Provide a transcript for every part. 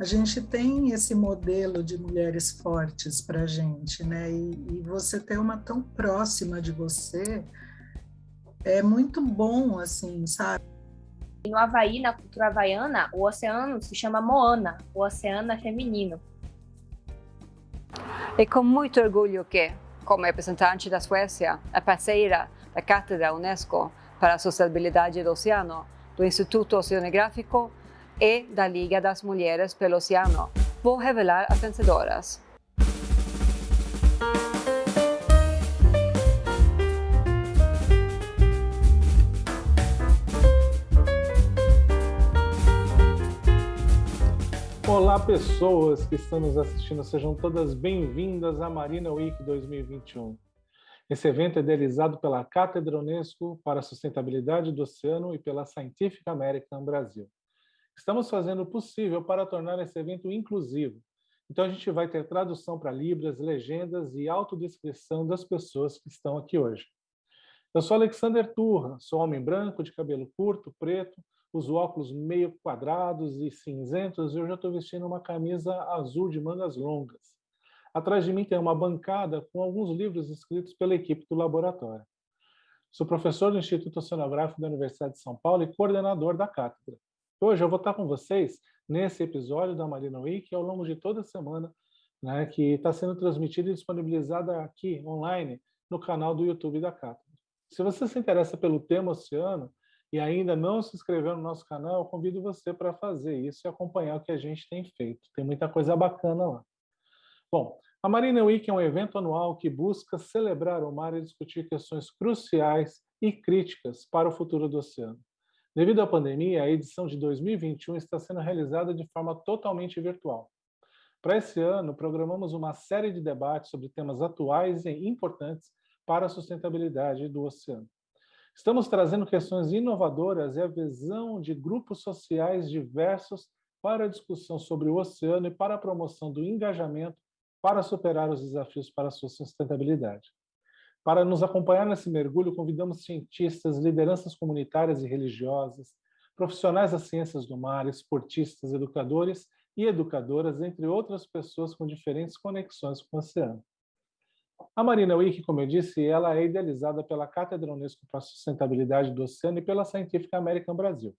a gente tem esse modelo de mulheres fortes para a gente, né? E, e, você ter uma tão próxima de você é muito bom, assim, sabe? No Havaí, na cultura havaiana, o oceano se chama Moana, o oceano é feminino. É com muito orgulho que, como representante da Suécia, a parceira da Cátedra Unesco para a Sustentabilidade do Oceano, do Instituto Oceanográfico e da Liga das Mulheres pelo Oceano. Vou revelar as vencedoras. Olá, pessoas que estão nos assistindo, sejam todas bem-vindas à Marina Week 2021. Esse evento é idealizado pela Cátedra Unesco para a Sustentabilidade do Oceano e pela Scientific American Brasil. Estamos fazendo o possível para tornar esse evento inclusivo. Então, a gente vai ter tradução para Libras, legendas e autodescrição das pessoas que estão aqui hoje. Eu sou Alexander Turra, sou homem branco, de cabelo curto, preto, uso óculos meio quadrados e cinzentos e hoje eu estou vestindo uma camisa azul de mangas longas. Atrás de mim tem uma bancada com alguns livros escritos pela equipe do laboratório. Sou professor do Instituto Oceanográfico da Universidade de São Paulo e coordenador da cátedra. Hoje eu vou estar com vocês nesse episódio da Marina Week ao longo de toda a semana, né, que está sendo transmitida e disponibilizada aqui, online, no canal do YouTube da Cátedra. Se você se interessa pelo tema oceano e ainda não se inscreveu no nosso canal, eu convido você para fazer isso e acompanhar o que a gente tem feito. Tem muita coisa bacana lá. Bom, a Marina Week é um evento anual que busca celebrar o mar e discutir questões cruciais e críticas para o futuro do oceano. Devido à pandemia, a edição de 2021 está sendo realizada de forma totalmente virtual. Para esse ano, programamos uma série de debates sobre temas atuais e importantes para a sustentabilidade do oceano. Estamos trazendo questões inovadoras e a visão de grupos sociais diversos para a discussão sobre o oceano e para a promoção do engajamento para superar os desafios para a sua sustentabilidade. Para nos acompanhar nesse mergulho, convidamos cientistas, lideranças comunitárias e religiosas, profissionais das ciências do mar, esportistas, educadores e educadoras, entre outras pessoas com diferentes conexões com o oceano. A Marina Week, como eu disse, ela é idealizada pela Cátedra Unesco para a Sustentabilidade do Oceano e pela Scientific American Brasil.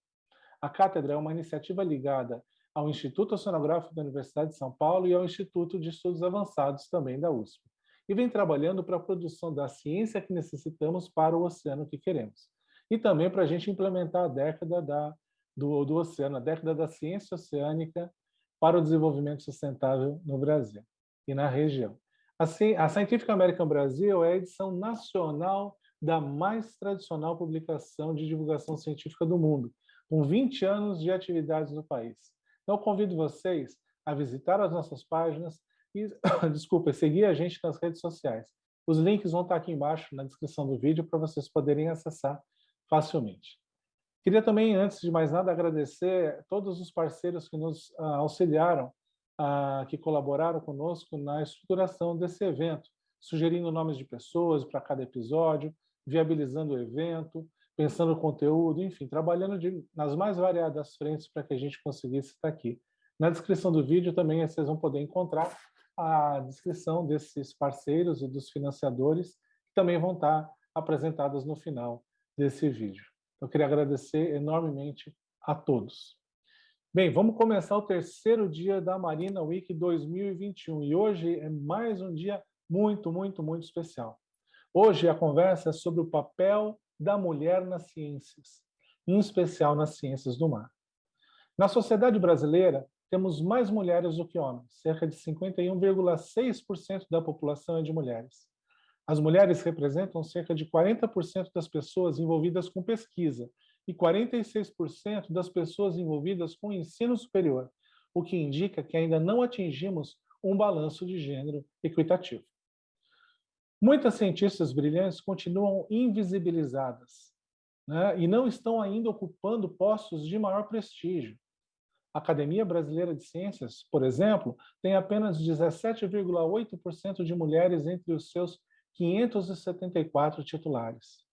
A cátedra é uma iniciativa ligada ao Instituto Oceanográfico da Universidade de São Paulo e ao Instituto de Estudos Avançados, também da USP e vem trabalhando para a produção da ciência que necessitamos para o oceano que queremos. E também para a gente implementar a década da, do, do oceano, a década da ciência oceânica para o desenvolvimento sustentável no Brasil e na região. Assim, a Scientific American Brasil é a edição nacional da mais tradicional publicação de divulgação científica do mundo, com 20 anos de atividades no país. Então, convido vocês a visitar as nossas páginas, e, desculpa, seguir a gente nas redes sociais. Os links vão estar aqui embaixo na descrição do vídeo para vocês poderem acessar facilmente. Queria também, antes de mais nada, agradecer todos os parceiros que nos uh, auxiliaram, uh, que colaboraram conosco na estruturação desse evento, sugerindo nomes de pessoas para cada episódio, viabilizando o evento, pensando o conteúdo, enfim, trabalhando de, nas mais variadas frentes para que a gente conseguisse estar aqui. Na descrição do vídeo também vocês vão poder encontrar a descrição desses parceiros e dos financiadores, que também vão estar apresentadas no final desse vídeo. Eu queria agradecer enormemente a todos. Bem, vamos começar o terceiro dia da Marina Week 2021 e hoje é mais um dia muito, muito, muito especial. Hoje a conversa é sobre o papel da mulher nas ciências, em especial nas ciências do mar. Na sociedade brasileira, temos mais mulheres do que homens, cerca de 51,6% da população é de mulheres. As mulheres representam cerca de 40% das pessoas envolvidas com pesquisa e 46% das pessoas envolvidas com ensino superior, o que indica que ainda não atingimos um balanço de gênero equitativo. Muitas cientistas brilhantes continuam invisibilizadas né, e não estão ainda ocupando postos de maior prestígio, a Academia Brasileira de Ciências, por exemplo, tem apenas 17,8% de mulheres entre os seus 574 titulares.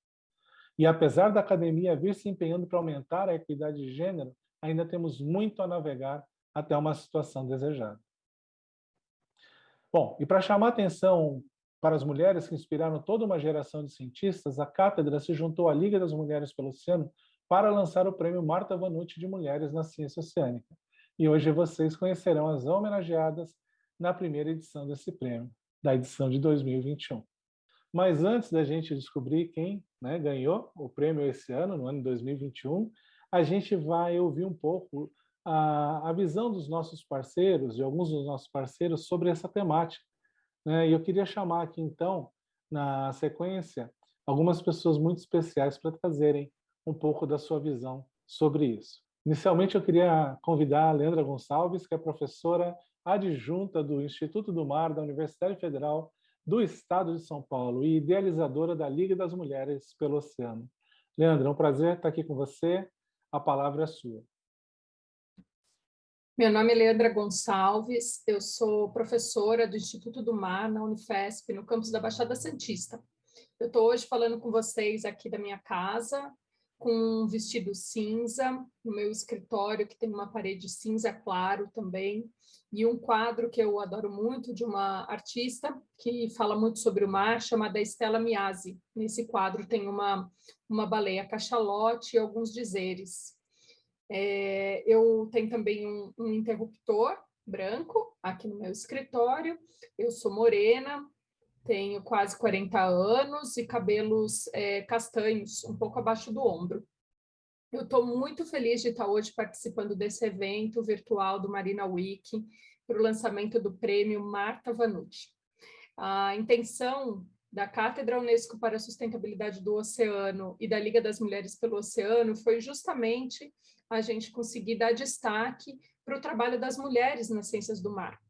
E apesar da academia vir se empenhando para aumentar a equidade de gênero, ainda temos muito a navegar até uma situação desejada. Bom, e para chamar atenção para as mulheres que inspiraram toda uma geração de cientistas, a cátedra se juntou à Liga das Mulheres pelo Oceano para lançar o prêmio Marta Vanucci de Mulheres na Ciência Oceânica. E hoje vocês conhecerão as homenageadas na primeira edição desse prêmio, da edição de 2021. Mas antes da gente descobrir quem né, ganhou o prêmio esse ano, no ano 2021, a gente vai ouvir um pouco a, a visão dos nossos parceiros, de alguns dos nossos parceiros, sobre essa temática. Né? E eu queria chamar aqui, então, na sequência, algumas pessoas muito especiais para trazerem um pouco da sua visão sobre isso. Inicialmente, eu queria convidar a Leandra Gonçalves, que é professora adjunta do Instituto do Mar da Universidade Federal do Estado de São Paulo e idealizadora da Liga das Mulheres pelo Oceano. Leandra, é um prazer estar aqui com você. A palavra é sua. Meu nome é Leandra Gonçalves, eu sou professora do Instituto do Mar na Unifesp, no campus da Baixada Santista. Eu estou hoje falando com vocês aqui da minha casa, com um vestido cinza, no meu escritório, que tem uma parede cinza claro também, e um quadro que eu adoro muito, de uma artista que fala muito sobre o mar, chamada Estela Miasi. Nesse quadro tem uma, uma baleia cachalote e alguns dizeres. É, eu tenho também um, um interruptor branco aqui no meu escritório. Eu sou morena, tenho quase 40 anos e cabelos é, castanhos, um pouco abaixo do ombro. Eu estou muito feliz de estar hoje participando desse evento virtual do Marina Week para o lançamento do prêmio Marta Vanucci. A intenção da Cátedra Unesco para a Sustentabilidade do Oceano e da Liga das Mulheres pelo Oceano foi justamente a gente conseguir dar destaque para o trabalho das mulheres nas ciências do mar.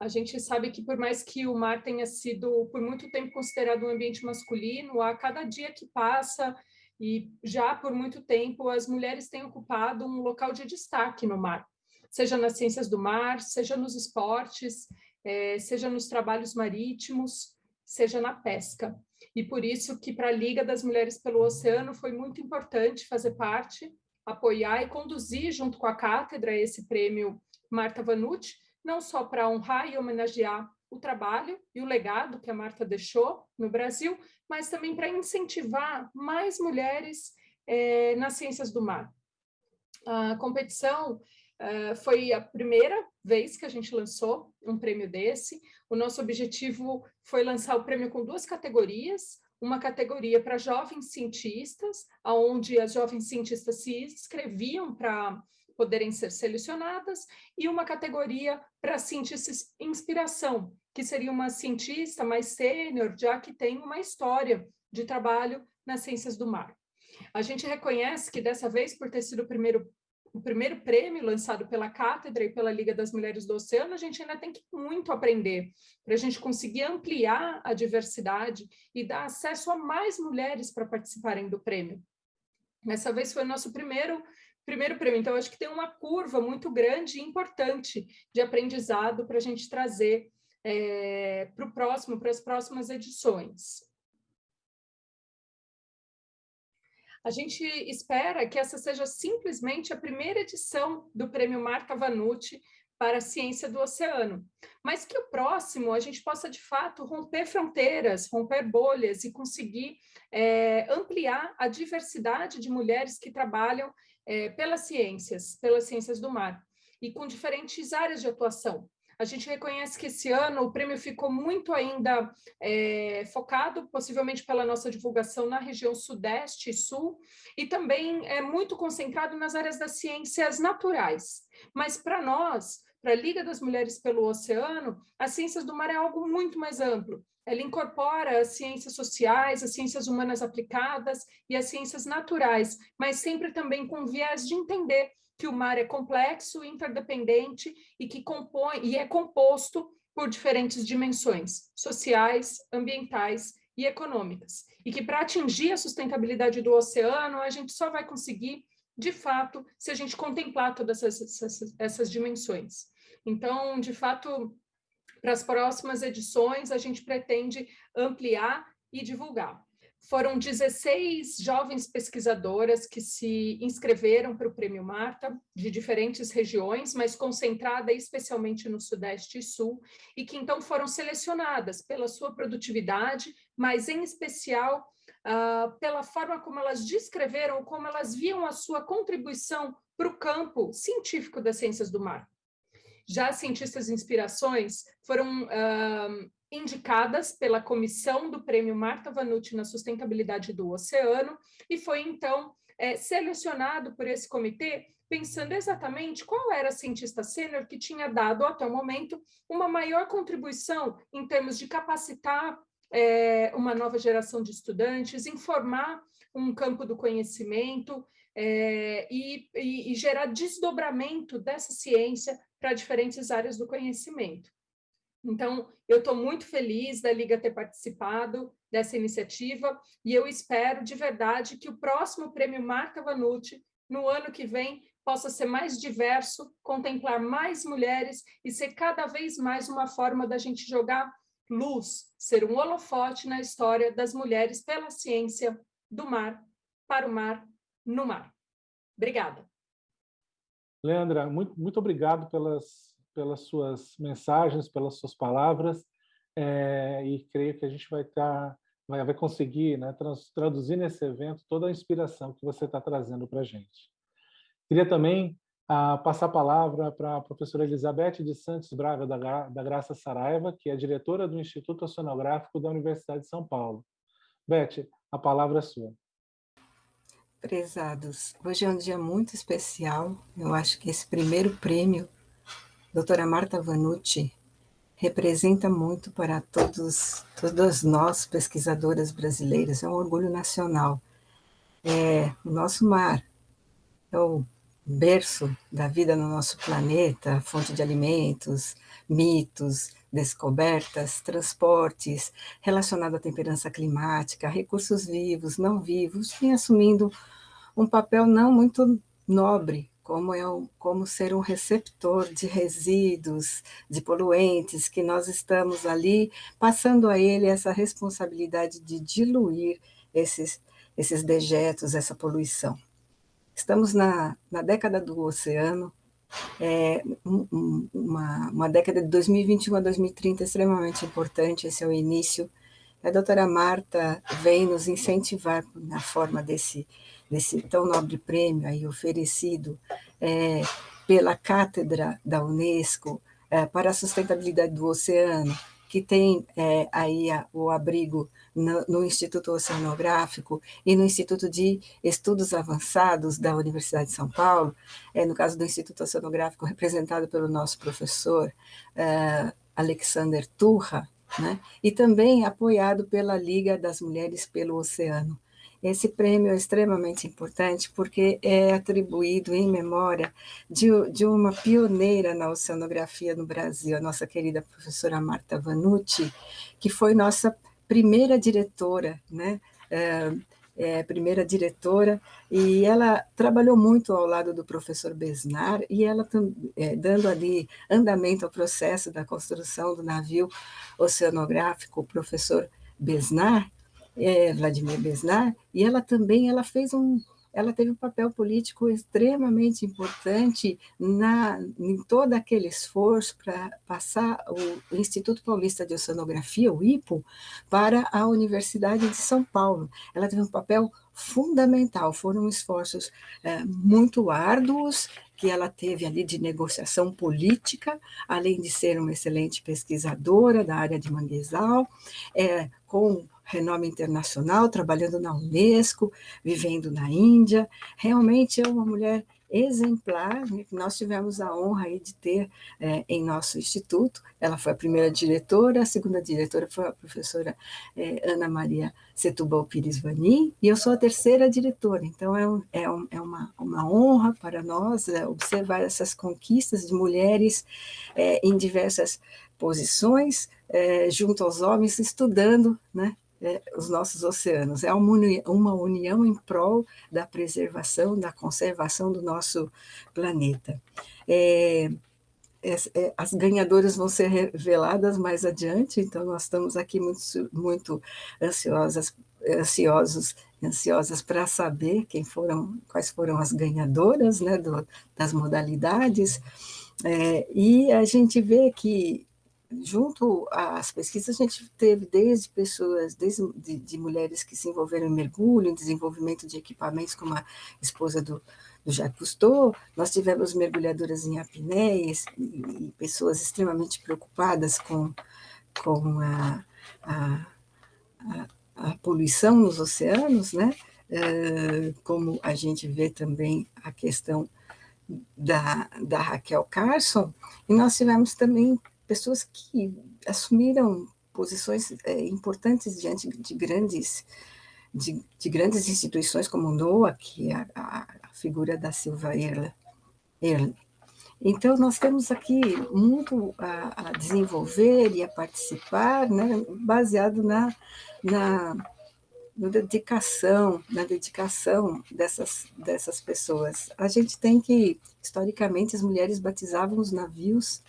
A gente sabe que por mais que o mar tenha sido por muito tempo considerado um ambiente masculino, a cada dia que passa e já por muito tempo as mulheres têm ocupado um local de destaque no mar, seja nas ciências do mar, seja nos esportes, é, seja nos trabalhos marítimos, seja na pesca. E por isso que para a Liga das Mulheres pelo Oceano foi muito importante fazer parte apoiar e conduzir junto com a cátedra esse prêmio Marta Vanucci, não só para honrar e homenagear o trabalho e o legado que a Marta deixou no Brasil, mas também para incentivar mais mulheres eh, nas ciências do mar. A competição eh, foi a primeira vez que a gente lançou um prêmio desse. O nosso objetivo foi lançar o prêmio com duas categorias, uma categoria para jovens cientistas, onde as jovens cientistas se inscreviam para poderem ser selecionadas, e uma categoria para cientistas inspiração, que seria uma cientista mais sênior, já que tem uma história de trabalho nas ciências do mar. A gente reconhece que dessa vez, por ter sido o primeiro o primeiro prêmio lançado pela Cátedra e pela Liga das Mulheres do Oceano, a gente ainda tem que muito aprender para a gente conseguir ampliar a diversidade e dar acesso a mais mulheres para participarem do prêmio. Dessa vez foi o nosso primeiro primeiro prêmio, então acho que tem uma curva muito grande e importante de aprendizado para a gente trazer é, para o próximo, para as próximas edições. A gente espera que essa seja simplesmente a primeira edição do Prêmio Marta Vanucci para a ciência do oceano, mas que o próximo a gente possa de fato romper fronteiras, romper bolhas e conseguir é, ampliar a diversidade de mulheres que trabalham é, pelas ciências, pelas ciências do mar e com diferentes áreas de atuação. A gente reconhece que esse ano o prêmio ficou muito ainda é, focado, possivelmente pela nossa divulgação na região Sudeste e Sul, e também é muito concentrado nas áreas das ciências naturais. Mas para nós, para a Liga das Mulheres pelo Oceano, as ciências do mar é algo muito mais amplo. Ela incorpora as ciências sociais, as ciências humanas aplicadas e as ciências naturais, mas sempre também com viés de entender que o mar é complexo, interdependente e que compõe e é composto por diferentes dimensões sociais, ambientais e econômicas. E que para atingir a sustentabilidade do oceano, a gente só vai conseguir, de fato, se a gente contemplar todas essas, essas, essas dimensões. Então, de fato, para as próximas edições, a gente pretende ampliar e divulgar. foram 16 jovens pesquisadoras que se inscreveram para o Prêmio Marta, de diferentes regiões, mas concentrada especialmente no Sudeste e Sul, e que então foram selecionadas pela sua produtividade, mas em especial uh, pela forma como elas descreveram, como elas viam a sua contribuição para o campo científico das ciências do mar. Já as cientistas inspirações foram uh, indicadas pela comissão do Prêmio Marta Vanucci na sustentabilidade do oceano e foi então é, selecionado por esse comitê pensando exatamente qual era a cientista sênior que tinha dado até o momento uma maior contribuição em termos de capacitar é, uma nova geração de estudantes, informar um campo do conhecimento é, e, e, e gerar desdobramento dessa ciência para diferentes áreas do conhecimento. Então, eu estou muito feliz da Liga ter participado dessa iniciativa e eu espero de verdade que o próximo prêmio Marca Vanucci, no ano que vem, possa ser mais diverso, contemplar mais mulheres e ser cada vez mais uma forma da gente jogar luz, ser um holofote na história das mulheres pela ciência do mar, para o mar, no mar. Obrigada. Leandra, muito, muito obrigado pelas pelas suas mensagens, pelas suas palavras, é, e creio que a gente vai estar, tá, vai, conseguir né, traduzir nesse evento toda a inspiração que você está trazendo para a gente. Queria também ah, passar a palavra para a professora Elizabeth de Santos Braga, da, da Graça Saraiva, que é diretora do Instituto Oceanográfico da Universidade de São Paulo. Beth, a palavra é sua. Prezados, hoje é um dia muito especial. Eu acho que esse primeiro prêmio doutora Marta Vanucci representa muito para todos, todas nós, pesquisadoras brasileiras, é um orgulho nacional. É o nosso mar, é o berço da vida no nosso planeta, fonte de alimentos, mitos, descobertas, transportes, relacionado à temperança climática, recursos vivos, não vivos, vem assumindo um papel não muito nobre como, é um, como ser um receptor de resíduos, de poluentes, que nós estamos ali passando a ele essa responsabilidade de diluir esses, esses dejetos, essa poluição. Estamos na, na década do oceano, é um, uma, uma década de 2021 a 2030 extremamente importante, esse é o início. A doutora Marta vem nos incentivar na forma desse desse tão nobre prêmio aí oferecido é, pela Cátedra da Unesco é, para a Sustentabilidade do Oceano, que tem é, aí a, o abrigo no, no, Instituto Oceanográfico e no Instituto de Estudos Avançados da Universidade de São Paulo, é, no caso do Instituto Oceanográfico, representado pelo nosso professor é, Alexander Turra, né, e também apoiado pela Liga das Mulheres pelo Oceano. Esse prêmio é extremamente importante porque é atribuído em memória de, de uma pioneira na oceanografia no Brasil, a nossa querida professora Marta Vanucci, que foi nossa primeira diretora, né? É, é, primeira diretora, e ela trabalhou muito ao lado do professor Besnar, e ela é, dando ali andamento ao processo da construção do navio oceanográfico, o professor Besnar, é, Vladimir Besnar, e ela também ela fez um, ela teve um papel político extremamente importante na, em todo aquele esforço para passar o Instituto Paulista de Oceanografia, o IPO, para a Universidade de São Paulo. Ela teve um papel fundamental, foram esforços é, muito árduos que ela teve ali de negociação política, além de ser uma excelente pesquisadora da área de manguezal, é, com renome internacional, trabalhando na Unesco, vivendo na Índia. Realmente é uma mulher exemplar, né, que nós tivemos a honra aí de ter é, em nosso instituto. Ela foi a primeira diretora, a segunda diretora foi a professora é, Ana Maria Setúbal Pires Vanim, e eu sou a terceira diretora, então é, é, um, é uma, uma honra para nós é, observar essas conquistas de mulheres é, em diversas posições, é, junto aos homens, estudando né, é, os nossos oceanos. É uma união, uma união em prol da preservação, da conservação do nosso planeta. É, é, as ganhadoras vão ser reveladas mais adiante, então nós estamos aqui muito, muito ansiosas, ansiosos, ansiosas para saber quem foram, quais foram as ganhadoras né, do, das modalidades, é, e a gente vê que junto às pesquisas, a gente teve desde pessoas, desde de, de, mulheres que se envolveram em mergulho, em desenvolvimento de equipamentos, como a esposa do, do Jacques Cousteau, nós tivemos mergulhadoras em apneias e, e pessoas extremamente preocupadas com, com a, a, a, a poluição nos oceanos, né? Uh, como a gente vê também a questão da, da Raquel Carson, e nós tivemos também pessoas que assumiram posições é, importantes diante de grandes de, de, grandes instituições como NOAA, que é a, a, figura da Silva Erle. Então, nós temos aqui muito a, a, desenvolver e a participar, né, baseado na, na, na dedicação, na dedicação dessas, dessas pessoas. A gente tem que, historicamente, as mulheres batizavam os navios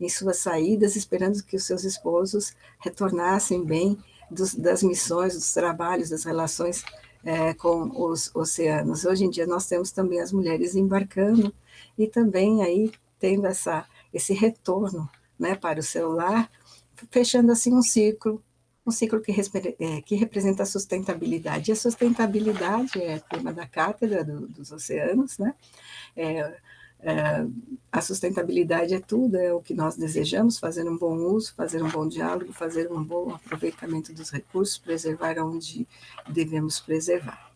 em suas saídas, esperando que os seus esposos retornassem bem dos, das missões, dos trabalhos, das relações é, com os oceanos. Hoje em dia nós temos também as mulheres embarcando e também aí tendo essa, esse retorno né, para o celular, fechando assim um ciclo, um ciclo que, é, que representa a sustentabilidade. E a sustentabilidade é tema da cátedra do, dos oceanos, né? É, é, a sustentabilidade é tudo, é o que nós desejamos, fazer um bom uso, fazer um bom diálogo, fazer um bom aproveitamento dos recursos, preservar onde devemos preservar.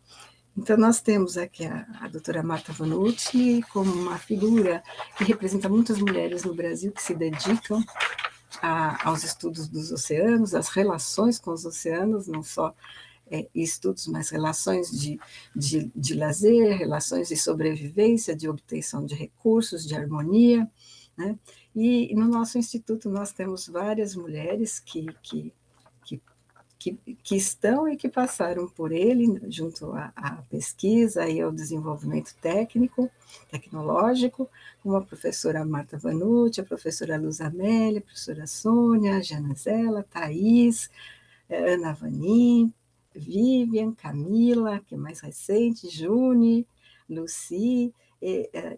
Então, nós temos aqui a, a doutora Marta Vanucci como uma figura que representa muitas mulheres no Brasil que se dedicam a, aos estudos dos oceanos, às relações com os oceanos, não só é, estudos, mas relações de, de, de lazer, relações de sobrevivência, de obtenção de recursos, de harmonia. Né? E no nosso instituto nós temos várias mulheres que, que, que, que, estão e que passaram por ele, junto à, à, pesquisa e ao desenvolvimento técnico, tecnológico, como a professora Marta Vanucci, a professora Luz Amélia, a professora Sônia, a Janazela, Thais, eh, Ana Vanim, Vivian, Camila, que é mais recente, Juni, Luci,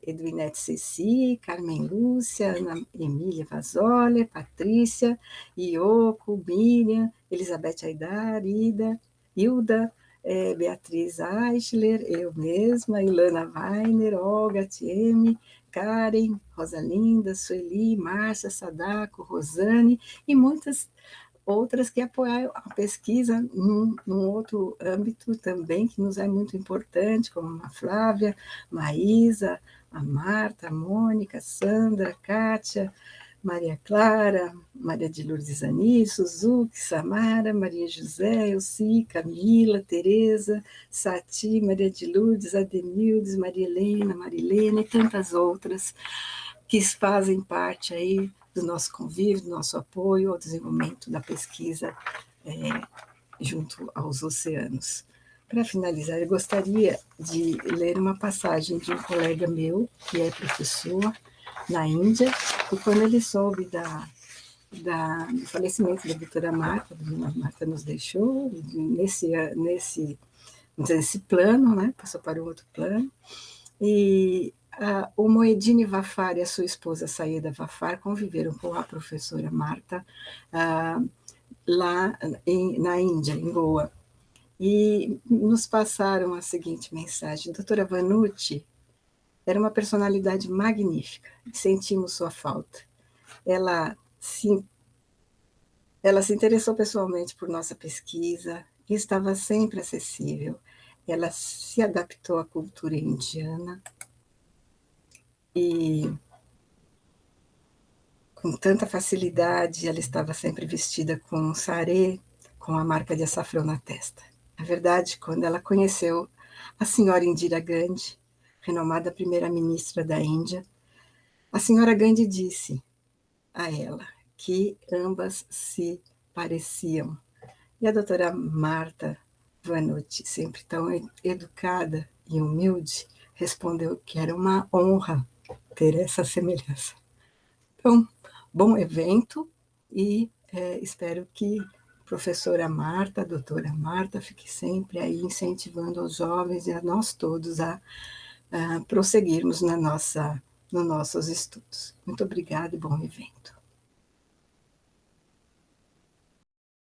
Edwinete Ceci, Carmen Lúcia, Ana Emília Vazoli, Patrícia, Ioko, Miriam, Elizabeth Aidar, Ida, Hilda, é, Beatriz Eichler, eu mesma, Ilana Weiner, Olga Tieme, Karen, Rosalinda, Sueli, Márcia, Sadako, Rosane e muitas outras que apoiam a pesquisa num, num, outro âmbito também, que nos é muito importante, como a Flávia, Maísa, a Marta, a Mônica, Sandra, a Kátia, Maria Clara, Maria de Lourdes Ani, Suzuki, Samara, Maria José, Elci, Camila, Tereza, Sati, Maria de Lourdes, Ademildes, Maria Helena, Marilene e tantas outras que fazem parte aí do nosso convívio, do nosso apoio ao desenvolvimento da pesquisa é, junto aos oceanos. Para finalizar, eu gostaria de ler uma passagem de um colega meu, que é professor na Índia, e quando ele soube da, da, do falecimento da doutora Marta, a Marta nos deixou, nesse, nesse, nesse plano, né, passou para o outro plano, e Uh, o Moedine Vafar e a sua esposa Saída Vafar conviveram com a professora Marta uh, lá em, na Índia, em Goa, e nos passaram a seguinte mensagem: Doutora Vanucci era uma personalidade magnífica, sentimos sua falta. Ela se, ela se interessou pessoalmente por nossa pesquisa e estava sempre acessível. Ela se adaptou à cultura indiana, e com tanta facilidade ela estava sempre vestida com um sarê, com a marca de açafrão na testa. Na verdade, quando ela conheceu a senhora Indira Gandhi, renomada primeira-ministra da Índia, a senhora Gandhi disse a ela que ambas se pareciam. E a doutora Marta Vanucci, sempre tão educada e humilde, respondeu que era uma honra ter essa semelhança. Então, bom evento e é, espero que professora Marta, doutora Marta, fique sempre aí incentivando os jovens e a nós todos a, a prosseguirmos na nossa, nos nossos estudos. Muito obrigada e bom evento.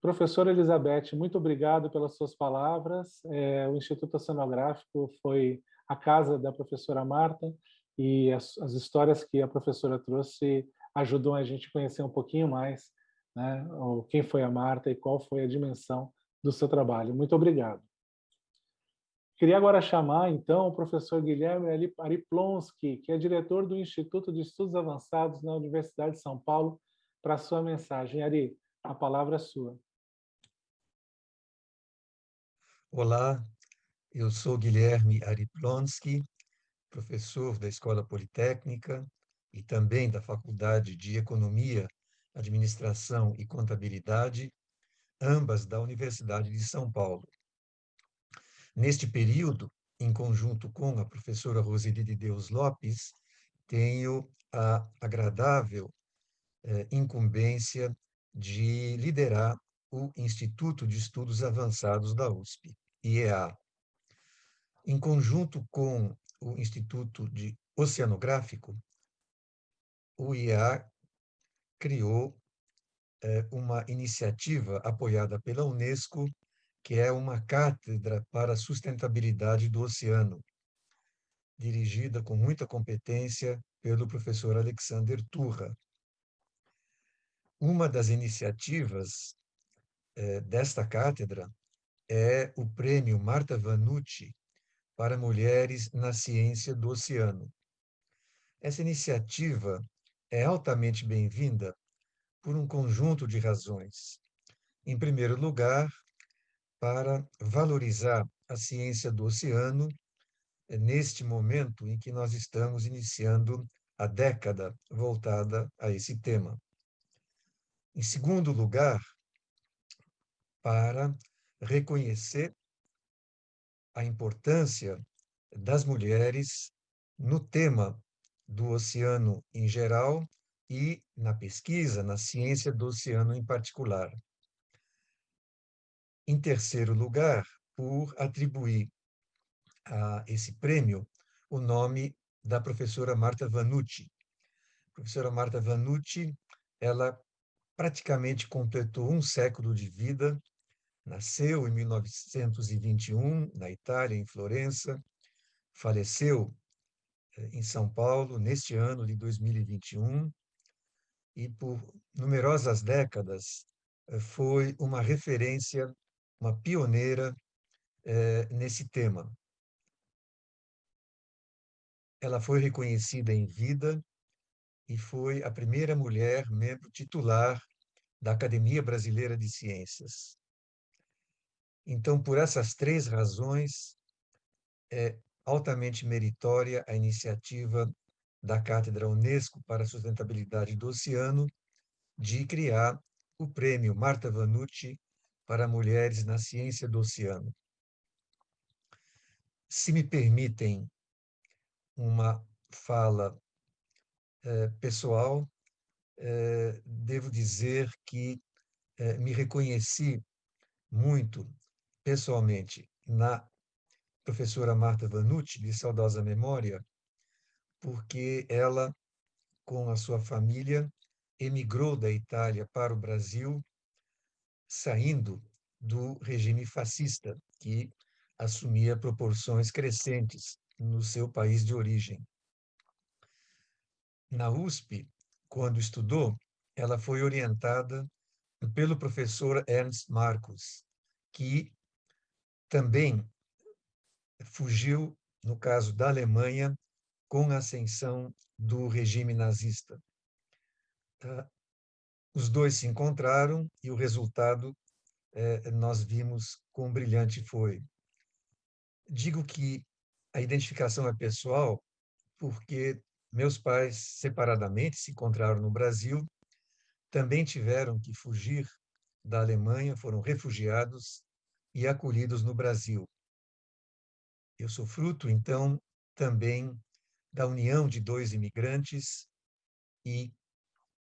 Professora Elizabeth, muito obrigado pelas suas palavras. É, o Instituto Oceanográfico foi a casa da professora Marta e as, as histórias que a professora trouxe ajudam a gente a conhecer um pouquinho mais né, quem foi a Marta e qual foi a dimensão do seu trabalho. Muito obrigado. Queria agora chamar, então, o professor Guilherme Ariplonski, que é diretor do Instituto de Estudos Avançados na Universidade de São Paulo, para sua mensagem. Ari, a palavra é sua. Olá, eu sou Guilherme Ariplonski, professor da Escola Politécnica e também da Faculdade de Economia, Administração e Contabilidade, ambas da Universidade de São Paulo. Neste período, em conjunto com a professora Roseli de Deus Lopes, tenho a agradável eh, incumbência de liderar o Instituto de Estudos Avançados da USP, IEA. Em conjunto com o Instituto de Oceanográfico, o IEA criou é, uma iniciativa apoiada pela Unesco, que é uma cátedra para a sustentabilidade do oceano, dirigida com muita competência pelo professor Alexander Turra. Uma das iniciativas é, desta cátedra é o prêmio Marta Vanucci para mulheres na ciência do oceano. Essa iniciativa é altamente bem-vinda por um conjunto de razões. Em primeiro lugar, para valorizar a ciência do oceano é neste momento em que nós estamos iniciando a década voltada a esse tema. Em segundo lugar, para reconhecer a importância das mulheres no tema do oceano em geral e na pesquisa, na ciência do oceano em particular. Em terceiro lugar, por atribuir a esse prêmio o nome da professora Marta Vanucci. A professora Marta Vanucci, ela praticamente completou um século de vida Nasceu em 1921, na Itália, em Florença. Faleceu eh, em São Paulo, neste ano de 2021. E por numerosas décadas eh, foi uma referência, uma pioneira eh, nesse tema. Ela foi reconhecida em vida e foi a primeira mulher membro titular da Academia Brasileira de Ciências. Então, por essas três razões, é altamente meritória a iniciativa da Cátedra Unesco para a Sustentabilidade do Oceano de criar o prêmio Marta Vanucci para mulheres na ciência do oceano. Se me permitem uma fala eh, pessoal, eh, devo dizer que eh, me reconheci muito pessoalmente na professora Marta Vanucci, de saudosa memória, porque ela, com a sua família, emigrou da Itália para o Brasil, saindo do regime fascista, que assumia proporções crescentes no seu país de origem. Na USP, quando estudou, ela foi orientada pelo professor Ernst Marcus, que também fugiu, no caso da Alemanha, com a ascensão do regime nazista. Tá? Os dois se encontraram e o resultado é, nós vimos quão brilhante foi. Digo que a identificação é pessoal porque meus pais, separadamente, se encontraram no Brasil, também tiveram que fugir da Alemanha, foram refugiados e acolhidos no Brasil. Eu sou fruto, então, também da união de dois imigrantes e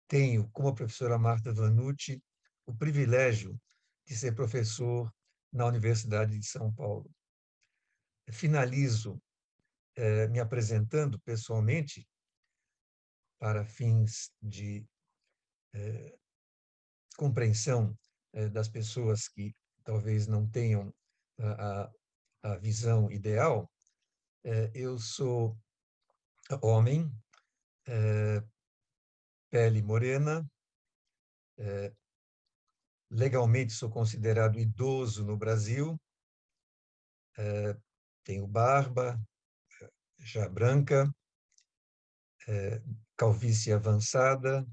tenho, como a professora Marta Vanucci, o privilégio de ser professor na Universidade de São Paulo. Finalizo eh, me apresentando pessoalmente para fins de eh, compreensão eh, das pessoas que talvez não tenham a, a, visão ideal. eu sou homem, pele morena, legalmente sou considerado idoso no Brasil, tenho barba já branca, calvície avançada,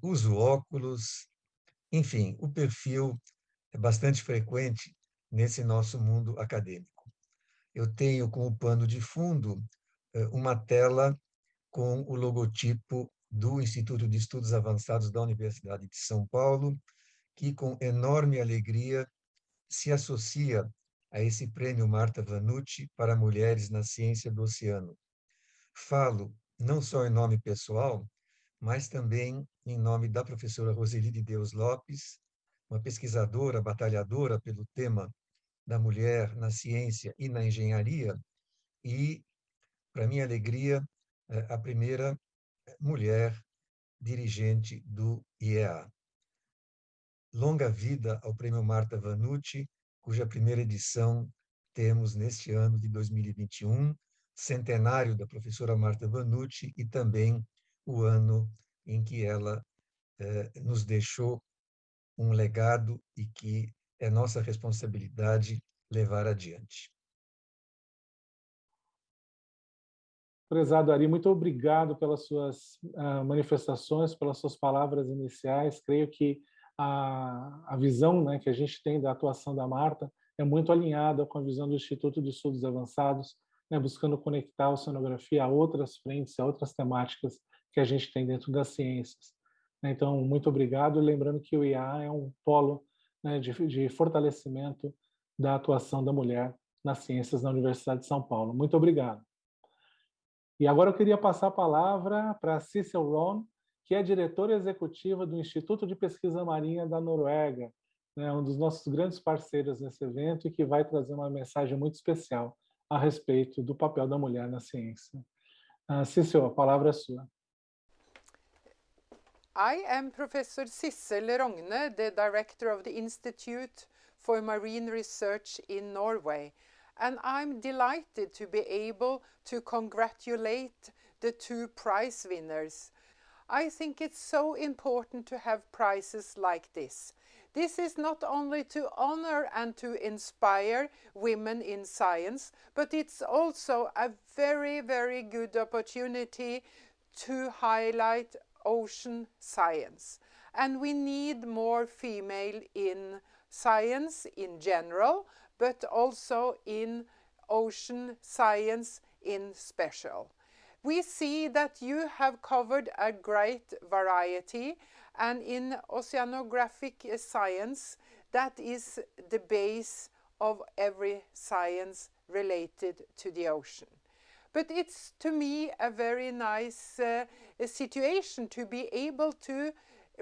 uso óculos, enfim, o perfil é bastante frequente nesse nosso mundo acadêmico. Eu tenho como pano de fundo uma tela com o logotipo do Instituto de Estudos Avançados da Universidade de São Paulo, que com enorme alegria se associa a esse prêmio Marta Vanucci para mulheres na ciência do oceano. Falo não só em nome pessoal, mas também em nome da professora Roseli de Deus Lopes, uma pesquisadora, batalhadora pelo tema da mulher na ciência e na engenharia, e, para minha alegria, é, a primeira mulher dirigente do IEA. Longa vida ao Prêmio Marta Vanucci, cuja primeira edição temos neste ano de 2021, centenário da professora Marta Vanucci e também o ano em que ela eh, nos deixou um legado e que é nossa responsabilidade levar adiante. Prezado Ari, muito obrigado pelas suas uh, manifestações, pelas suas palavras iniciais. Creio que a, a visão né, que a gente tem da atuação da Marta é muito alinhada com a visão do Instituto de Estudos Avançados, né, buscando conectar a oceanografia a outras frentes, a outras temáticas que a gente tem dentro das ciências. Então, muito obrigado. Lembrando que o IA é um polo né, de, de fortalecimento da atuação da mulher nas ciências na Universidade de São Paulo. Muito obrigado. E agora eu queria passar a palavra para Cecil Ron, que é diretora executiva do Instituto de Pesquisa Marinha da Noruega, né, um dos nossos grandes parceiros nesse evento e que vai trazer uma mensagem muito especial a respeito do papel da mulher na ciência. Uh, Cecil, a palavra é sua. I am Professor Sissel Rogne, the director of the Institute for Marine Research in Norway. and I'm delighted to be able to congratulate the two prize winners. I think it's so important to have prizes like this. This is not only to honor and to inspire women in science, but it's also a very, very good opportunity to highlight ocean science. And we need more female in science in general, but also in ocean science in special. We see that you have covered a great variety and in oceanographic science that is the base of every science related to the ocean. But it's to me a very nice uh, situation to be able to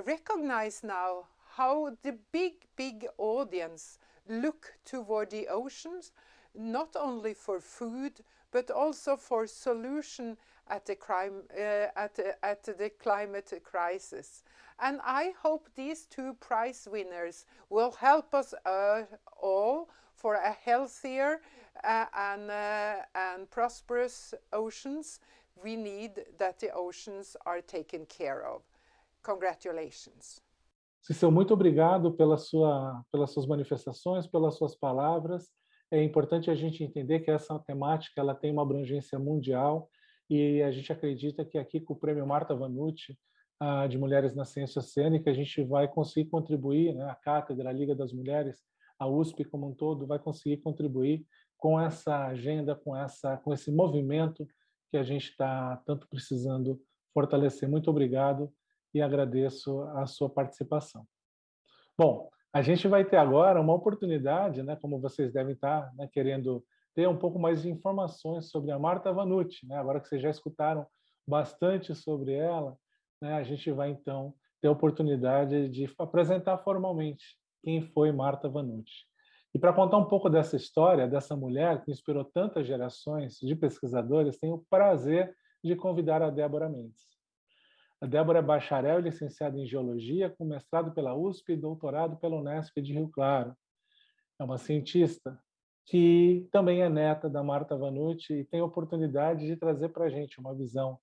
recognize now how the big, big audience look toward the oceans, not only for food, but also for solution at the, crime, uh, at, at the climate crisis. And I hope these two prize winners will help us uh, all for a healthier uh, and, uh, and prosperous oceans. We need that the oceans are taken care of. Congratulations. Cicel, muito obrigado pela sua, pelas suas manifestações, pelas suas palavras. É importante a gente entender que essa temática ela tem uma abrangência mundial e a gente acredita que aqui com o Prêmio Marta Vanucci uh, de Mulheres na Ciência Oceânica a gente vai conseguir contribuir, né, a Cátedra, a Liga das Mulheres, a USP como um todo vai conseguir contribuir com essa agenda, com, essa, com esse movimento que a gente está tanto precisando fortalecer. Muito obrigado e agradeço a sua participação. Bom, a gente vai ter agora uma oportunidade, né, como vocês devem estar né, querendo ter um pouco mais de informações sobre a Marta Vanucci, né, agora que vocês já escutaram bastante sobre ela, né, a gente vai então ter a oportunidade de apresentar formalmente quem foi Marta Vanucci. E para contar um pouco dessa história, dessa mulher que inspirou tantas gerações de pesquisadores, tenho o prazer de convidar a Débora Mendes. A Débora é bacharel e licenciada em Geologia, com mestrado pela USP e doutorado pela Unesp de Rio Claro. É uma cientista que também é neta da Marta Vanucci e tem a oportunidade de trazer para a gente uma visão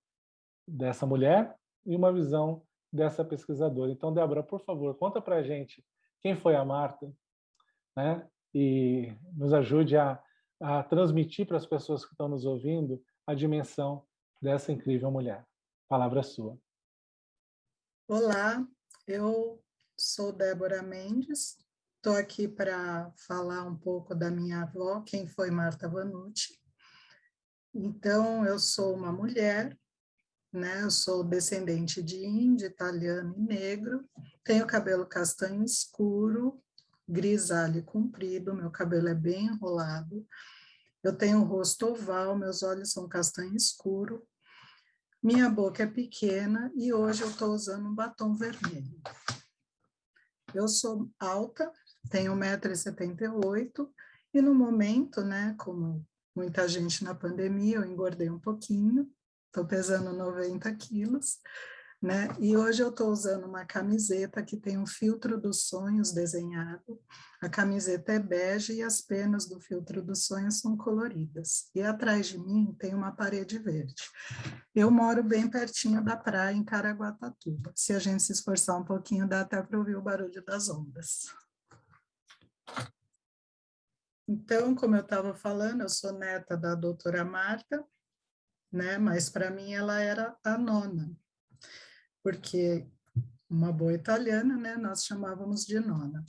dessa mulher e uma visão dessa pesquisadora. Então, Débora, por favor, conta para a gente quem foi a Marta, né? e nos ajude a, a transmitir para as pessoas que estão nos ouvindo a dimensão dessa incrível mulher. Palavra sua. Olá, eu sou Débora Mendes, estou aqui para falar um pouco da minha avó, quem foi Marta Vanucci. Então, eu sou uma mulher, né? Eu sou descendente de índio, italiano e negro, tenho cabelo castanho escuro, grisalho comprido, meu cabelo é bem enrolado, eu tenho o rosto oval, meus olhos são castanho escuro, minha boca é pequena e hoje eu estou usando um batom vermelho. Eu sou alta, tenho 1,78m e no momento, né, como muita gente na pandemia, eu engordei um pouquinho, estou pesando 90 quilos, né? E hoje eu estou usando uma camiseta que tem um filtro dos sonhos desenhado. A camiseta é bege e as penas do filtro dos sonhos são coloridas. E atrás de mim tem uma parede verde. Eu moro bem pertinho da praia, em Caraguatatuba. Se a gente se esforçar um pouquinho, dá até para ouvir o barulho das ondas. Então, como eu estava falando, eu sou neta da doutora Marta, né? mas para mim ela era a nona porque uma boa italiana, né, nós chamávamos de nona.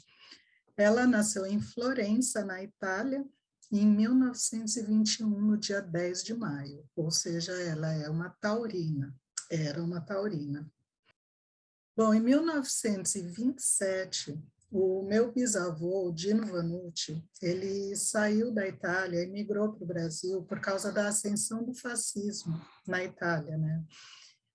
Ela nasceu em Florença, na Itália, em 1921, no dia 10 de maio, ou seja, ela é uma taurina, era uma taurina. Bom, em 1927, o meu bisavô, Dino Vanucci, ele saiu da Itália e migrou para o Brasil por causa da ascensão do fascismo na Itália, né?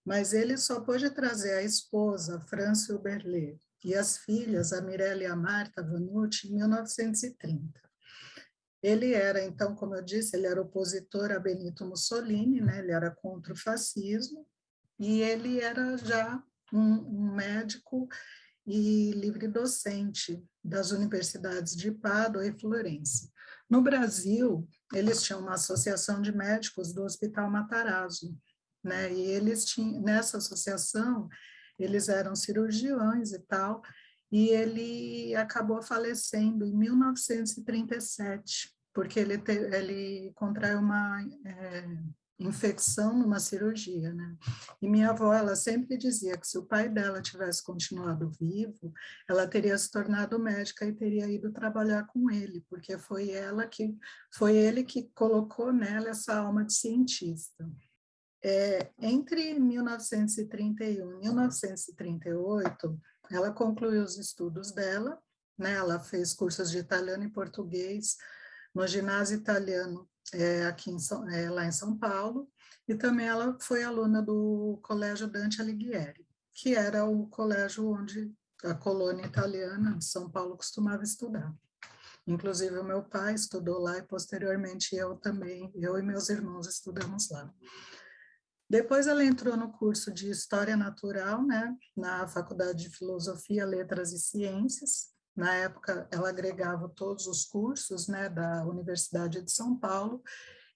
mas ele só pôde trazer a esposa, França Uberlé, e as filhas, a Mirella e a Marta Vanucci, em 1930. Ele era, então, como eu disse, ele era opositor a Benito Mussolini, né? ele era contra o fascismo, e ele era já um, um médico e livre docente das universidades de Pádua e Florença. No Brasil, eles tinham uma associação de médicos do Hospital Matarazzo, né? E eles tinham, nessa associação, eles eram cirurgiões e tal, e ele acabou falecendo em 1937, porque ele, te, ele contraiu uma é, infecção numa cirurgia, né? E minha avó, ela sempre dizia que se o pai dela tivesse continuado vivo, ela teria se tornado médica e teria ido trabalhar com ele, porque foi ela que, foi ele que colocou nela essa alma de cientista. É, entre 1931 e 1938, ela concluiu os estudos dela, né? ela fez cursos de italiano e português no ginásio italiano é, aqui em São, é, lá em São Paulo, e também ela foi aluna do Colégio Dante Alighieri, que era o colégio onde a colônia italiana de São Paulo costumava estudar. Inclusive o meu pai estudou lá e posteriormente eu também, eu e meus irmãos estudamos lá. Depois ela entrou no curso de História Natural, né, na Faculdade de Filosofia, Letras e Ciências. Na época, ela agregava todos os cursos, né, da Universidade de São Paulo,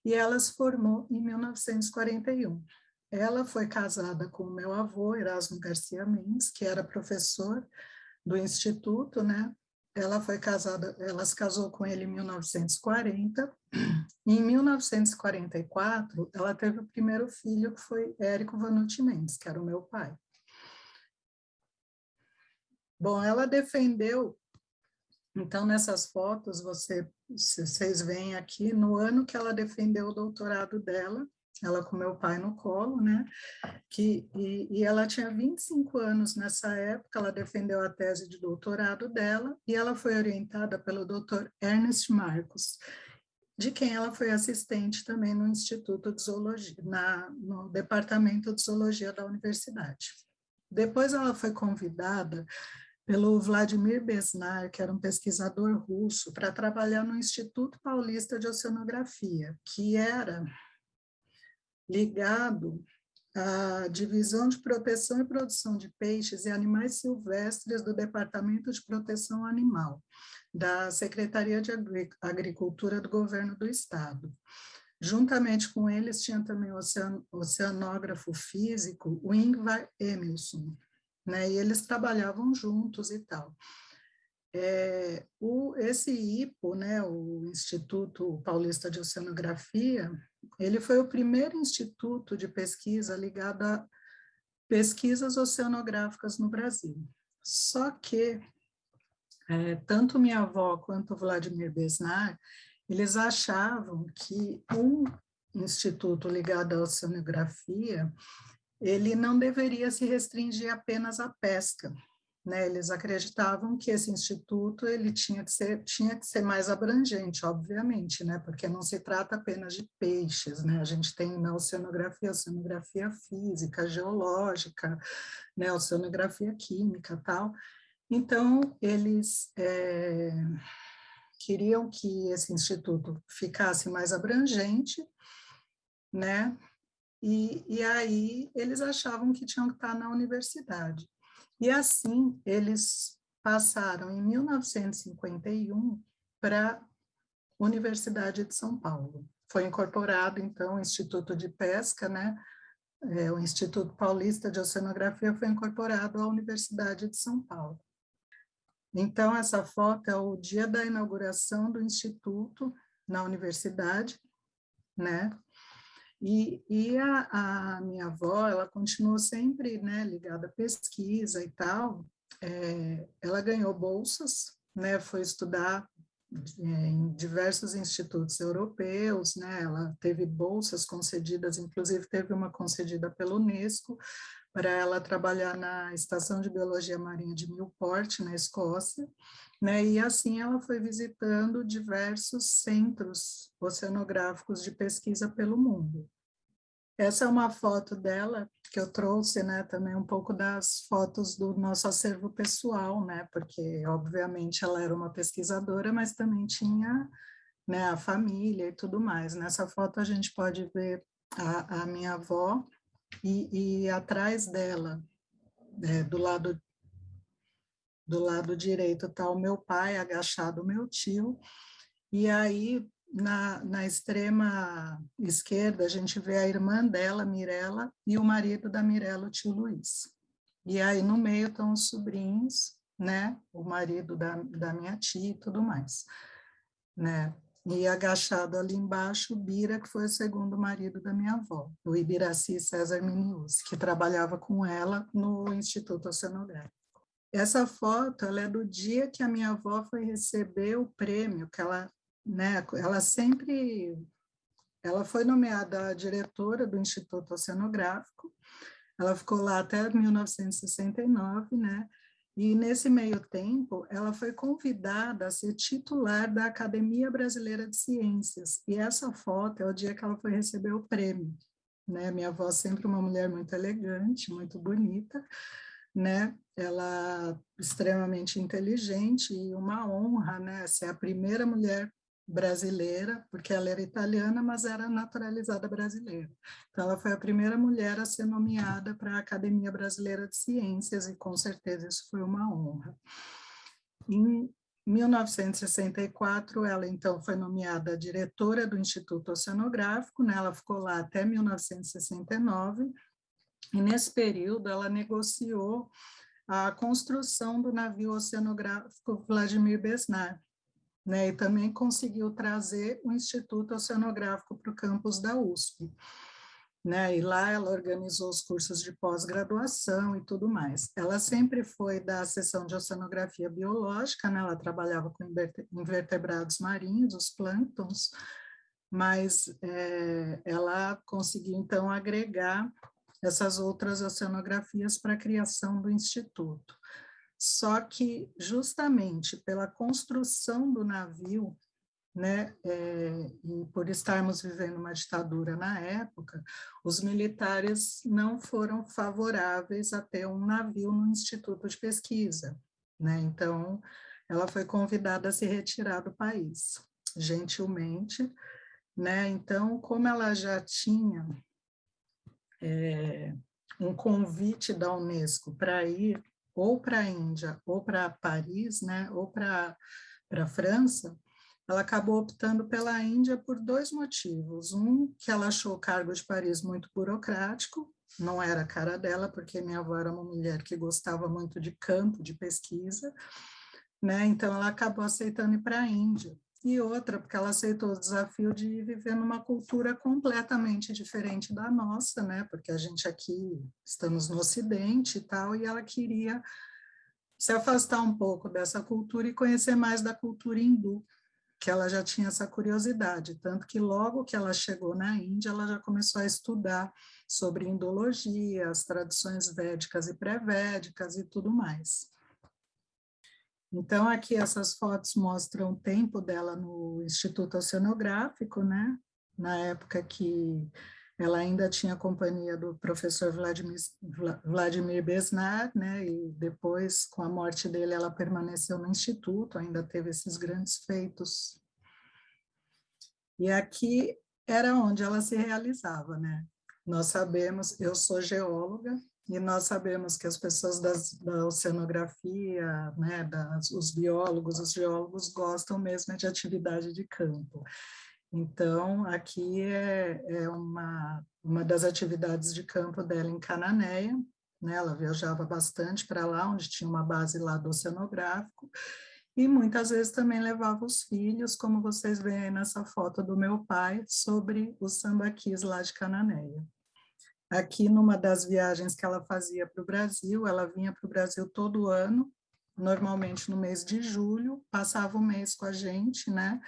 e ela se formou em 1941. Ela foi casada com o meu avô, Erasmo Garcia Mendes, que era professor do Instituto, né, ela foi casada, ela se casou com ele em 1940. E em 1944, ela teve o primeiro filho, que foi Érico Vanucci Mendes, que era o meu pai. Bom, ela defendeu, então nessas fotos você, vocês veem aqui, no ano que ela defendeu o doutorado dela, ela com meu pai no colo, né? Que, e, e, ela tinha 25 anos nessa época, ela defendeu a tese de doutorado dela e ela foi orientada pelo Dr. Ernest Marcos, de quem ela foi assistente também no Instituto de Zoologia, na, no Departamento de Zoologia da Universidade. Depois ela foi convidada pelo Vladimir Besnar, que era um pesquisador russo, para trabalhar no Instituto Paulista de Oceanografia, que era ligado à Divisão de Proteção e Produção de Peixes e Animais Silvestres do Departamento de Proteção Animal, da Secretaria de Agricultura do Governo do Estado. Juntamente com eles tinha também o oceanógrafo físico, o Ingvar Emilson, né? E eles trabalhavam juntos e tal. É, o, esse IPO, né, o Instituto Paulista de Oceanografia, ele foi o primeiro instituto de pesquisa ligado a pesquisas oceanográficas no Brasil. Só que é, tanto minha avó quanto Vladimir Besnar, eles achavam que um instituto ligado à oceanografia ele não deveria se restringir apenas à pesca. Né? Eles acreditavam que esse instituto ele tinha que ser tinha que ser mais abrangente, obviamente, né? Porque não se trata apenas de peixes, né? A gente tem na oceanografia, oceanografia física, geológica, né? Oceanografia química, tal. Então eles é, queriam que esse instituto ficasse mais abrangente, né? E, e aí eles achavam que tinham que estar na universidade. E assim eles passaram em 1951 para a Universidade de São Paulo. Foi incorporado então o Instituto de Pesca, né? É, o Instituto Paulista de Oceanografia foi incorporado à Universidade de São Paulo. Então, essa foto é o dia da inauguração do Instituto na universidade, né? E, e a, a, minha avó, ela continuou sempre né, ligada à pesquisa e tal. É, ela ganhou bolsas, né, foi estudar é, em diversos institutos europeus, né, ela teve bolsas concedidas, inclusive teve uma concedida pela Unesco, para ela trabalhar na Estação de Biologia Marinha de Newport, na Escócia, né? E assim ela foi visitando diversos centros oceanográficos de pesquisa pelo mundo. Essa é uma foto dela que eu trouxe, né, também um pouco das fotos do nosso acervo pessoal, né, porque obviamente ela era uma pesquisadora, mas também tinha, né, a família e tudo mais. Nessa foto a gente pode ver a, a minha avó e, e atrás dela, né, do lado do lado direito está o meu pai, agachado o meu tio, e aí na, na extrema esquerda a gente vê a irmã dela, Mirella, e o marido da Mirella, o tio Luiz. E aí no meio estão os sobrinhos, né, o marido da, da minha tia e tudo mais, né. E agachado ali embaixo, o Bira, que foi o segundo marido da minha avó, o Ibiraci César Minius, que trabalhava com ela no Instituto Oceanográfico. Essa foto ela é do dia que a minha avó foi receber o prêmio, que ela, né, ela sempre, ela foi nomeada diretora do Instituto Oceanográfico, ela ficou lá até 1969, né, e nesse meio tempo, ela foi convidada a ser titular da Academia Brasileira de Ciências. E essa foto é o dia que ela foi receber o prêmio. Né? Minha avó sempre uma mulher muito elegante, muito bonita, né? Ela extremamente inteligente e uma honra, né? Ser a primeira mulher brasileira, porque ela era italiana, mas era naturalizada brasileira. Então, ela foi a primeira mulher a ser nomeada para a Academia Brasileira de Ciências, e com certeza isso foi uma honra. Em 1964, ela então foi nomeada diretora do Instituto Oceanográfico, né? ela ficou lá até 1969, e nesse período ela negociou a construção do navio oceanográfico Vladimir Besnar, né, e também conseguiu trazer o Instituto Oceanográfico para o campus da USP. Né, e lá ela organizou os cursos de pós-graduação e tudo mais. Ela sempre foi da seção de oceanografia biológica, né, ela trabalhava com invertebrados marinhos, os plânctons, mas é, ela conseguiu então agregar essas outras oceanografias para a criação do instituto. Só que, justamente pela construção do navio, né, é, e por estarmos vivendo uma ditadura na época, os militares não foram favoráveis a ter um navio no Instituto de Pesquisa, né, então ela foi convidada a se retirar do país, gentilmente, né, então como ela já tinha é, um convite da Unesco para ir ou para a Índia ou para Paris, né, ou para a França, ela acabou optando pela Índia por dois motivos. Um, que ela achou o cargo de Paris muito burocrático, não era a cara dela, porque minha avó era uma mulher que gostava muito de campo, de pesquisa, né? Então ela acabou aceitando ir para a Índia. E outra, porque ela aceitou o desafio de viver numa cultura completamente diferente da nossa, né? Porque a gente aqui estamos no Ocidente e tal, e ela queria se afastar um pouco dessa cultura e conhecer mais da cultura hindu, que ela já tinha essa curiosidade, tanto que logo que ela chegou na Índia, ela já começou a estudar sobre indologia, as tradições védicas e pré-védicas e tudo mais. Então, aqui essas fotos mostram o tempo dela no Instituto Oceanográfico, né? Na época que ela ainda tinha a companhia do professor Vladimir, Vladimir né? E depois, com a morte dele, ela permaneceu no instituto, ainda teve esses grandes feitos. E aqui era onde ela se realizava, né? Nós sabemos, eu sou geóloga, e nós sabemos que as pessoas das, da oceanografia, né, das, os biólogos, os geólogos gostam mesmo de atividade de campo. Então, aqui é, é uma, uma das atividades de campo dela em Cananéia, né? ela viajava bastante para lá, onde tinha uma base lá do oceanográfico, e muitas vezes também levava os filhos, como vocês veem aí nessa foto do meu pai, sobre os sambaquis lá de Cananéia. Aqui, numa das viagens que ela fazia para o Brasil, ela vinha para o Brasil todo ano, normalmente no mês de julho, passava o mês com a gente, né?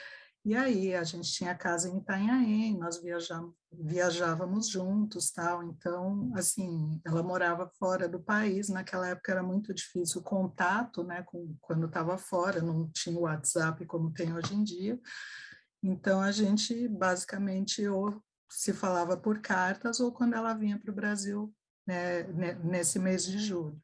E aí a gente tinha casa em Itanhaém, nós viajávamos, viajávamos juntos, tal. Então, assim, ela morava fora do país. Naquela época era muito difícil o contato, né? Com, quando estava fora, não tinha o WhatsApp como tem hoje em dia. Então a gente basicamente ou se falava por cartas ou quando ela vinha para o Brasil né, nesse mês de julho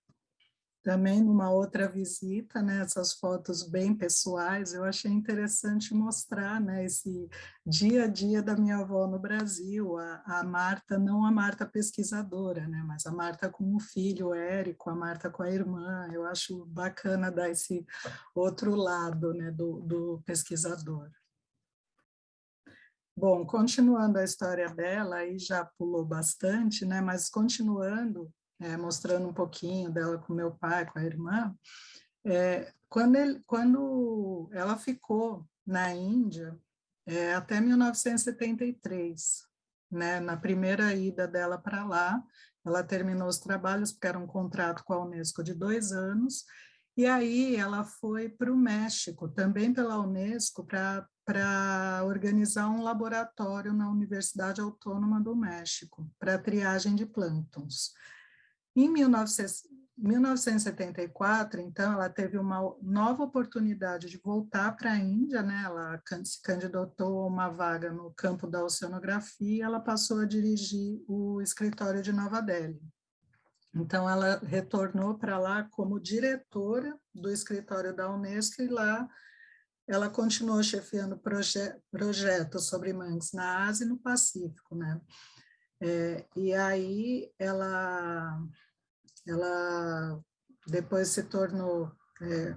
também numa outra visita, né, essas fotos bem pessoais, eu achei interessante mostrar né, esse dia a dia da minha avó no Brasil, a, a Marta, não a Marta pesquisadora, né, mas a Marta com o filho, o Érico, a Marta com a irmã, eu acho bacana dar esse outro lado né, do, do pesquisador. Bom, continuando a história dela, aí já pulou bastante, né, mas continuando, é, mostrando um pouquinho dela com meu pai, com a irmã, é, quando, ele, quando ela ficou na Índia, é, até 1973, né, na primeira ida dela para lá, ela terminou os trabalhos, porque era um contrato com a Unesco de dois anos, e aí ela foi para o México, também pela Unesco, para organizar um laboratório na Universidade Autônoma do México, para triagem de plânctons. Em 1974, então, ela teve uma nova oportunidade de voltar para a Índia, né? Ela se candidatou a uma vaga no campo da oceanografia, ela passou a dirigir o escritório de Nova Delhi. Então, ela retornou para lá como diretora do escritório da Unesco e lá ela continuou chefiando proje projetos sobre mangues na Ásia e no Pacífico, né? É, e aí ela ela depois se tornou, é,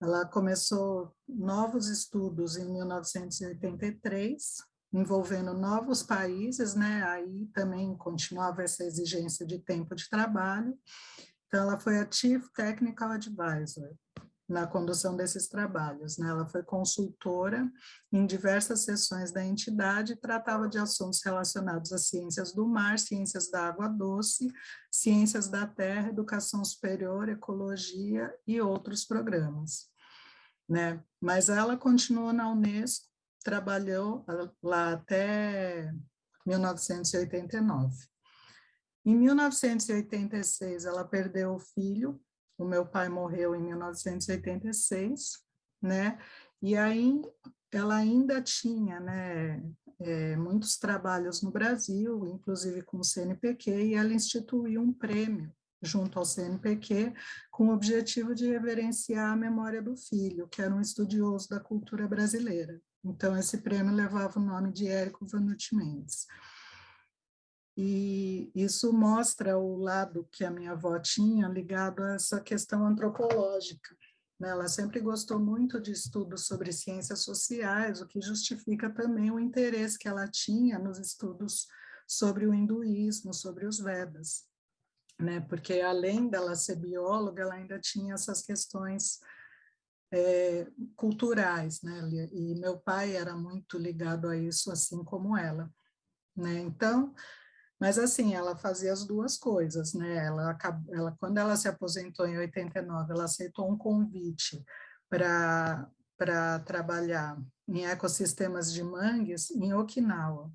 ela começou novos estudos em 1983, envolvendo novos países, né, aí também continuava essa exigência de tempo de trabalho, então ela foi a Chief Technical Advisor, na condução desses trabalhos. Né? Ela foi consultora em diversas sessões da entidade e tratava de assuntos relacionados às ciências do mar, ciências da água doce, ciências da terra, educação superior, ecologia e outros programas. Né? Mas ela continuou na Unesco, trabalhou lá até 1989. Em 1986, ela perdeu o filho, o meu pai morreu em 1986, né? E aí, ela ainda tinha né, é, muitos trabalhos no Brasil, inclusive com o CNPq, e ela instituiu um prêmio junto ao CNPq, com o objetivo de reverenciar a memória do filho, que era um estudioso da cultura brasileira. Então, esse prêmio levava o nome de Érico Vanucci Mendes. E isso mostra o lado que a minha avó tinha ligado a essa questão antropológica. Né? Ela sempre gostou muito de estudos sobre ciências sociais, o que justifica também o interesse que ela tinha nos estudos sobre o hinduísmo, sobre os Vedas né? Porque além dela ser bióloga, ela ainda tinha essas questões é, culturais, né? E meu pai era muito ligado a isso, assim como ela, né? Então, mas assim, ela fazia as duas coisas, né? Ela, ela quando ela se aposentou em 89, ela aceitou um convite para para trabalhar em ecossistemas de mangues em Okinawa,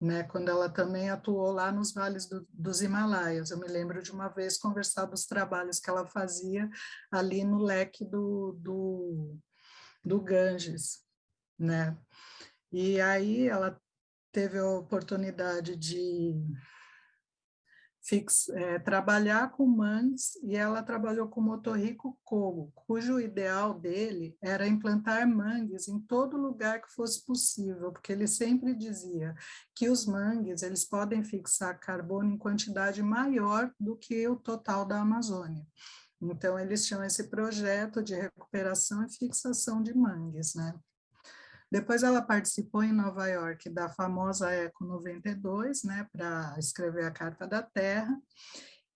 né, quando ela também atuou lá nos vales do, dos Himalaias. Eu me lembro de uma vez conversar dos trabalhos que ela fazia ali no leque do, do, do Ganges, né? E aí ela teve a oportunidade de fix, é, trabalhar com mangues e ela trabalhou com Motorrico Kogo, cujo ideal dele era implantar mangues em todo lugar que fosse possível, porque ele sempre dizia que os mangues eles podem fixar carbono em quantidade maior do que o total da Amazônia. Então, eles tinham esse projeto de recuperação e fixação de mangues, né? Depois ela participou em Nova York da famosa Eco 92, né, para escrever a Carta da Terra,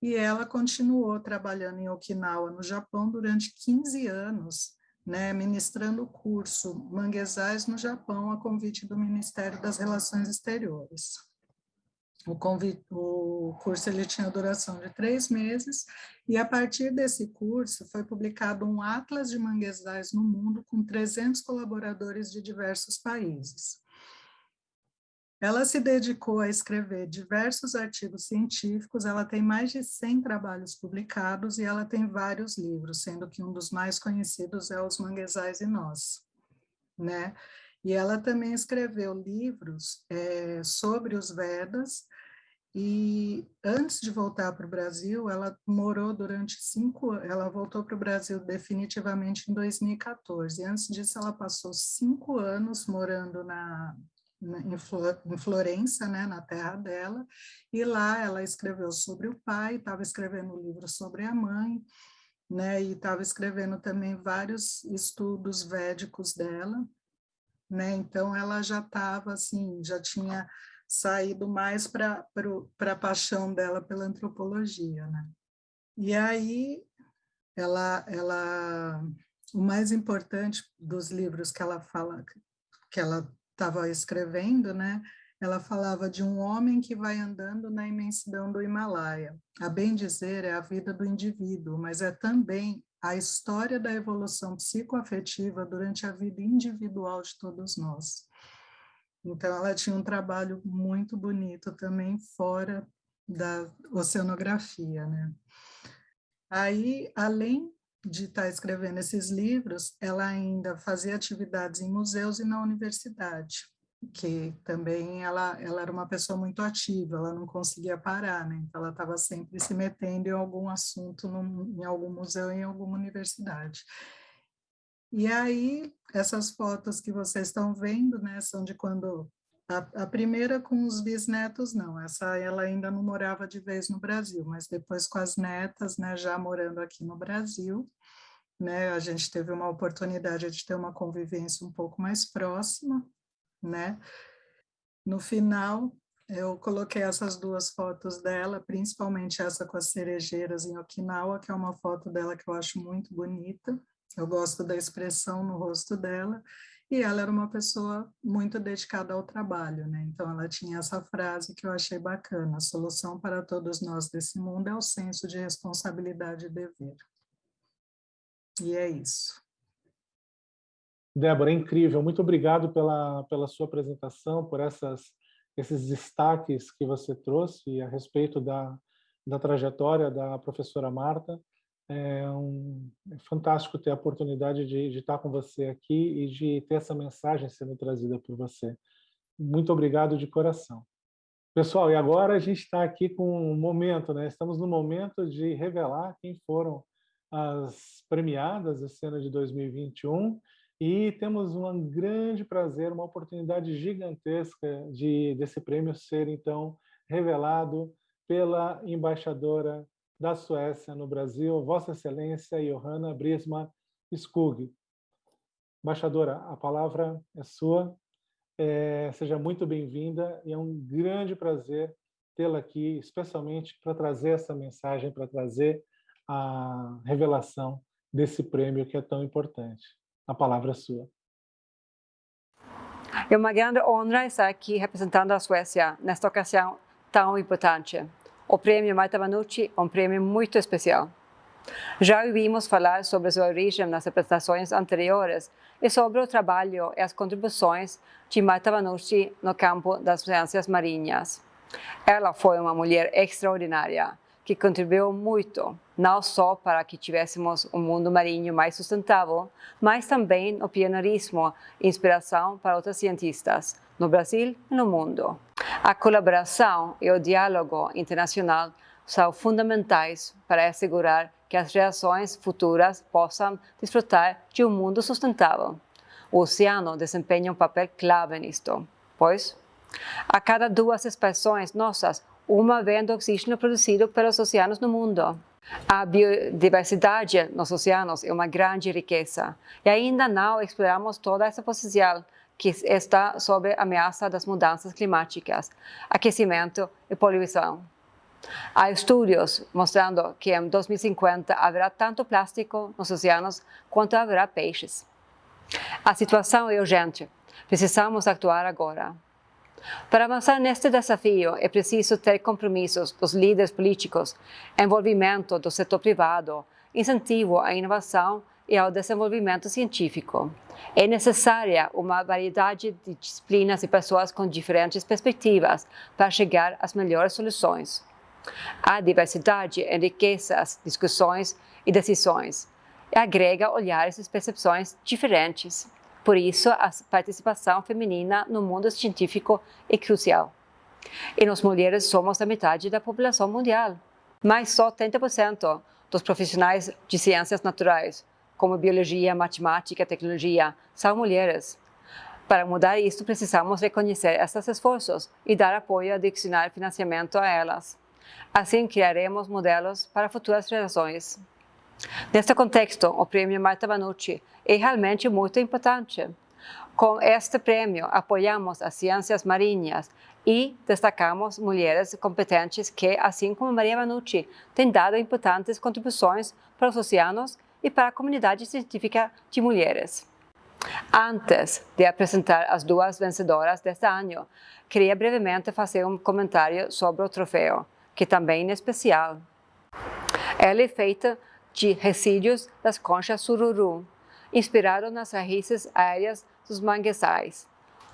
e ela continuou trabalhando em Okinawa, no Japão, durante 15 anos, né, ministrando o curso Manguezais no Japão, a convite do Ministério das Relações Exteriores. O, o curso ele tinha duração de três meses, e a partir desse curso foi publicado um Atlas de Manguezais no Mundo com 300 colaboradores de diversos países. Ela se dedicou a escrever diversos artigos científicos, ela tem mais de 100 trabalhos publicados e ela tem vários livros, sendo que um dos mais conhecidos é Os Manguezais e Nós. Né? E ela também escreveu livros é, sobre os Vedas, e antes de voltar para o Brasil, ela morou durante cinco ela voltou para o Brasil definitivamente em 2014. Antes disso, ela passou cinco anos morando na, na em, Flor, em Florença, né, na terra dela, e lá ela escreveu sobre o pai, estava escrevendo um livro sobre a mãe, né, e estava escrevendo também vários estudos védicos dela, né, então ela já estava assim, já tinha saído mais para a paixão dela pela antropologia, né? E aí, ela, ela, o mais importante dos livros que ela fala, que ela estava escrevendo, né? Ela falava de um homem que vai andando na imensidão do Himalaia. A bem dizer, é a vida do indivíduo, mas é também a história da evolução psicoafetiva durante a vida individual de todos nós. Então, ela tinha um trabalho muito bonito também fora da oceanografia, né? Aí, além de estar escrevendo esses livros, ela ainda fazia atividades em museus e na universidade, que também ela, ela era uma pessoa muito ativa, ela não conseguia parar, né? Então, ela estava sempre se metendo em algum assunto, no, em algum museu, em alguma universidade. E aí, essas fotos que vocês estão vendo, né, são de quando a, a, primeira com os bisnetos, não, essa ela ainda não morava de vez no Brasil, mas depois com as netas, né, já morando aqui no Brasil, né, a gente teve uma oportunidade de ter uma convivência um pouco mais próxima, né. No final, eu coloquei essas duas fotos dela, principalmente essa com as cerejeiras em Okinawa, que é uma foto dela que eu acho muito bonita, eu gosto da expressão no rosto dela, e ela era uma pessoa muito dedicada ao trabalho, né? Então ela tinha essa frase que eu achei bacana: a solução para todos nós desse mundo é o senso de responsabilidade e dever. E é isso. Débora, é incrível. Muito obrigado pela, pela sua apresentação, por essas, esses destaques que você trouxe a respeito da, da trajetória da professora Marta. É, um, é fantástico ter a oportunidade de, de, estar com você aqui e de ter essa mensagem sendo trazida por você. Muito obrigado de coração. Pessoal, e agora a gente está aqui com um momento, né? Estamos no momento de revelar quem foram as premiadas esse ano de 2021 e temos um grande prazer, uma oportunidade gigantesca de desse prêmio ser, então, revelado pela embaixadora da Suécia no Brasil, Vossa Excelência Johanna Brisma Skog. Embaixadora, a palavra é sua. É, seja muito bem-vinda e é um grande prazer tê-la aqui, especialmente para trazer essa mensagem, para trazer a revelação desse prêmio que é tão importante. A palavra é sua. É uma grande honra estar aqui representando a Suécia nesta ocasião tão importante. O prêmio Marta Vanucci é um prêmio muito especial. Já ouvimos falar sobre sua origem nas apresentações anteriores e sobre o trabalho e as contribuições de Marta Vanucci no campo das ciências marinhas. Ela foi uma mulher extraordinária que contribuiu muito, não só para que tivéssemos um mundo marinho mais sustentável, mas também o pioneirismo e inspiração para outros cientistas, no Brasil e no mundo. A colaboração e o diálogo internacional são fundamentais para assegurar que as gerações futuras possam desfrutar de um mundo sustentável. O oceano desempenha um papel clave nisto, pois a cada duas expressões nossas, uma vem do oxígeno produzido pelos oceanos no mundo. A biodiversidade nos oceanos é uma grande riqueza e ainda não exploramos toda essa potencial que está sob ameaça das mudanças climáticas, aquecimento e poluição. Há estudos mostrando que em 2050 haverá tanto plástico nos oceanos quanto haverá peixes. A situação é urgente. Precisamos actuar agora. Para avançar neste desafio, é preciso ter compromissos dos líderes políticos, envolvimento do setor privado, incentivo à inovação e ao desenvolvimento científico. É necessária uma variedade de disciplinas e pessoas com diferentes perspectivas para chegar às melhores soluções. A diversidade enriquece as discussões e decisões e agrega olhares e percepções diferentes. Por isso, a participação feminina no mundo científico é crucial. E nós mulheres somos a metade da população mundial, mas só 30% dos profissionais de ciências naturais, como biologia, matemática tecnologia, são mulheres. Para mudar isso, precisamos reconhecer esses esforços e dar apoio adicional financiamento a elas. Assim, criaremos modelos para futuras gerações. Neste contexto, o prêmio Marta Vanucci é realmente muito importante. Com este prêmio, apoiamos as ciências marinhas e destacamos mulheres competentes que, assim como Maria Vanucci, têm dado importantes contribuições para os oceanos e para a comunidade científica de mulheres. Antes de apresentar as duas vencedoras deste ano, queria brevemente fazer um comentário sobre o troféu, que também é especial. Ela é feita de resíduos das conchas sururu, inspirado nas raízes aéreas dos manguezais,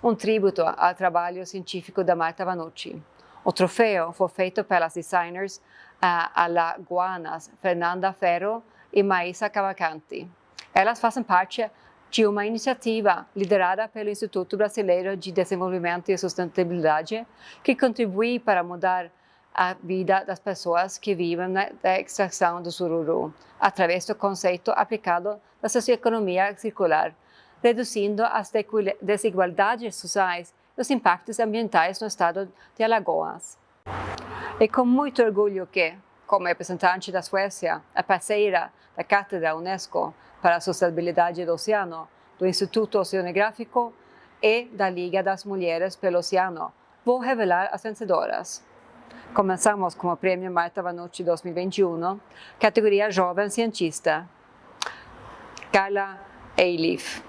um tributo ao trabalho científico da Marta Vanucci. O troféu foi feito pelas designers uh, alagoanas Fernanda Ferro e Maísa Cavalcanti. Elas fazem parte de uma iniciativa liderada pelo Instituto Brasileiro de Desenvolvimento e Sustentabilidade, que contribui para mudar a vida das pessoas que vivem na extração do sururu, através do conceito aplicado da socioeconomia circular, reduzindo as desigualdades sociais e os impactos ambientais no estado de Alagoas. É com muito orgulho que, como representante da Suécia, a parceira da Cátedra Unesco para a Sustentabilidade do Oceano, do Instituto Oceanográfico e da Liga das Mulheres pelo Oceano, vou revelar as vencedoras. Começamos com o Prêmio Marta Vanucci 2021, categoria Jovem Cientista. Carla Eilif.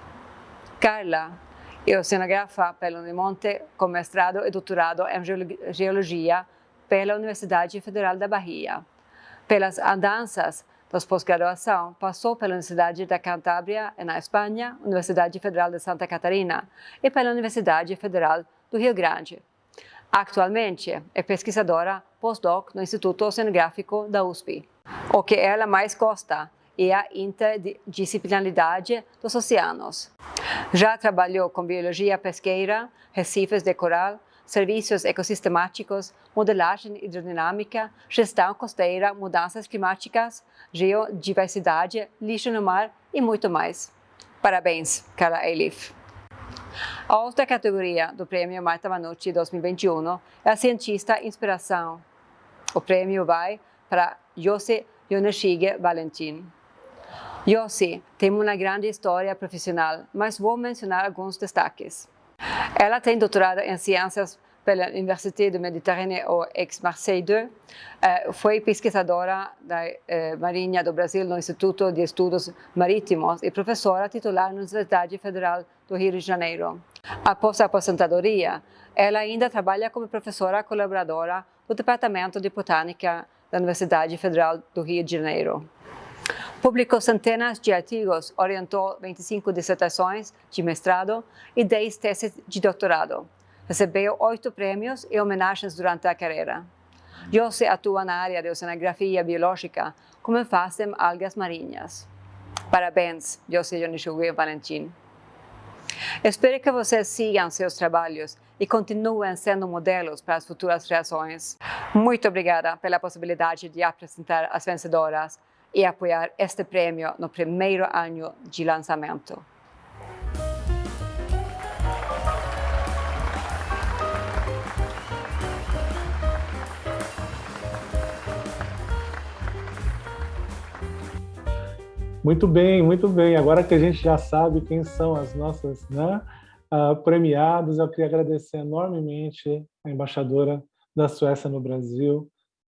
Carla é oceanografa pelo Unimonte com mestrado e doutorado em Geologia pela Universidade Federal da Bahia. Pelas andanças da pós-graduação, passou pela Universidade da Cantábria, na Espanha, Universidade Federal de Santa Catarina e pela Universidade Federal do Rio Grande. Actualmente é pesquisadora pós-doc no Instituto Oceanográfico da USP. O que ela mais gosta é a interdisciplinaridade dos oceanos. Já trabalhou com biologia pesqueira, recifes de coral, serviços ecossistemáticos, modelagem hidrodinâmica, gestão costeira, mudanças climáticas, geodiversidade, lixo no mar e muito mais. Parabéns, Carla Elif. A outra categoria do Prêmio Marta Manucci 2021 é a Cientista Inspiração. O prêmio vai para Yossi Yoneshige Valentin. Yossi tem uma grande história profissional, mas vou mencionar alguns destaques. Ela tem doutorado em Ciências pela Université do Mediterrâneo ex-Marseille 2, eh, foi pesquisadora da eh, Marinha do Brasil no Instituto de Estudos Marítimos e professora titular na Universidade Federal do Rio de Janeiro. Após a aposentadoria, ela ainda trabalha como professora colaboradora do Departamento de Botânica da Universidade Federal do Rio de Janeiro. Publicou centenas de artigos, orientou 25 dissertações de mestrado e 10 teses de doutorado. Recebeu oito prêmios e homenagens durante a carreira. José atua na área de oceanografia biológica, como fazem algas marinhas. Parabéns, José Yonishugue Valentim. Espero que vocês sigam seus trabalhos e continuem sendo modelos para as futuras gerações. Muito obrigada pela possibilidade de apresentar as vencedoras e apoiar este prêmio no primeiro ano de lançamento. Muito bem, muito bem. Agora que a gente já sabe quem são as nossas né, uh, premiadas, eu queria agradecer enormemente a embaixadora da Suécia no Brasil,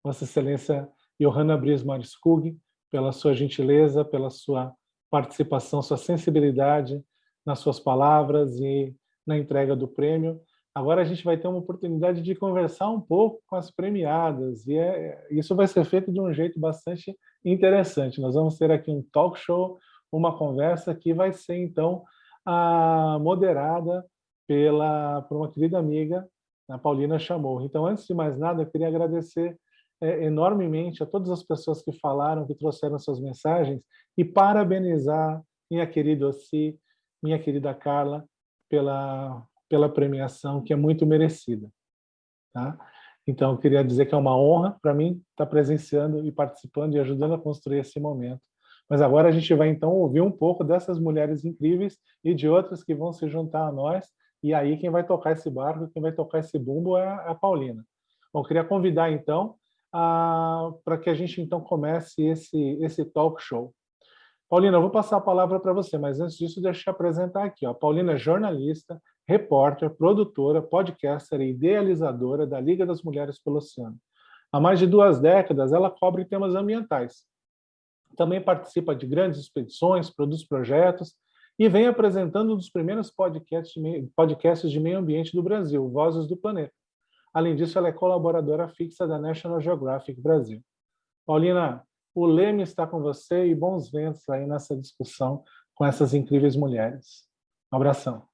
Vossa Excelência Johanna Brismar Skug, pela sua gentileza, pela sua participação, sua sensibilidade nas suas palavras e na entrega do prêmio. Agora a gente vai ter uma oportunidade de conversar um pouco com as premiadas, e é, isso vai ser feito de um jeito bastante interessante. Nós vamos ter aqui um talk show, uma conversa que vai ser, então, a, moderada pela, por uma querida amiga, a Paulina Chamorro. Então, antes de mais nada, eu queria agradecer é, enormemente a todas as pessoas que falaram, que trouxeram suas mensagens, e parabenizar minha querida Ossi, minha querida Carla, pela, pela premiação, que é muito merecida. Tá? Então, eu queria dizer que é uma honra para mim estar presenciando e participando e ajudando a construir esse momento. Mas agora a gente vai, então, ouvir um pouco dessas mulheres incríveis e de outras que vão se juntar a nós, e aí quem vai tocar esse barco, quem vai tocar esse bumbo é a Paulina. Bom, queria convidar, então, para que a gente, então, comece esse, esse talk show. Paulina, eu vou passar a palavra para você, mas antes disso, deixa eu te apresentar aqui. Ó. Paulina é jornalista, repórter, produtora, podcaster e idealizadora da Liga das Mulheres pelo Oceano. Há mais de duas décadas, ela cobre temas ambientais. Também participa de grandes expedições, produz projetos e vem apresentando um dos primeiros podcasts de, meio, podcasts de meio ambiente do Brasil, Vozes do Planeta. Além disso, ela é colaboradora fixa da National Geographic Brasil. Paulina, o leme está com você e bons ventos aí nessa discussão com essas incríveis mulheres. Um abração.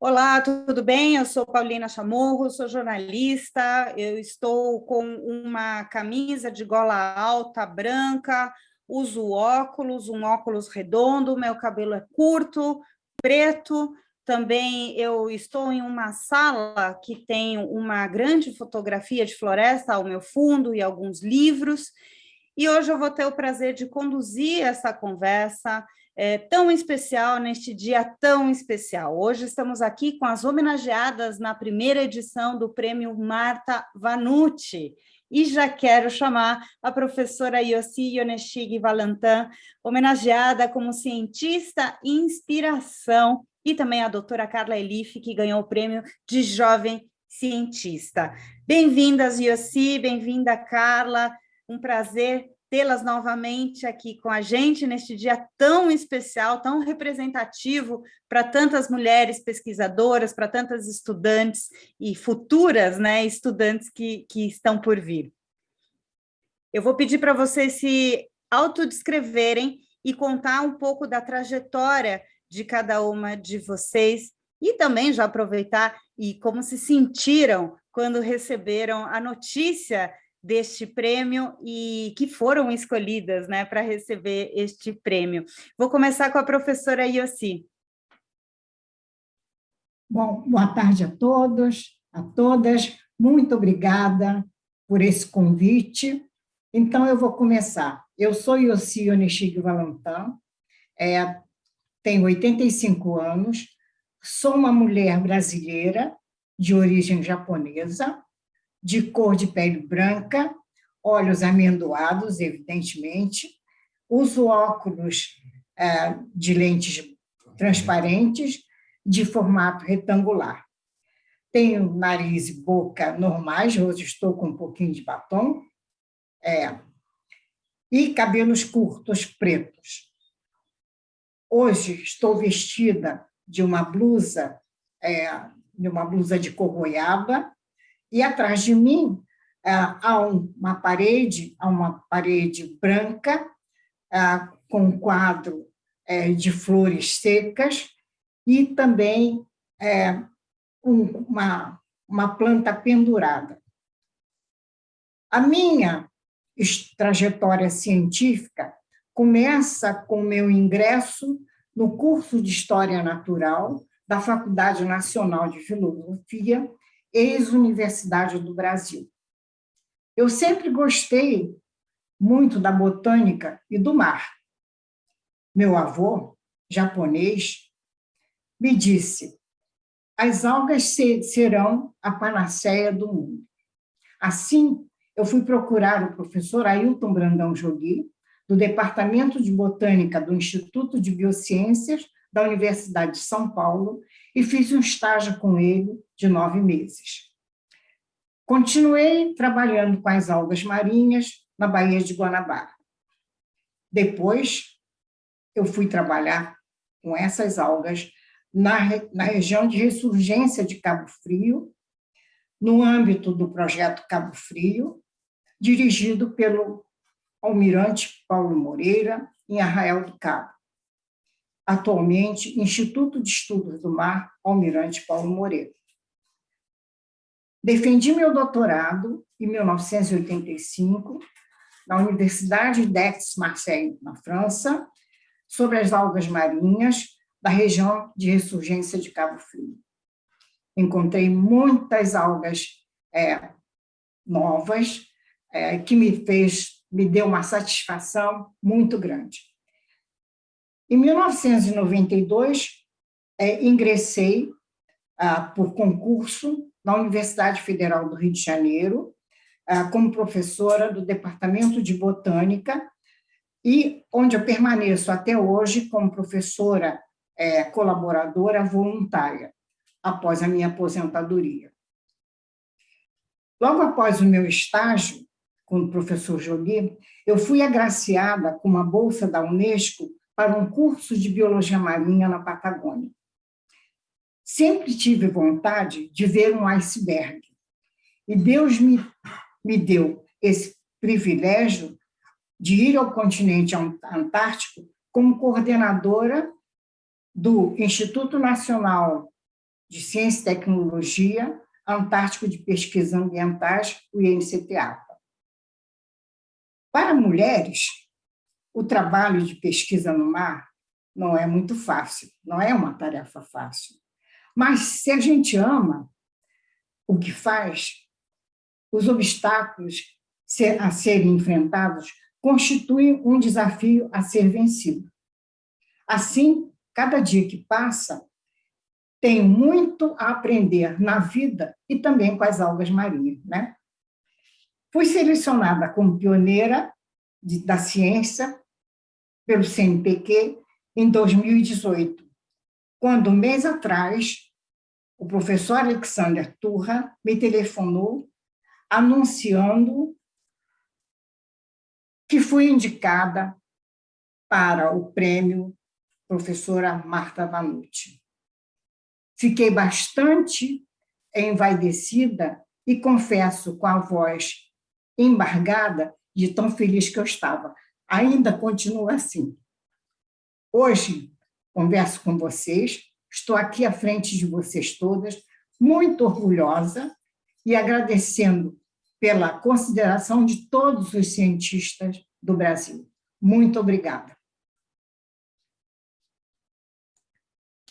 Olá, tudo bem? Eu sou Paulina Chamorro, sou jornalista, eu estou com uma camisa de gola alta branca, uso óculos, um óculos redondo, meu cabelo é curto, preto, também eu estou em uma sala que tem uma grande fotografia de floresta ao meu fundo e alguns livros, e hoje eu vou ter o prazer de conduzir essa conversa é, tão especial neste dia tão especial. Hoje estamos aqui com as homenageadas na primeira edição do Prêmio Marta Vanucci, e já quero chamar a professora Yossi Yoneshig Valentin, homenageada como cientista e inspiração, e também a doutora Carla Elif, que ganhou o prêmio de jovem cientista. Bem-vindas, Yossi, bem-vinda, Carla, um prazer tê-las novamente aqui com a gente neste dia tão especial, tão representativo para tantas mulheres pesquisadoras, para tantas estudantes e futuras né, estudantes que, que estão por vir. Eu vou pedir para vocês se autodescreverem e contar um pouco da trajetória de cada uma de vocês e também já aproveitar e como se sentiram quando receberam a notícia deste prêmio e que foram escolhidas né, para receber este prêmio. Vou começar com a professora Yossi. Bom, boa tarde a todos, a todas. Muito obrigada por esse convite. Então, eu vou começar. Eu sou Yossi Onishig Valentin, é, tenho 85 anos, sou uma mulher brasileira de origem japonesa, de cor de pele branca, olhos amendoados, evidentemente, uso óculos é, de lentes transparentes, de formato retangular. Tenho nariz e boca normais, hoje estou com um pouquinho de batom, é, e cabelos curtos pretos. Hoje estou vestida de uma blusa, é, de uma blusa de cor goiaba, e atrás de mim é, há uma parede, há uma parede branca, é, com um quadro é, de flores secas, e também uma, uma planta pendurada. A minha trajetória científica começa com meu ingresso no curso de História Natural da Faculdade Nacional de Filosofia, ex-Universidade do Brasil. Eu sempre gostei muito da botânica e do mar. Meu avô, japonês, me disse: as algas serão a panaceia do mundo. Assim, eu fui procurar o professor Ailton Brandão Jogi, do Departamento de Botânica do Instituto de Biociências da Universidade de São Paulo e fiz um estágio com ele de nove meses. Continuei trabalhando com as algas marinhas na Baía de Guanabara. Depois, eu fui trabalhar com essas algas na, na região de ressurgência de Cabo Frio, no âmbito do projeto Cabo Frio, dirigido pelo almirante Paulo Moreira, em Arraial do Cabo. Atualmente, Instituto de Estudos do Mar, Almirante Paulo Moreira. Defendi meu doutorado em 1985 na Universidade d'Aix-Marseille, na França, sobre as algas marinhas da região de ressurgência de Cabo Frio. Encontrei muitas algas é, novas, é, que me fez, me deu uma satisfação muito grande. Em 1992, é, ingressei ah, por concurso na Universidade Federal do Rio de Janeiro, ah, como professora do Departamento de Botânica, e onde eu permaneço até hoje como professora é, colaboradora voluntária, após a minha aposentadoria. Logo após o meu estágio, com o professor Jolie, eu fui agraciada com uma bolsa da Unesco para um curso de biologia marinha na Patagônia. Sempre tive vontade de ver um iceberg, e Deus me, me deu esse privilégio de ir ao continente antártico como coordenadora do Instituto Nacional de Ciência e Tecnologia Antártico de Pesquisa Ambientais, o INCTA. Para mulheres, o trabalho de pesquisa no mar não é muito fácil, não é uma tarefa fácil. Mas se a gente ama o que faz, os obstáculos a serem enfrentados constituem um desafio a ser vencido. Assim, cada dia que passa, tenho muito a aprender na vida e também com as algas marinhas. Né? Fui selecionada como pioneira de, da ciência pelo CNPq em 2018, quando, um mês atrás, o professor Alexander Turra me telefonou anunciando que fui indicada para o prêmio professora Marta Vanucci. Fiquei bastante envaidecida e confesso com a voz embargada de tão feliz que eu estava. Ainda continuo assim. Hoje, converso com vocês, estou aqui à frente de vocês todas, muito orgulhosa e agradecendo pela consideração de todos os cientistas do Brasil. Muito obrigada.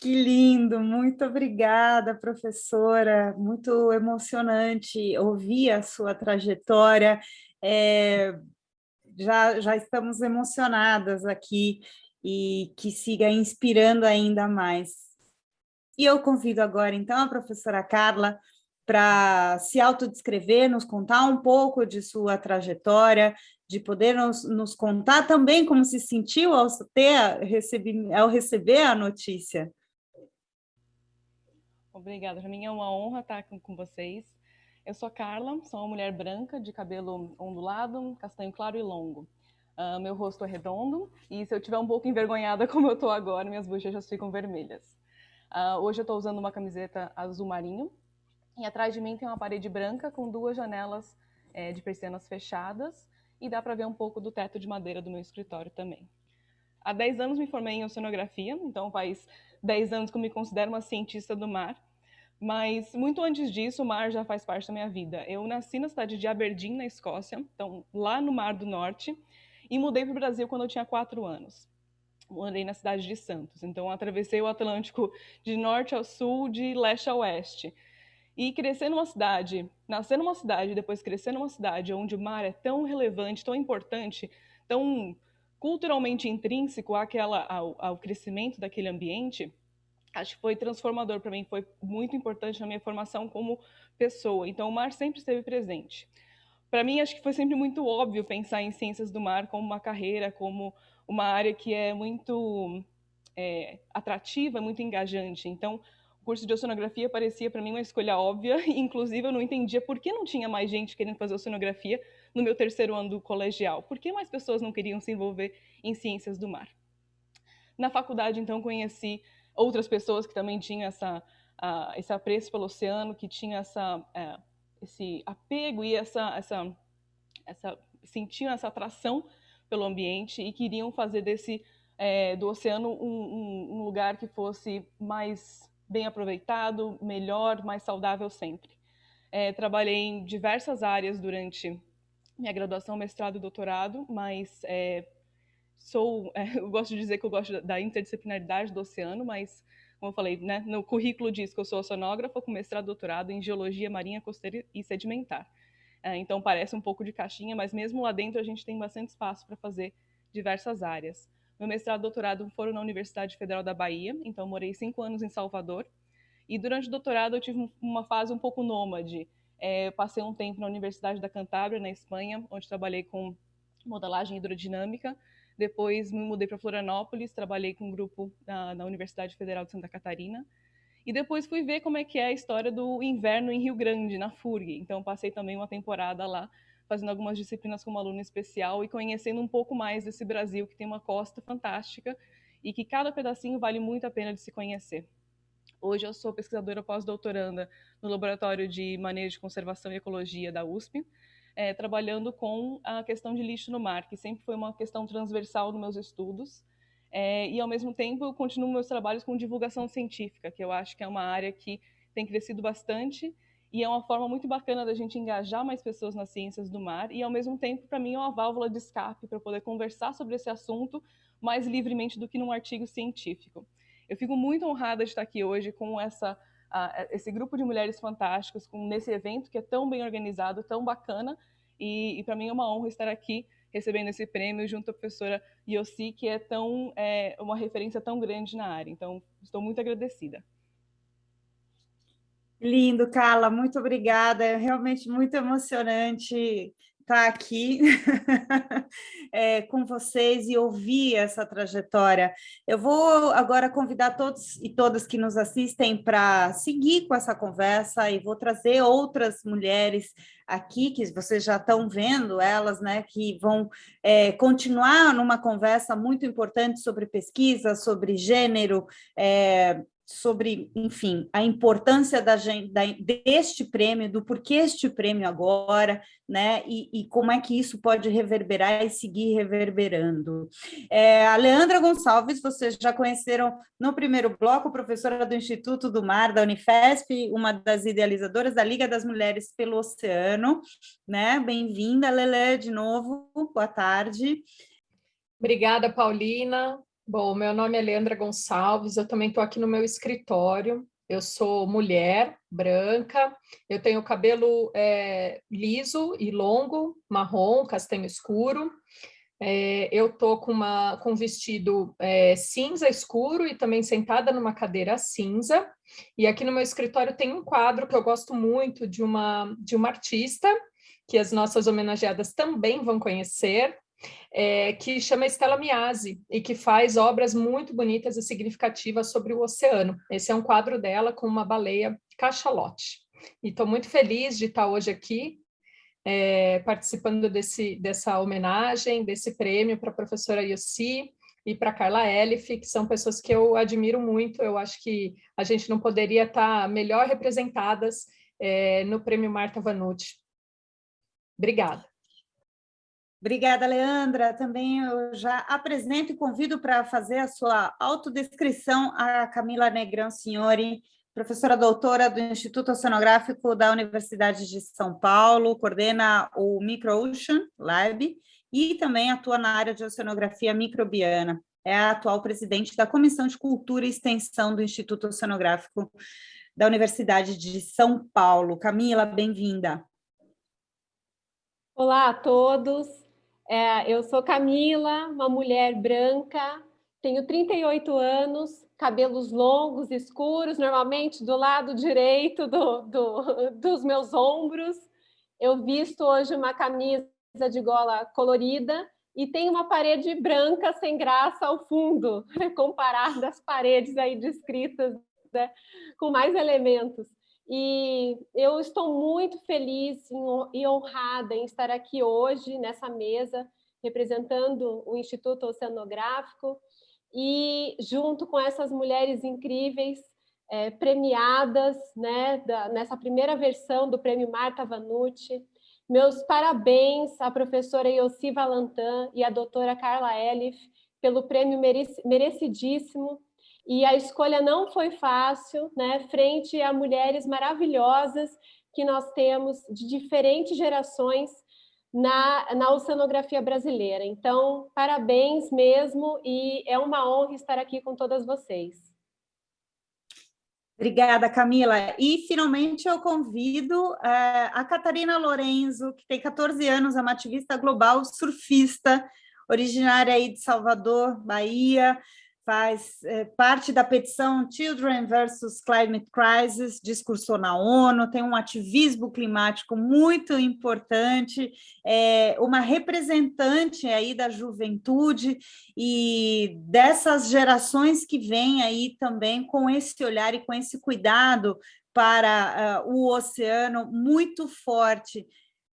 Que lindo, muito obrigada, professora. Muito emocionante ouvir a sua trajetória. É, já, já estamos emocionadas aqui e que siga inspirando ainda mais. E eu convido agora, então, a professora Carla para se autodescrever, nos contar um pouco de sua trajetória, de poder nos, nos contar também como se sentiu ao, ter, receber, ao receber a notícia. Obrigada, para mim é uma honra estar com, com vocês. Eu sou Carla, sou uma mulher branca, de cabelo ondulado, castanho claro e longo. Uh, meu rosto é redondo e se eu tiver um pouco envergonhada como eu estou agora, minhas bochechas ficam vermelhas. Uh, hoje eu estou usando uma camiseta azul marinho e atrás de mim tem uma parede branca com duas janelas é, de persianas fechadas e dá para ver um pouco do teto de madeira do meu escritório também. Há 10 anos me formei em oceanografia, então faz 10 anos que eu me considero uma cientista do mar. Mas muito antes disso, o mar já faz parte da minha vida. Eu nasci na cidade de Aberdeen, na Escócia, então lá no Mar do Norte, e mudei para o Brasil quando eu tinha quatro anos. Morei na cidade de Santos, então atravessei o Atlântico de norte ao sul, de leste a oeste. E crescer numa cidade, nascer numa cidade, depois crescer numa cidade onde o mar é tão relevante, tão importante, tão culturalmente intrínseco àquela, ao, ao crescimento daquele ambiente, acho que foi transformador para mim, foi muito importante na minha formação como pessoa. Então, o mar sempre esteve presente. Para mim, acho que foi sempre muito óbvio pensar em ciências do mar como uma carreira, como uma área que é muito é, atrativa, muito engajante. Então, o curso de oceanografia parecia para mim uma escolha óbvia, inclusive eu não entendia por que não tinha mais gente querendo fazer oceanografia no meu terceiro ano do colegial. Por que mais pessoas não queriam se envolver em ciências do mar? Na faculdade, então, conheci outras pessoas que também tinham essa, uh, esse apreço pelo oceano, que tinham essa, uh, esse apego e essa, essa, essa, sentiam essa atração pelo ambiente e queriam fazer desse é, do oceano um, um, lugar que fosse mais bem aproveitado, melhor, mais saudável sempre. É, trabalhei em diversas áreas durante minha graduação, mestrado e doutorado, mas é, sou, é, eu gosto de dizer que eu gosto da interdisciplinaridade do oceano, mas, como eu falei, né, no currículo diz que eu sou oceanógrafa com mestrado e doutorado em geologia marinha, costeira e sedimentar. É, então parece um pouco de caixinha, mas mesmo lá dentro a gente tem bastante espaço para fazer diversas áreas. Meu mestrado e doutorado foram na Universidade Federal da Bahia, então morei cinco anos em Salvador. E durante o doutorado eu tive uma fase um pouco nômade. É, passei um tempo na Universidade da Cantábria, na Espanha, onde trabalhei com modelagem hidrodinâmica, depois me mudei para Florianópolis, trabalhei com um grupo na, na, Universidade Federal de Santa Catarina. E depois fui ver como é que é a história do inverno em Rio Grande, na FURG. Então passei também uma temporada lá, fazendo algumas disciplinas como aluna especial e conhecendo um pouco mais desse Brasil que tem uma costa fantástica e que cada pedacinho vale muito a pena de se conhecer. Hoje eu sou pesquisadora pós-doutoranda no Laboratório de Manejo de Conservação e Ecologia da USP, é, trabalhando com a questão de lixo no mar, que sempre foi uma questão transversal nos meus estudos. É, e, ao mesmo tempo, eu continuo meus trabalhos com divulgação científica, que eu acho que é uma área que tem crescido bastante e é uma forma muito bacana da gente engajar mais pessoas nas ciências do mar e, ao mesmo tempo, para mim, é uma válvula de escape para poder conversar sobre esse assunto mais livremente do que num artigo científico. Eu fico muito honrada de estar aqui hoje com essa esse grupo de mulheres fantásticas com, nesse evento que é tão bem organizado, tão bacana, e, e para mim é uma honra estar aqui recebendo esse prêmio junto à professora Yossi, que é tão é, uma referência tão grande na área. Então, estou muito agradecida. Lindo, Carla, muito obrigada. É realmente muito emocionante estar aqui é, com vocês e ouvir essa trajetória. Eu vou agora convidar todos e todas que nos assistem para seguir com essa conversa e vou trazer outras mulheres aqui, que vocês já estão vendo elas, né, que vão é, continuar numa conversa muito importante sobre pesquisa, sobre gênero, é, sobre, enfim, a importância da, da, deste prêmio, do porquê este prêmio agora, né, e, e, como é que isso pode reverberar e seguir reverberando. É, a Leandra Gonçalves, vocês já conheceram no primeiro bloco, professora do Instituto do Mar, da Unifesp, uma das idealizadoras da Liga das Mulheres pelo Oceano, né, bem-vinda, Lele, de novo, boa tarde. Obrigada, Paulina, Bom, meu nome é Leandra Gonçalves, eu também estou aqui no meu escritório. Eu sou mulher, branca, eu tenho cabelo é, liso e longo, marrom, castanho escuro. É, eu estou com, com um vestido é, cinza escuro e também sentada numa cadeira cinza. E aqui no meu escritório tem um quadro que eu gosto muito de uma, de uma artista, que as nossas homenageadas também vão conhecer, é, que chama Stella Miasi e que faz obras muito bonitas e significativas sobre o oceano. Esse é um quadro dela com uma baleia cachalote. E estou muito feliz de estar hoje aqui é, participando desse, dessa homenagem, desse prêmio para a professora Yossi e para Carla Elif, que são pessoas que eu admiro muito. Eu acho que a gente não poderia estar melhor representadas é, no prêmio Marta Vanucci. Obrigada. Obrigada, Leandra. Também eu já apresento e convido para fazer a sua autodescrição a Camila Negrão Signori, professora doutora do Instituto Oceanográfico da Universidade de São Paulo, coordena o MicroOcean Lab e também atua na área de oceanografia microbiana. É a atual presidente da Comissão de Cultura e Extensão do Instituto Oceanográfico da Universidade de São Paulo. Camila, bem-vinda. Olá a todos. É, eu sou Camila, uma mulher branca, tenho 38 anos, cabelos longos, escuros, normalmente do lado direito do, do, dos meus ombros. Eu visto hoje uma camisa de gola colorida e tem uma parede branca sem graça ao fundo, comparado às paredes aí descritas né, com mais elementos. E eu estou muito feliz e honrada em estar aqui hoje nessa mesa, representando o Instituto Oceanográfico e junto com essas mulheres incríveis é, premiadas né, da, nessa primeira versão do Prêmio Marta Vanucci. Meus parabéns à professora Yossi Valentin e à doutora Carla Elif pelo prêmio merecidíssimo e a escolha não foi fácil, né, frente a mulheres maravilhosas que nós temos de diferentes gerações na, na oceanografia brasileira. Então, parabéns mesmo e é uma honra estar aqui com todas vocês. Obrigada, Camila. E, finalmente, eu convido é, a Catarina Lorenzo, que tem 14 anos, é uma ativista global surfista, originária aí de Salvador, Bahia, faz é, parte da petição Children versus Climate Crisis, discursou na ONU, tem um ativismo climático muito importante, é uma representante aí da juventude e dessas gerações que vêm aí também com esse olhar e com esse cuidado para uh, o oceano muito forte.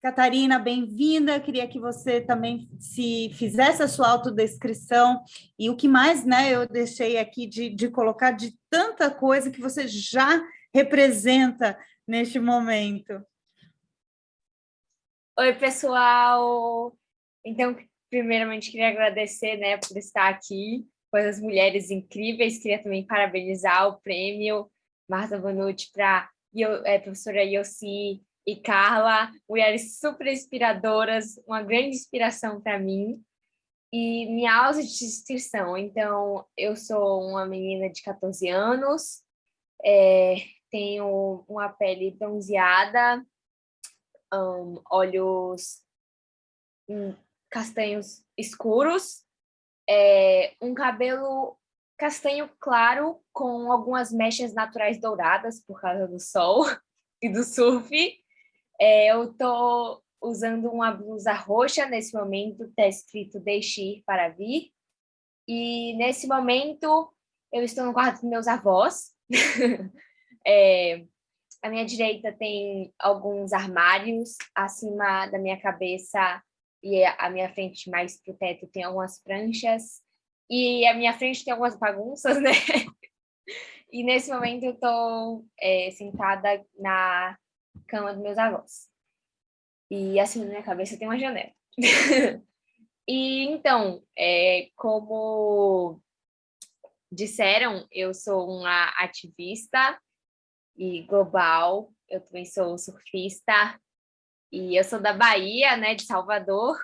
Catarina, bem-vinda. Queria que você também se fizesse a sua autodescrição e o que mais, né, eu deixei aqui de, de colocar de tanta coisa que você já representa neste momento. Oi, pessoal. Então, primeiramente queria agradecer, né, por estar aqui com as mulheres incríveis. Queria também parabenizar o prêmio Marta Vanucci para a é, professora Yossi e Carla, mulheres super inspiradoras, uma grande inspiração para mim. E minha descrição, então, eu sou uma menina de 14 anos, é, tenho uma pele bronzeada, um, olhos um, castanhos escuros, é, um cabelo castanho claro com algumas mechas naturais douradas por causa do sol e do surf, é, eu estou usando uma blusa roxa nesse momento, está escrito Deixe ir para vir. E nesse momento eu estou no quarto dos meus avós. é, à minha direita tem alguns armários, acima da minha cabeça e a minha frente mais para o teto tem algumas pranchas. E a minha frente tem algumas bagunças, né? E nesse momento eu estou é, sentada na cama dos meus avós. E assim na minha cabeça tem uma janela. e então, é, como disseram, eu sou uma ativista e global, eu também sou surfista, e eu sou da Bahia, né, de Salvador,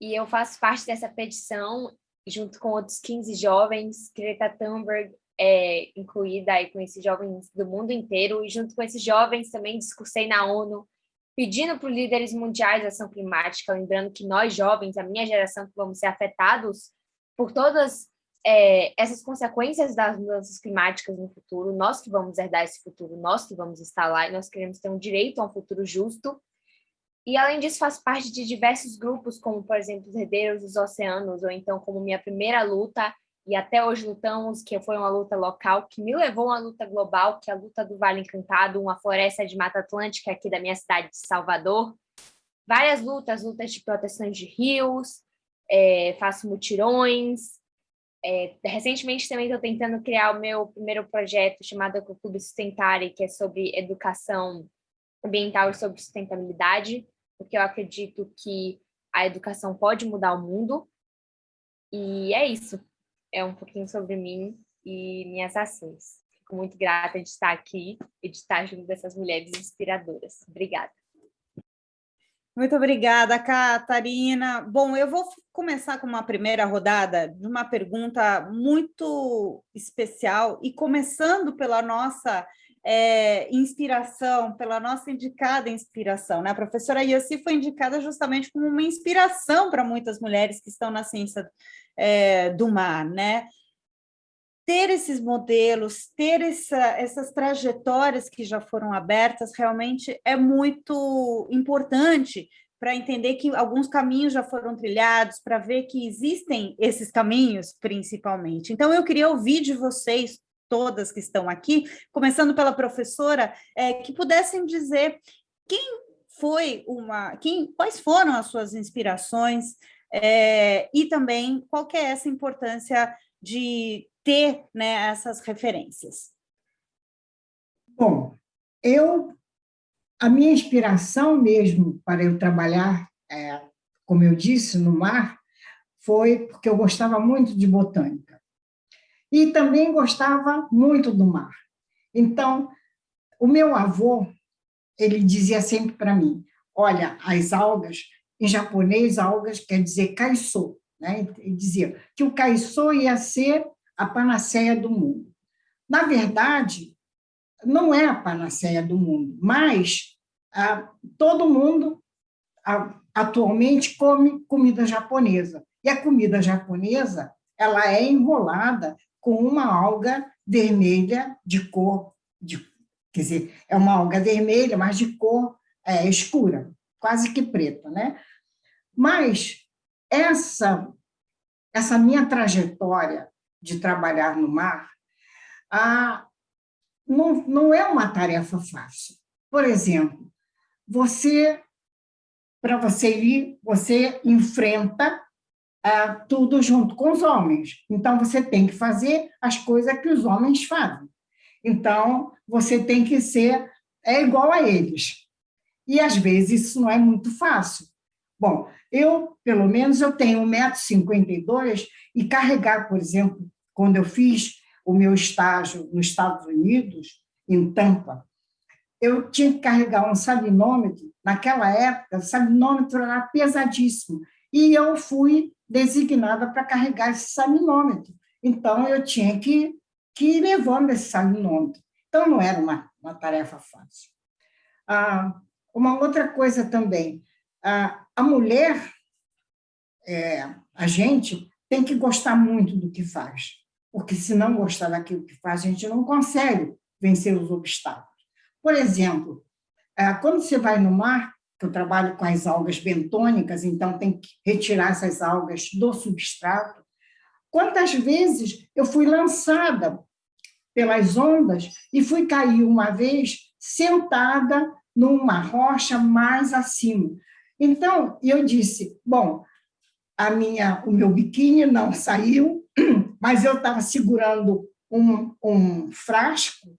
e eu faço parte dessa petição junto com outros 15 jovens, Greta Thunberg é incluída aí com esses jovens do mundo inteiro, e junto com esses jovens também discursei na ONU, pedindo para os líderes mundiais ação climática, lembrando que nós jovens, a minha geração, vamos ser afetados por todas é, essas consequências das mudanças climáticas no futuro, nós que vamos herdar esse futuro, nós que vamos estar lá, e nós queremos ter um direito a um futuro justo. E, além disso, faço parte de diversos grupos, como, por exemplo, os Herdeiros dos Oceanos, ou então como minha primeira luta, e até hoje lutamos, que foi uma luta local, que me levou a uma luta global, que é a luta do Vale Encantado, uma floresta de Mata Atlântica aqui da minha cidade de Salvador. Várias lutas, lutas de proteção de rios, é, faço mutirões, é, recentemente também estou tentando criar o meu primeiro projeto chamado Ecoclube Sustentare, que é sobre educação ambiental e sobre sustentabilidade, porque eu acredito que a educação pode mudar o mundo. E é isso. É um pouquinho sobre mim e minhas ações. Fico muito grata de estar aqui e de estar junto dessas mulheres inspiradoras. Obrigada. Muito obrigada, Catarina. Bom, eu vou começar com uma primeira rodada de uma pergunta muito especial e começando pela nossa é, inspiração, pela nossa indicada inspiração. Né? A professora Yossi foi indicada justamente como uma inspiração para muitas mulheres que estão na ciência é, do mar. Né? ter esses modelos, ter essa, essas trajetórias que já foram abertas, realmente é muito importante para entender que alguns caminhos já foram trilhados, para ver que existem esses caminhos, principalmente. Então, eu queria ouvir de vocês, todas que estão aqui, começando pela professora, é, que pudessem dizer quem foi uma, quem, quais foram as suas inspirações é, e também qual que é essa importância de ter né, essas referências? Bom, eu, a minha inspiração mesmo para eu trabalhar, é, como eu disse, no mar, foi porque eu gostava muito de botânica. E também gostava muito do mar. Então, o meu avô, ele dizia sempre para mim, olha, as algas, em japonês, algas quer dizer kaiso, né? Ele dizia que o kaiso ia ser a panaceia do mundo. Na verdade, não é a panaceia do mundo, mas ah, todo mundo ah, atualmente come comida japonesa. E a comida japonesa ela é enrolada com uma alga vermelha de cor, de, quer dizer, é uma alga vermelha, mas de cor é, escura, quase que preta. Né? Mas essa, essa minha trajetória de trabalhar no mar, ah, não, não é uma tarefa fácil. Por exemplo, você, para você ir, você enfrenta ah, tudo junto com os homens. Então, você tem que fazer as coisas que os homens fazem. Então, você tem que ser é igual a eles. E, às vezes, isso não é muito fácil. Bom, eu, pelo menos, eu tenho 1,52m e carregar, por exemplo, quando eu fiz o meu estágio nos Estados Unidos, em Tampa, eu tinha que carregar um salinômetro. Naquela época, o salinômetro era pesadíssimo. E eu fui designada para carregar esse salinômetro. Então, eu tinha que, que ir levando esse salinômetro. Então, não era uma, uma tarefa fácil. Ah, uma outra coisa também, ah, a mulher, é, a gente, tem que gostar muito do que faz porque se não gostar daquilo que faz, a gente não consegue vencer os obstáculos. Por exemplo, é, quando você vai no mar, eu trabalho com as algas bentônicas, então tem que retirar essas algas do substrato, quantas vezes eu fui lançada pelas ondas e fui cair uma vez sentada numa rocha mais acima. Então, eu disse, bom, a minha, o meu biquíni não saiu, mas eu estava segurando um, um frasco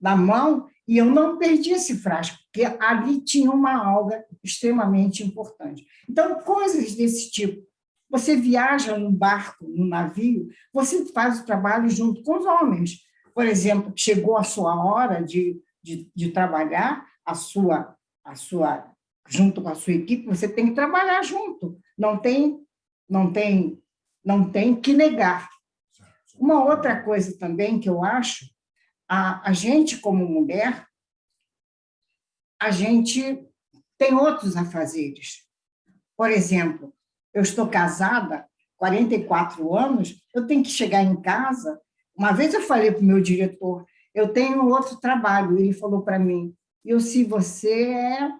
na mão e eu não perdi esse frasco, porque ali tinha uma alga extremamente importante. Então, coisas desse tipo. Você viaja no barco, no navio, você faz o trabalho junto com os homens. Por exemplo, chegou a sua hora de, de, de trabalhar, a sua, a sua, junto com a sua equipe, você tem que trabalhar junto. Não tem, não tem, não tem que negar. Uma outra coisa também que eu acho a, a gente, como mulher, a gente tem outros afazeres. Por exemplo, eu estou casada, 44 anos, eu tenho que chegar em casa. Uma vez eu falei para o meu diretor, eu tenho outro trabalho. Ele falou para mim, eu se você é,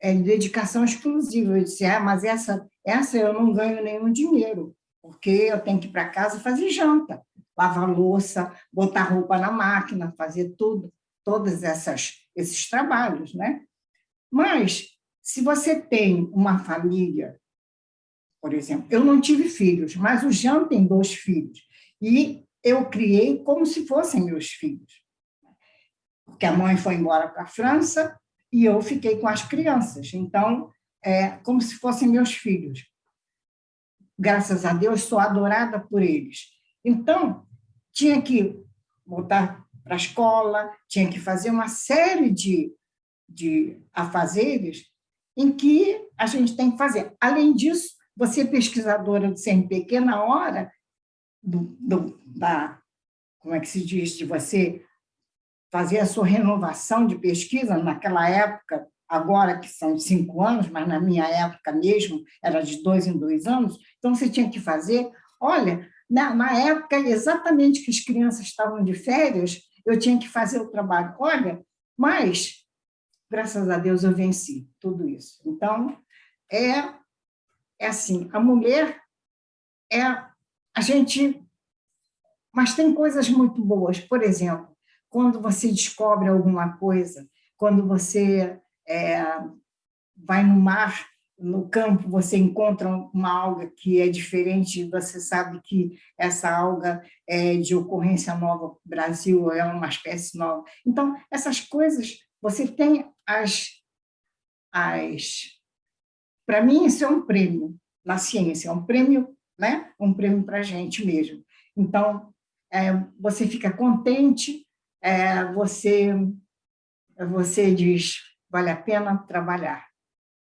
é dedicação exclusiva. Eu disse, ah, mas essa, essa eu não ganho nenhum dinheiro, porque eu tenho que ir para casa fazer janta lavar louça, botar roupa na máquina, fazer tudo, todos essas, esses trabalhos, né? Mas, se você tem uma família, por exemplo, eu não tive filhos, mas o Jean tem dois filhos, e eu criei como se fossem meus filhos. Porque a mãe foi embora para a França e eu fiquei com as crianças. Então, é como se fossem meus filhos. Graças a Deus, sou adorada por eles. Então, tinha que voltar para a escola, tinha que fazer uma série de, de afazeres em que a gente tem que fazer. Além disso, você é pesquisadora do CNPq, na hora do, do, da, como é que se diz, de você fazer a sua renovação de pesquisa, naquela época, agora que são cinco anos, mas na minha época mesmo era de dois em dois anos, então você tinha que fazer, olha, na, na época, exatamente que as crianças estavam de férias, eu tinha que fazer o trabalho. Olha, mas, graças a Deus, eu venci tudo isso. Então, é, é assim, a mulher é a gente... Mas tem coisas muito boas. Por exemplo, quando você descobre alguma coisa, quando você é, vai no mar no campo você encontra uma alga que é diferente, você sabe que essa alga é de ocorrência nova Brasil, é uma espécie nova. Então, essas coisas, você tem as... as para mim, isso é um prêmio na ciência, é um prêmio, né? um prêmio para a gente mesmo. Então, é, você fica contente, é, você, você diz, vale a pena trabalhar.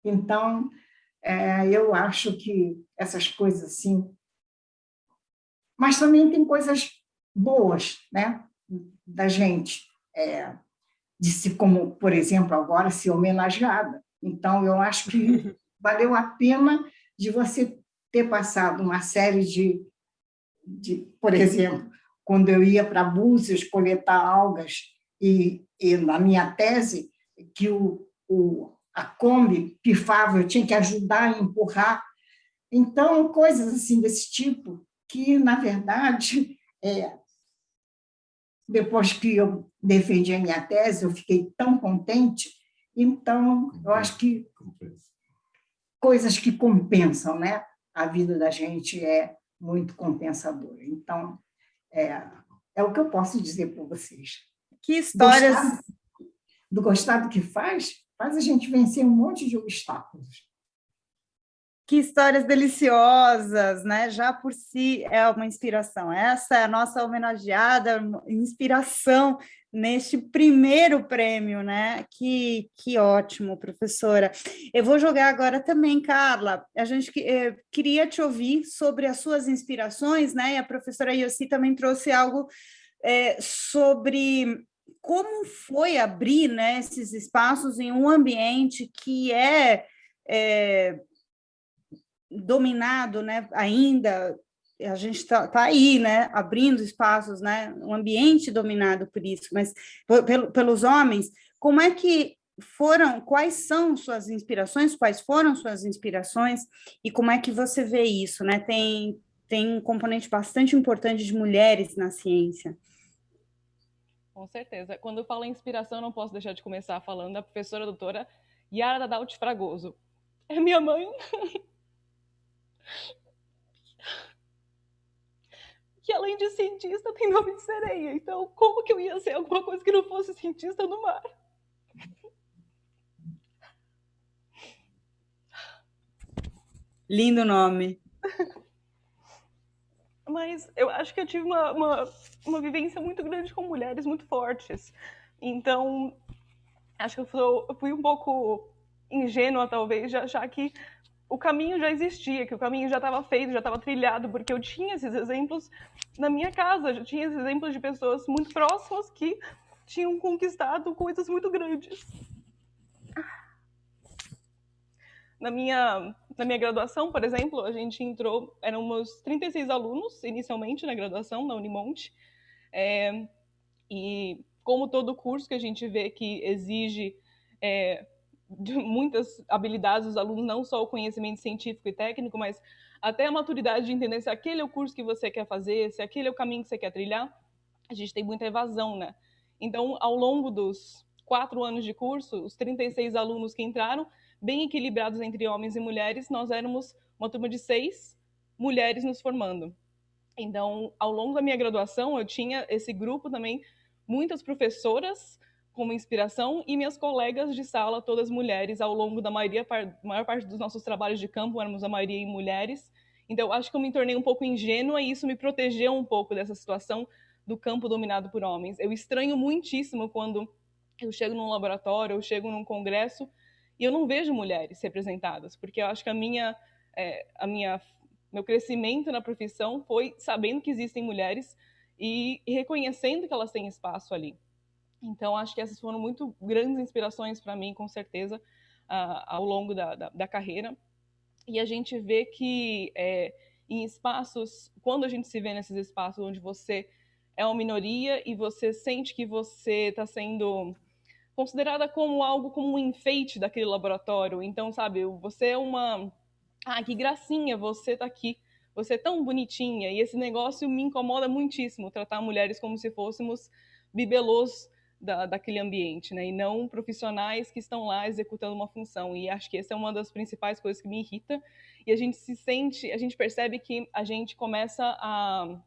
Então, é, eu acho que essas coisas assim... Mas também tem coisas boas né, da gente, é, de se, como, por exemplo, agora, ser homenageada. Então, eu acho que valeu a pena de você ter passado uma série de, de por exemplo, quando eu ia para Búzios coletar algas, e, e na minha tese, que o, o, a Kombi pifava, eu tinha que ajudar a empurrar. Então, coisas assim desse tipo, que, na verdade, é, depois que eu defendi a minha tese, eu fiquei tão contente, então, eu acho que coisas que compensam, né? A vida da gente é muito compensadora. Então, é, é o que eu posso dizer para vocês. Que histórias... Gostar, do gostar do que faz, faz a gente vencer um monte de obstáculos. Que histórias deliciosas, né? Já por si é uma inspiração. Essa é a nossa homenageada, inspiração neste primeiro prêmio, né? Que, que ótimo, professora. Eu vou jogar agora também, Carla. A gente eh, queria te ouvir sobre as suas inspirações, né? E a professora Yossi também trouxe algo eh, sobre como foi abrir né, esses espaços em um ambiente que é, é dominado né, ainda, a gente está tá aí, né, abrindo espaços, né, um ambiente dominado por isso, mas pelo, pelos homens, como é que foram, quais são suas inspirações, quais foram suas inspirações e como é que você vê isso, né? Tem, tem um componente bastante importante de mulheres na ciência. Com certeza. Quando eu falo em inspiração, não posso deixar de começar falando da professora doutora Yara Dadalt Fragoso. É minha mãe. que além de cientista tem nome de sereia. Então, como que eu ia ser alguma coisa que não fosse cientista no mar? Lindo nome. Mas eu acho que eu tive uma, uma, uma vivência muito grande com mulheres muito fortes. Então, acho que eu, sou, eu fui um pouco ingênua, talvez, de achar que o caminho já existia, que o caminho já estava feito, já estava trilhado, porque eu tinha esses exemplos na minha casa, já tinha esses exemplos de pessoas muito próximas que tinham conquistado coisas muito grandes. Na minha, na minha graduação, por exemplo, a gente entrou, éramos 36 alunos inicialmente na graduação, na Unimonte, é, e como todo curso que a gente vê que exige é, muitas habilidades dos alunos, não só o conhecimento científico e técnico, mas até a maturidade de entender se aquele é o curso que você quer fazer, se aquele é o caminho que você quer trilhar, a gente tem muita evasão, né? Então, ao longo dos quatro anos de curso, os 36 alunos que entraram, bem equilibrados entre homens e mulheres, nós éramos uma turma de seis mulheres nos formando. Então, ao longo da minha graduação, eu tinha esse grupo também, muitas professoras como inspiração e minhas colegas de sala, todas mulheres, ao longo da maioria, maior parte dos nossos trabalhos de campo, éramos a maioria em mulheres. Então, acho que eu me tornei um pouco ingênua e isso me protegeu um pouco dessa situação do campo dominado por homens. Eu estranho muitíssimo quando eu chego num laboratório, eu chego num congresso e eu não vejo mulheres representadas, porque eu acho que a minha, é, a minha, meu crescimento na profissão foi sabendo que existem mulheres e, e reconhecendo que elas têm espaço ali. Então, acho que essas foram muito grandes inspirações para mim, com certeza, uh, ao longo da, da, da, carreira. E a gente vê que é, em espaços, quando a gente se vê nesses espaços onde você é uma minoria e você sente que você está sendo considerada como algo como um enfeite daquele laboratório. Então, sabe, você é uma. Ah, que gracinha, você está aqui. Você é tão bonitinha. E esse negócio me incomoda muitíssimo, tratar mulheres como se fôssemos bibelôs da, daquele ambiente, né? E não profissionais que estão lá executando uma função. E acho que essa é uma das principais coisas que me irrita. E a gente se sente, a gente percebe que a gente começa a,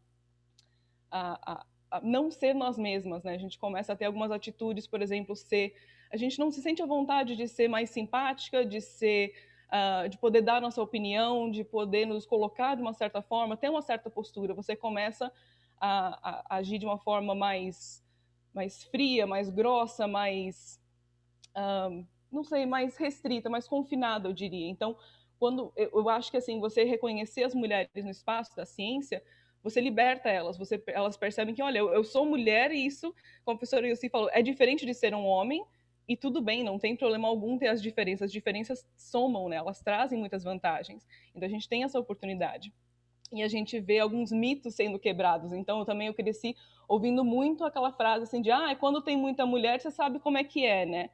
a, a não ser nós mesmas, né? A gente começa a ter algumas atitudes, por exemplo, ser, a gente não se sente à vontade de ser mais simpática, de ser Uh, de poder dar nossa opinião, de poder nos colocar de uma certa forma, ter uma certa postura. Você começa a, a, agir de uma forma mais mais fria, mais grossa, mais um, não sei, mais restrita, mais confinada, eu diria. Então, quando eu, eu, acho que assim, você reconhecer as mulheres no espaço da ciência, você liberta elas, você, elas percebem que, olha, eu, eu sou mulher e isso, como a professora Yossi falou, é diferente de ser um homem, e tudo bem, não tem problema algum ter as diferenças. As diferenças somam, né? Elas trazem muitas vantagens. Então a gente tem essa oportunidade e a gente vê alguns mitos sendo quebrados. Então, eu também eu cresci ouvindo muito aquela frase assim de ah, quando tem muita mulher, você sabe como é que é, né?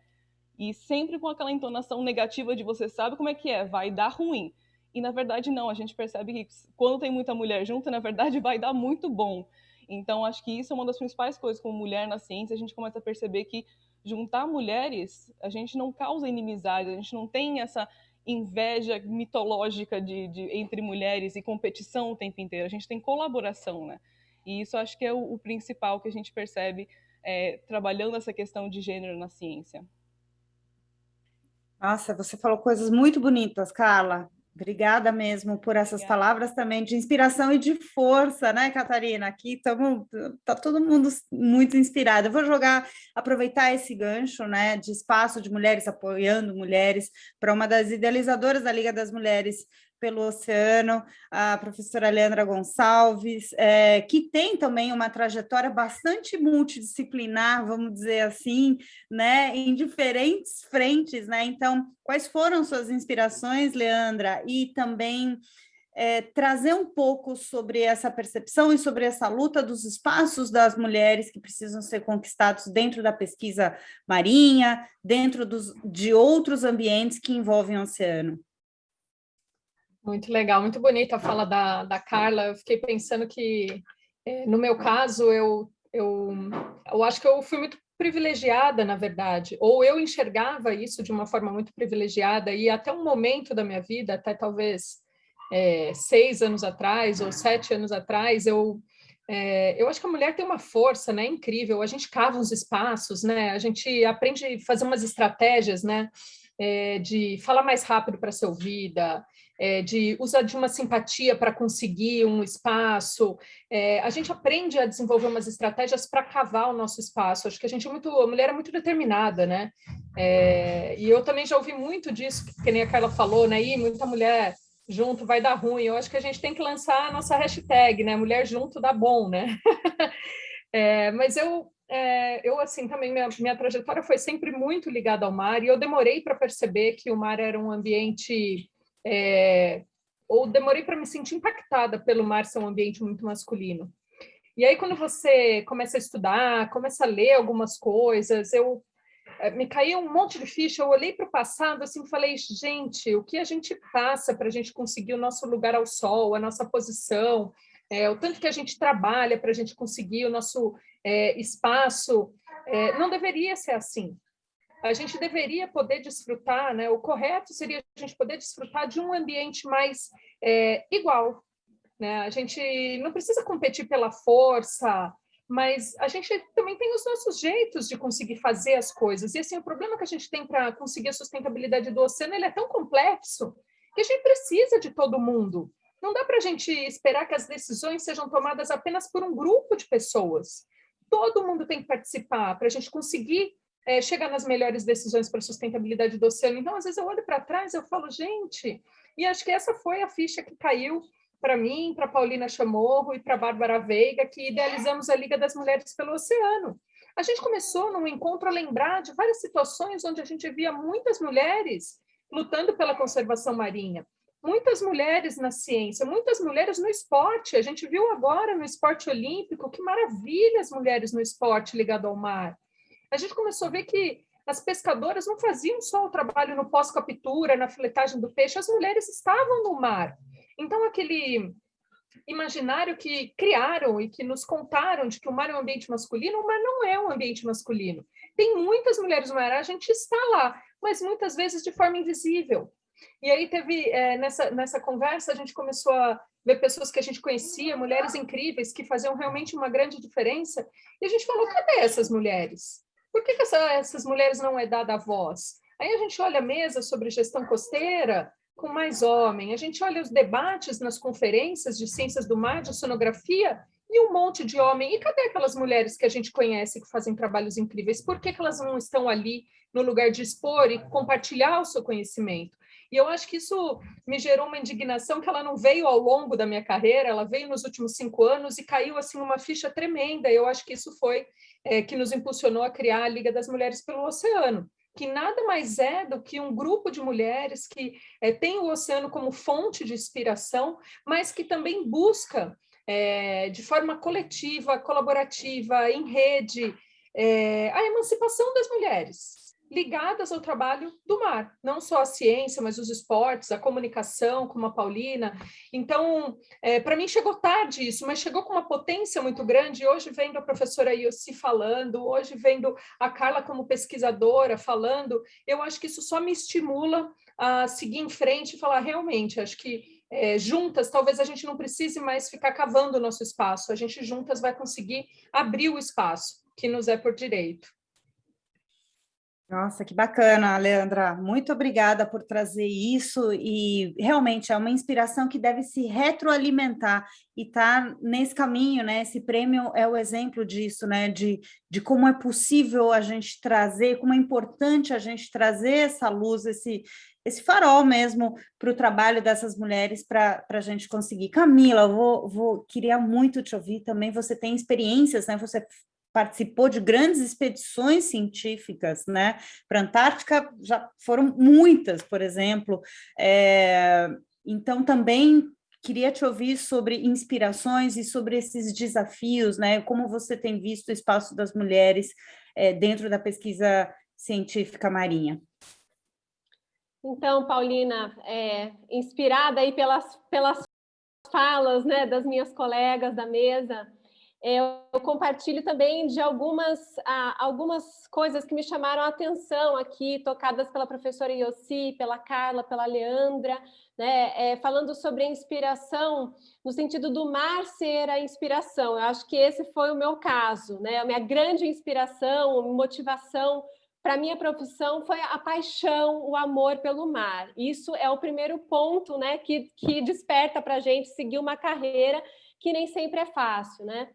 E sempre com aquela entonação negativa de você sabe como é que é, vai dar ruim. E na verdade não, a gente percebe que quando tem muita mulher junto, na verdade vai dar muito bom. Então, acho que isso é uma das principais coisas como mulher na ciência, a gente começa a perceber que juntar mulheres, a gente não causa inimizade, a gente não tem essa inveja mitológica de, de, entre mulheres e competição o tempo inteiro. A gente tem colaboração, né? E isso acho que é o, o principal que a gente percebe é, trabalhando essa questão de gênero na ciência. Nossa, você falou coisas muito bonitas, Carla. Obrigada mesmo por essas Obrigada. palavras também de inspiração e de força, né, Catarina? Aqui estamos, tá todo mundo muito inspirado. Eu vou jogar, aproveitar esse gancho, né, de espaço de mulheres apoiando mulheres para uma das idealizadoras da Liga das Mulheres pelo Oceano, a professora Leandra Gonçalves, é, que tem também uma trajetória bastante multidisciplinar, vamos dizer assim, né, em diferentes frentes, né? Então, quais foram suas inspirações, Leandra? E também é, trazer um pouco sobre essa percepção e sobre essa luta dos espaços das mulheres que precisam ser conquistados dentro da pesquisa marinha, dentro dos, de outros ambientes que envolvem o oceano. Muito legal, muito bonita a fala da, da Carla. Eu fiquei pensando que, é, no meu caso, eu, eu, eu acho que eu fui muito privilegiada, na verdade, ou eu enxergava isso de uma forma muito privilegiada, e até um momento da minha vida, até talvez é, seis anos atrás ou sete anos atrás, eu é, eu acho que a mulher tem uma força, né, incrível. A gente cava uns espaços, né? A gente aprende a fazer umas estratégias, né? É, de falar mais rápido para ser ouvida, é, de usar de uma simpatia para conseguir um espaço. É, a gente aprende a desenvolver umas estratégias para cavar o nosso espaço. Acho que a gente é muito, a mulher é muito determinada, né? É, e eu também já ouvi muito disso, que nem a Carla falou, né? E muita mulher junto vai dar ruim. Eu acho que a gente tem que lançar a nossa hashtag, né? Mulher junto dá bom, né? é, mas eu, é, eu assim, também minha, minha trajetória foi sempre muito ligada ao mar e eu demorei para perceber que o mar era um ambiente é, ou demorei para me sentir impactada pelo mar ser um ambiente muito masculino. E aí, quando você começa a estudar, começa a ler algumas coisas, eu é, me caiu um monte de ficha, eu olhei para o passado assim, falei, gente, o que a gente passa para a gente conseguir o nosso lugar ao sol, a nossa posição, é, o tanto que a gente trabalha para a gente conseguir o nosso é, espaço, é, não deveria ser assim. A gente deveria poder desfrutar, né? O correto seria a gente poder desfrutar de um ambiente mais é, igual, né? A gente não precisa competir pela força, mas a gente também tem os nossos jeitos de conseguir fazer as coisas. E assim, o problema que a gente tem para conseguir a sustentabilidade do oceano, ele é tão complexo que a gente precisa de todo mundo. Não dá para a gente esperar que as decisões sejam tomadas apenas por um grupo de pessoas. Todo mundo tem que participar para a gente conseguir é, chegar nas melhores decisões para a sustentabilidade do oceano. Então, às vezes eu olho para trás e eu falo, gente, e acho que essa foi a ficha que caiu para mim, para Paulina Chamorro e para Bárbara Veiga, que idealizamos a Liga das Mulheres pelo Oceano. A gente começou num encontro a lembrar de várias situações onde a gente via muitas mulheres lutando pela conservação marinha, muitas mulheres na ciência, muitas mulheres no esporte. A gente viu agora no esporte olímpico que maravilha as mulheres no esporte ligado ao mar. A gente começou a ver que as pescadoras não faziam só o trabalho no pós-captura, na filetagem do peixe, as mulheres estavam no mar. Então, aquele imaginário que criaram e que nos contaram de que o mar é um ambiente masculino, o mar não é um ambiente masculino. Tem muitas mulheres no mar, a gente está lá, mas muitas vezes de forma invisível. E aí teve, é, nessa, nessa conversa, a gente começou a ver pessoas que a gente conhecia, mulheres incríveis, que faziam realmente uma grande diferença, e a gente falou, cadê essas mulheres? Por que, que essa, essas mulheres não é dada a voz? Aí a gente olha a mesa sobre gestão costeira, com mais homem. A gente olha os debates nas conferências de ciências do mar, de sonografia, e um monte de homem. E cadê aquelas mulheres que a gente conhece que fazem trabalhos incríveis? Por que, que elas não estão ali no lugar de expor e compartilhar o seu conhecimento? E eu acho que isso me gerou uma indignação que ela não veio ao longo da minha carreira, ela veio nos últimos cinco anos e caiu assim uma ficha tremenda. Eu acho que isso foi é, que nos impulsionou a criar a Liga das Mulheres pelo Oceano que nada mais é do que um grupo de mulheres que é, tem o oceano como fonte de inspiração, mas que também busca, é, de forma coletiva, colaborativa, em rede, é, a emancipação das mulheres ligadas ao trabalho do mar, não só a ciência, mas os esportes, a comunicação, como a Paulina. Então, é, para mim chegou tarde isso, mas chegou com uma potência muito grande. Hoje vendo a professora Yossi falando, hoje vendo a Carla como pesquisadora falando, eu acho que isso só me estimula a seguir em frente e falar realmente, acho que é, juntas, talvez a gente não precise mais ficar cavando o nosso espaço, a gente juntas vai conseguir abrir o espaço que nos é por direito. Nossa, que bacana, Leandra. Muito obrigada por trazer isso e realmente é uma inspiração que deve se retroalimentar e está nesse caminho, né? Esse prêmio é o exemplo disso, né? De, de como é possível a gente trazer, como é importante a gente trazer essa luz, esse, esse farol mesmo para o trabalho dessas mulheres para a gente conseguir. Camila, eu vou, vou, queria muito te ouvir também, você tem experiências, né? Você participou de grandes expedições científicas, né? Para a Antártica já foram muitas, por exemplo. É, então, também queria te ouvir sobre inspirações e sobre esses desafios, né? Como você tem visto o espaço das mulheres é, dentro da pesquisa científica marinha. Então, Paulina, é, inspirada aí pelas, pelas falas né, das minhas colegas da mesa, eu compartilho também de algumas, algumas coisas que me chamaram a atenção aqui, tocadas pela professora Yossi, pela Carla, pela Leandra, né, é, falando sobre a inspiração, no sentido do mar ser a inspiração. Eu acho que esse foi o meu caso, né, a minha grande inspiração, motivação para a minha profissão foi a paixão, o amor pelo mar. Isso é o primeiro ponto né, que, que desperta para a gente seguir uma carreira que nem sempre é fácil, né?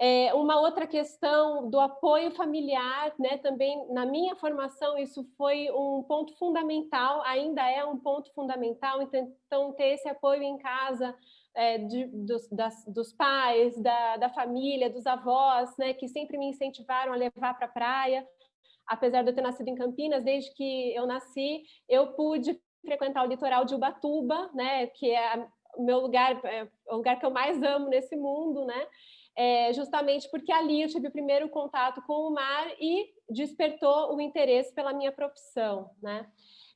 É, uma outra questão do apoio familiar, né, também na minha formação isso foi um ponto fundamental, ainda é um ponto fundamental, então, então ter esse apoio em casa é, de, dos, das, dos pais, da, da família, dos avós, né, que sempre me incentivaram a levar para a praia, apesar de eu ter nascido em Campinas, desde que eu nasci, eu pude frequentar o litoral de Ubatuba, né, que é o meu lugar, é o lugar que eu mais amo nesse mundo, né, é, justamente porque ali eu tive o primeiro contato com o mar e despertou o interesse pela minha profissão. Né?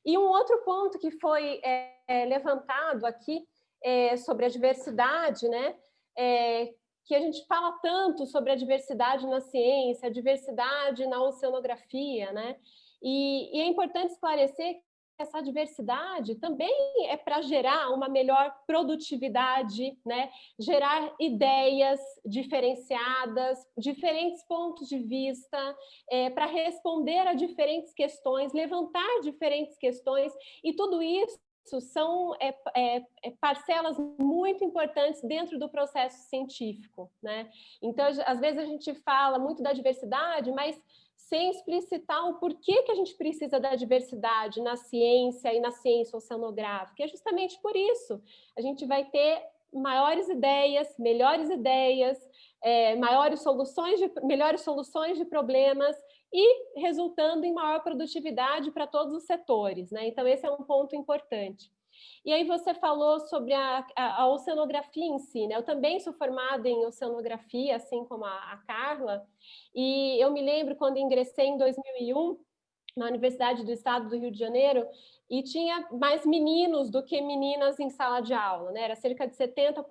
E um outro ponto que foi é, levantado aqui é, sobre a diversidade, né? É, que a gente fala tanto sobre a diversidade na ciência, a diversidade na oceanografia, né? E, e é importante esclarecer essa diversidade também é para gerar uma melhor produtividade, né? gerar ideias diferenciadas, diferentes pontos de vista, é, para responder a diferentes questões, levantar diferentes questões, e tudo isso são é, é, é parcelas muito importantes dentro do processo científico. Né? Então, às vezes a gente fala muito da diversidade, mas sem explicitar o porquê que a gente precisa da diversidade na ciência e na ciência oceanográfica. é justamente por isso. A gente vai ter maiores ideias, melhores ideias, é, maiores soluções de, melhores soluções de problemas e resultando em maior produtividade para todos os setores. Né? Então, esse é um ponto importante. E aí você falou sobre a, a, a oceanografia em si, né? Eu também sou formada em oceanografia, assim como a, a Carla, e eu me lembro quando ingressei em 2001 na Universidade do Estado do Rio de Janeiro, e tinha mais meninos do que meninas em sala de aula, né? Era cerca de 70%,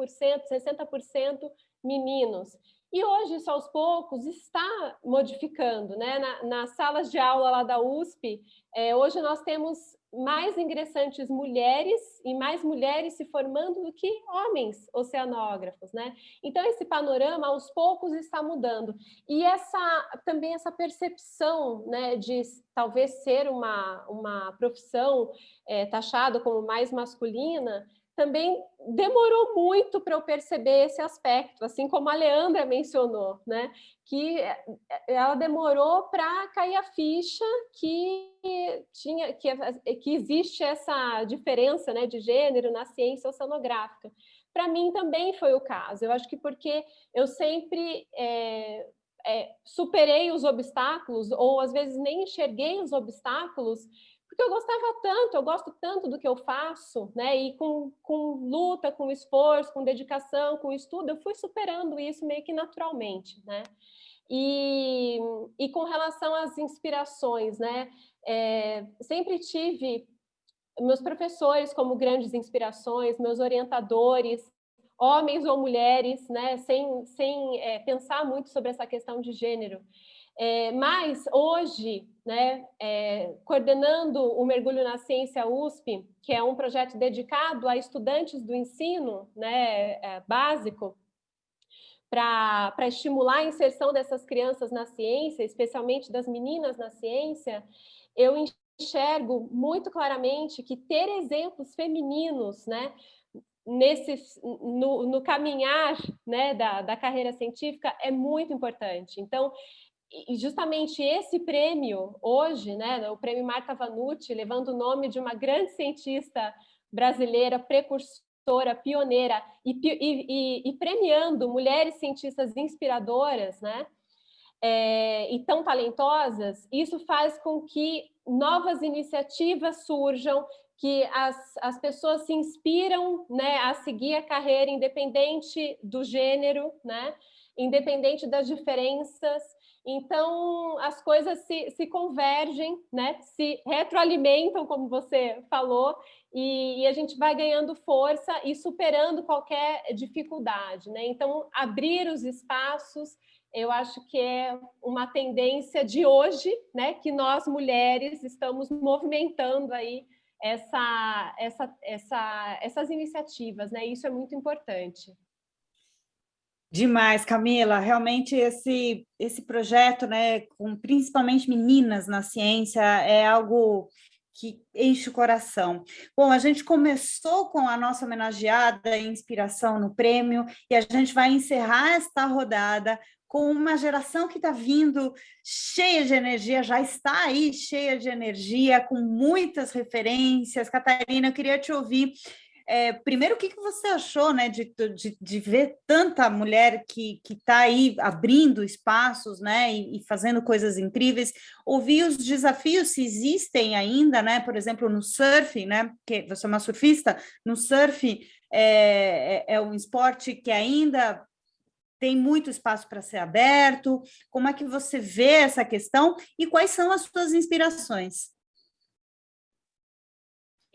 60% meninos. E hoje, isso aos poucos, está modificando. Né? Na, nas salas de aula lá da USP, é, hoje nós temos mais ingressantes mulheres e mais mulheres se formando do que homens oceanógrafos, né? Então esse panorama aos poucos está mudando e essa também essa percepção, né, de talvez ser uma uma profissão é, taxada como mais masculina também demorou muito para eu perceber esse aspecto, assim como a Leandra mencionou, né? que eh, ela demorou para cair a ficha que tinha que, que existe essa diferença né, de gênero na ciência oceanográfica. Para mim também foi o caso, eu acho que porque eu sempre é, é, superei os obstáculos, ou às vezes nem enxerguei os obstáculos, porque eu gostava tanto, eu gosto tanto do que eu faço, né? E com, com luta, com esforço, com dedicação, com estudo, eu fui superando isso meio que naturalmente, né? E, e com relação às inspirações, né? É, sempre tive meus professores como grandes inspirações, meus orientadores, homens ou mulheres, né? Sem, sem é, pensar muito sobre essa questão de gênero. É, mas hoje, né, é, coordenando o Mergulho na Ciência USP, que é um projeto dedicado a estudantes do ensino né, é, básico, para estimular a inserção dessas crianças na ciência, especialmente das meninas na ciência, eu enxergo muito claramente que ter exemplos femininos né, nesse, no, no caminhar né, da, da carreira científica é muito importante. Então, e justamente esse prêmio, hoje, né, o prêmio Marta Vanucci, levando o nome de uma grande cientista brasileira, precursora, pioneira, e, e, e premiando mulheres cientistas inspiradoras, né, é, e tão talentosas, isso faz com que novas iniciativas surjam, que as, as pessoas se inspiram né, a seguir a carreira independente do gênero, né, independente das diferenças, Então, as coisas se, se convergem, né? se retroalimentam, como você falou, e, e, a gente vai ganhando força e superando qualquer dificuldade. Né? Então, abrir os espaços, eu acho que é uma tendência de hoje, né? que nós, mulheres, estamos movimentando aí essa, essa, essa, essas iniciativas. Né? Isso é muito importante. Demais, Camila. Realmente esse esse projeto, né, com principalmente meninas na ciência, é algo que enche o coração. Bom, a gente começou com a nossa homenageada Inspiração no Prêmio e a gente vai encerrar esta rodada com uma geração que está vindo cheia de energia, já está aí cheia de energia, com muitas referências. Catarina, eu queria te ouvir é, primeiro, o que, que você achou né, de, de, de ver tanta mulher que está aí abrindo espaços né, e, e, fazendo coisas incríveis? Ouvir os desafios se existem ainda, né? Por exemplo, no surf, né? Que você é uma surfista, no surf é, é, é um esporte que ainda tem muito espaço para ser aberto. Como é que você vê essa questão e quais são as suas inspirações?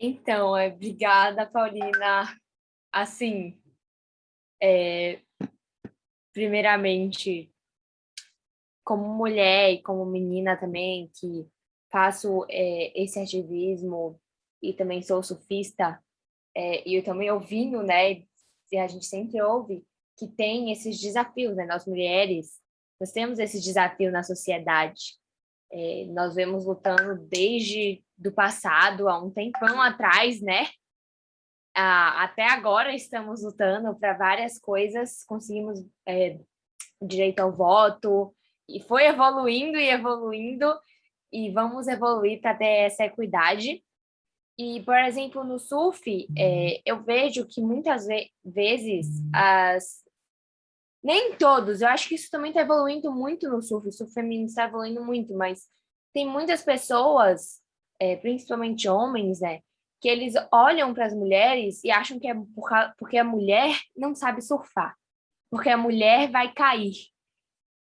Então, é, obrigada, Paulina. Assim, é, primeiramente, como mulher e como menina também, que faço é, esse ativismo e também sou surfista, é, e eu também ouvindo, né, e a gente sempre ouve que tem esses desafios, né, nós mulheres, nós temos esse desafio na sociedade, é, nós vemos lutando desde do passado, há um tempão atrás, né? Ah, até agora estamos lutando para várias coisas, conseguimos é, direito ao voto, e foi evoluindo e evoluindo, e vamos evoluir para ter essa equidade. E, por exemplo, no surf, é, eu vejo que muitas ve vezes as nem todos, eu acho que isso também está evoluindo muito no surf, o surf feminino está evoluindo muito, mas tem muitas pessoas, é, principalmente homens, né, que eles olham para as mulheres e acham que é porque a mulher não sabe surfar, porque a mulher vai cair.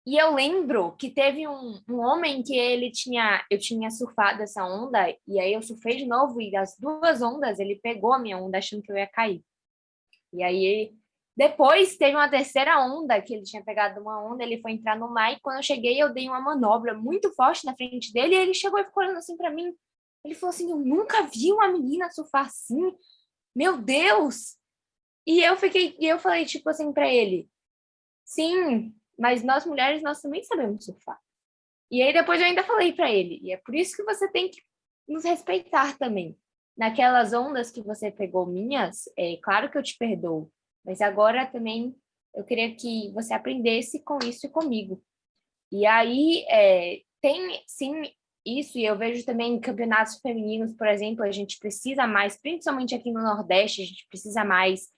E eu lembro que teve um, um homem que ele tinha, eu tinha surfado essa onda, e aí eu surfei de novo, e das duas ondas ele pegou a minha onda achando que eu ia cair. E aí depois teve uma terceira onda, que ele tinha pegado uma onda, ele foi entrar no mar, e quando eu cheguei, eu dei uma manobra muito forte na frente dele, e ele chegou e ficou olhando assim para mim. Ele falou assim: Eu nunca vi uma menina surfar assim. Meu Deus! E eu fiquei, e eu falei, tipo assim, para ele: Sim, mas nós mulheres, nós também sabemos surfar. E aí depois eu ainda falei para ele: E é por isso que você tem que nos respeitar também. Naquelas ondas que você pegou minhas, é claro que eu te perdoo mas agora também eu queria que você aprendesse com isso e comigo. E aí é, tem sim isso, e eu vejo também em campeonatos femininos, por exemplo, a gente precisa mais, principalmente aqui no Nordeste, a gente precisa mais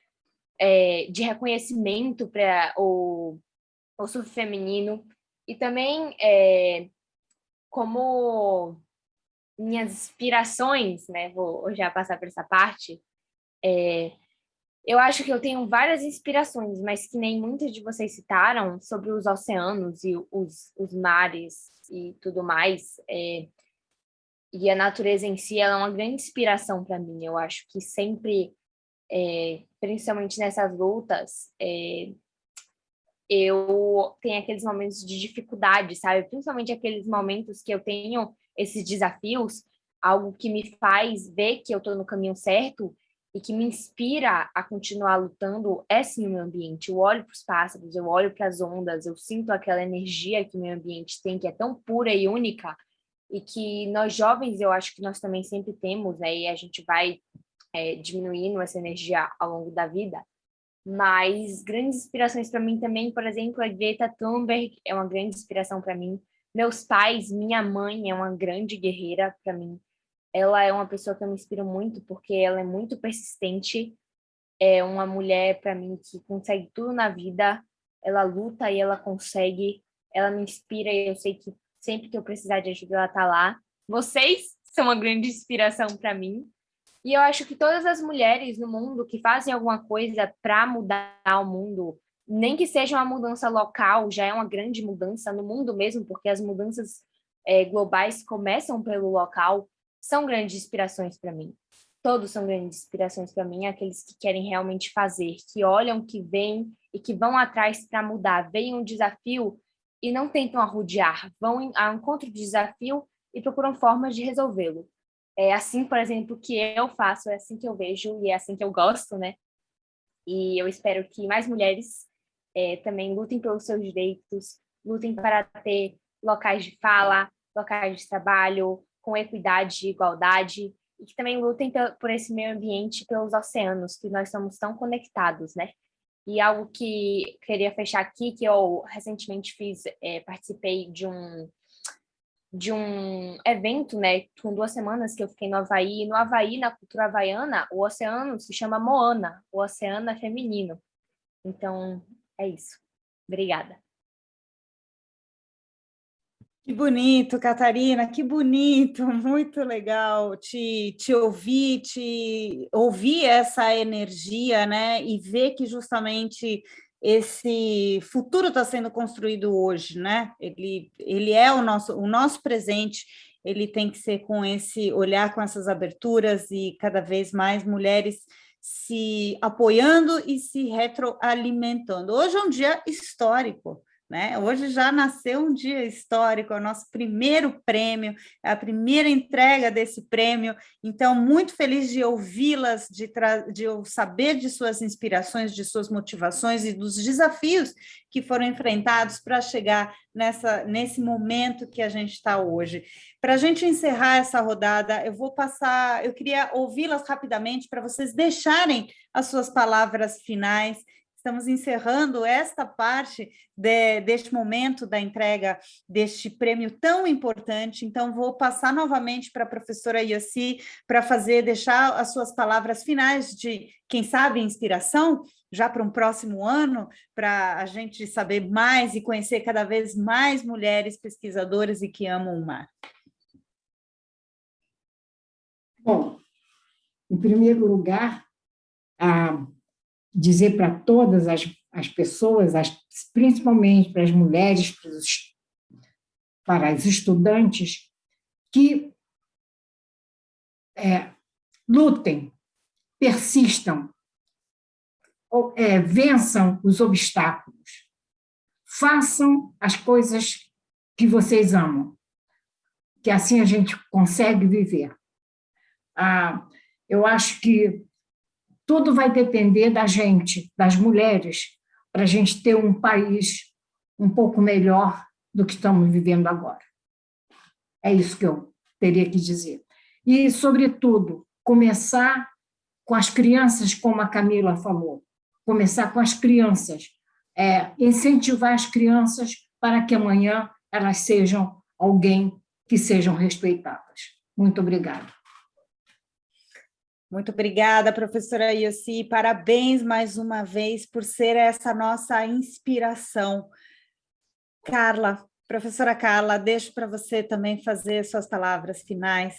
é, de reconhecimento para o, o surf feminino. E também, é, como minhas inspirações, né, vou já passar por essa parte, é, eu acho que eu tenho várias inspirações, mas que nem muitas de vocês citaram sobre os oceanos e os, os mares e tudo mais. É, e a natureza em si, ela é uma grande inspiração para mim. Eu acho que sempre, é, principalmente nessas lutas, é, eu tenho aqueles momentos de dificuldade, sabe? Principalmente aqueles momentos que eu tenho esses desafios, algo que me faz ver que eu estou no caminho certo e que me inspira a continuar lutando é sim o meio ambiente. Eu olho para os pássaros, eu olho para as ondas, eu sinto aquela energia que o meio ambiente tem, que é tão pura e única, e que nós jovens, eu acho que nós também sempre temos, né, e a gente vai é, diminuindo essa energia ao longo da vida. Mas grandes inspirações para mim também, por exemplo, a Greta Thunberg é uma grande inspiração para mim. Meus pais, minha mãe é uma grande guerreira para mim ela é uma pessoa que eu me inspiro muito porque ela é muito persistente, é uma mulher para mim que consegue tudo na vida, ela luta e ela consegue, ela me inspira e eu sei que sempre que eu precisar de ajuda ela tá lá. Vocês são uma grande inspiração para mim. E eu acho que todas as mulheres no mundo que fazem alguma coisa para mudar o mundo, nem que seja uma mudança local, já é uma grande mudança no mundo mesmo, porque as mudanças é, globais começam pelo local, são grandes inspirações para mim. Todos são grandes inspirações para mim, aqueles que querem realmente fazer, que olham, que vêm e que vão atrás para mudar, veem um desafio e não tentam arrodear, vão ao encontro do desafio e procuram formas de resolvê-lo. É assim, por exemplo, que eu faço, é assim que eu vejo e é assim que eu gosto, né? E eu espero que mais mulheres é, também lutem pelos seus direitos, lutem para ter locais de fala, locais de trabalho, com equidade e igualdade, e que também lutem por esse meio ambiente, pelos oceanos, que nós somos tão conectados, né? E algo que queria fechar aqui, que eu recentemente fiz, é, participei de um de um evento, né, com duas semanas que eu fiquei no Havaí. No Havaí, na cultura havaiana, o oceano se chama Moana, o oceano é feminino. Então, é isso. Obrigada. Que bonito, Catarina, que bonito, muito legal te, te ouvir, te ouvir essa energia, né? E ver que justamente esse futuro está sendo construído hoje, né? Ele, ele é o nosso, o nosso presente, ele tem que ser com esse olhar, com essas aberturas e cada vez mais mulheres se apoiando e se retroalimentando. Hoje é um dia histórico, né? Hoje já nasceu um dia histórico, é o nosso primeiro prêmio, é a primeira entrega desse prêmio, então muito feliz de ouvi-las, de, de saber de suas inspirações, de suas motivações e dos desafios que foram enfrentados para chegar nessa, nesse momento que a gente está hoje. Para a gente encerrar essa rodada, eu vou passar, eu queria ouvi-las rapidamente para vocês deixarem as suas palavras finais estamos encerrando esta parte de, deste momento da entrega deste prêmio tão importante. Então, vou passar novamente para a professora Yossi para fazer, deixar as suas palavras finais de, quem sabe, inspiração, já para um próximo ano, para a gente saber mais e conhecer cada vez mais mulheres pesquisadoras e que amam o mar. Bom, em primeiro lugar, a dizer para todas as, as pessoas, as, principalmente para as mulheres, para, os, para as estudantes, que é, lutem, persistam, ou, é, vençam os obstáculos, façam as coisas que vocês amam, que assim a gente consegue viver. Ah, eu acho que tudo vai depender da gente, das mulheres, para a gente ter um país um pouco melhor do que estamos vivendo agora. É isso que eu teria que dizer. E, sobretudo, começar com as crianças, como a Camila falou, começar com as crianças, é, incentivar as crianças para que amanhã elas sejam alguém que sejam respeitadas. Muito obrigada. Muito obrigada, professora Yossi. Parabéns mais uma vez por ser essa nossa inspiração. Carla, professora Carla, deixo para você também fazer suas palavras finais.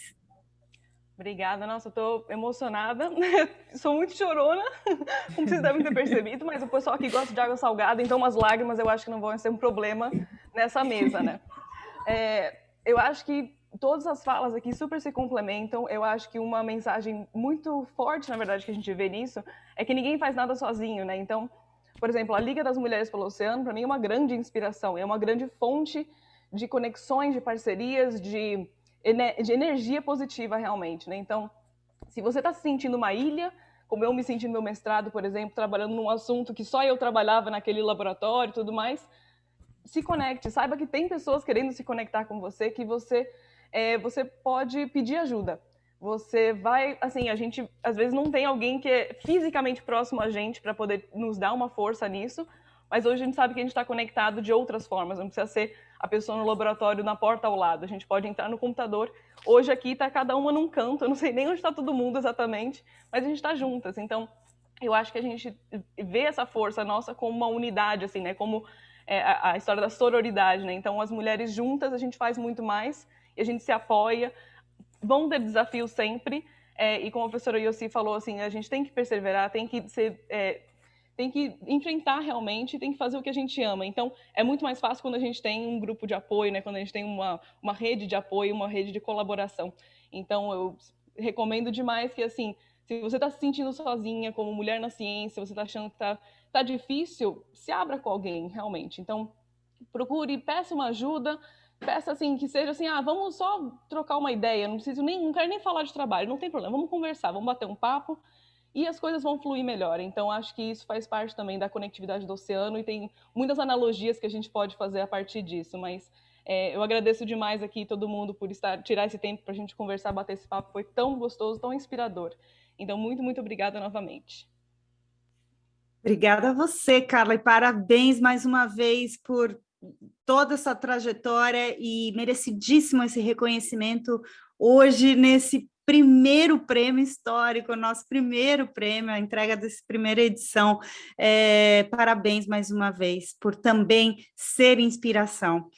Obrigada, nossa, estou emocionada, sou muito chorona, como vocês devem ter percebido, mas o pessoal aqui gosta de água salgada, então umas lágrimas eu acho que não vão ser um problema nessa mesa, né? É, eu acho que todas as falas aqui super se complementam. Eu acho que uma mensagem muito forte, na verdade, que a gente vê nisso é que ninguém faz nada sozinho, né? Então, por exemplo, a Liga das Mulheres pelo Oceano, para mim, é uma grande inspiração, é uma grande fonte de conexões, de parcerias, de, de energia positiva, realmente, né? Então, se você está se sentindo uma ilha, como eu me senti no meu mestrado, por exemplo, trabalhando num assunto que só eu trabalhava naquele laboratório e tudo mais, se conecte, saiba que tem pessoas querendo se conectar com você, que você é, você pode pedir ajuda. Você vai, assim, a gente às vezes não tem alguém que é fisicamente próximo a gente para poder nos dar uma força nisso, mas hoje a gente sabe que a gente está conectado de outras formas, não precisa ser a pessoa no laboratório na porta ao lado, a gente pode entrar no computador. Hoje aqui está cada uma num canto, eu não sei nem onde está todo mundo exatamente, mas a gente está juntas. Então, eu acho que a gente vê essa força nossa como uma unidade, assim, né? Como é, a, a história da sororidade, né? Então, as mulheres juntas a gente faz muito mais a gente se apoia. Vão ter desafios sempre, é, e como a professora Yossi falou, assim, a gente tem que perseverar, tem que ser, é, tem que enfrentar realmente, tem que fazer o que a gente ama. Então, é muito mais fácil quando a gente tem um grupo de apoio, né? quando a gente tem uma, uma rede de apoio, uma rede de colaboração. Então, eu recomendo demais que, assim, se você está se sentindo sozinha, como mulher na ciência, você está achando que está tá difícil, se abra com alguém, realmente. Então, procure, peça uma ajuda, peça assim, que seja assim, ah, vamos só trocar uma ideia, não preciso nem, não quero nem falar de trabalho, não tem problema, vamos conversar, vamos bater um papo, e as coisas vão fluir melhor. Então, acho que isso faz parte também da conectividade do oceano e tem muitas analogias que a gente pode fazer a partir disso. Mas é, eu agradeço demais aqui todo mundo por estar tirar esse tempo para a gente conversar, bater esse papo. Foi tão gostoso, tão inspirador. Então, muito, muito obrigada novamente. Obrigada a você, Carla, e parabéns mais uma vez por toda essa trajetória e merecidíssimo esse reconhecimento hoje nesse primeiro prêmio histórico, nosso primeiro prêmio, a entrega dessa primeira edição. É, parabéns mais uma vez por também ser inspiração.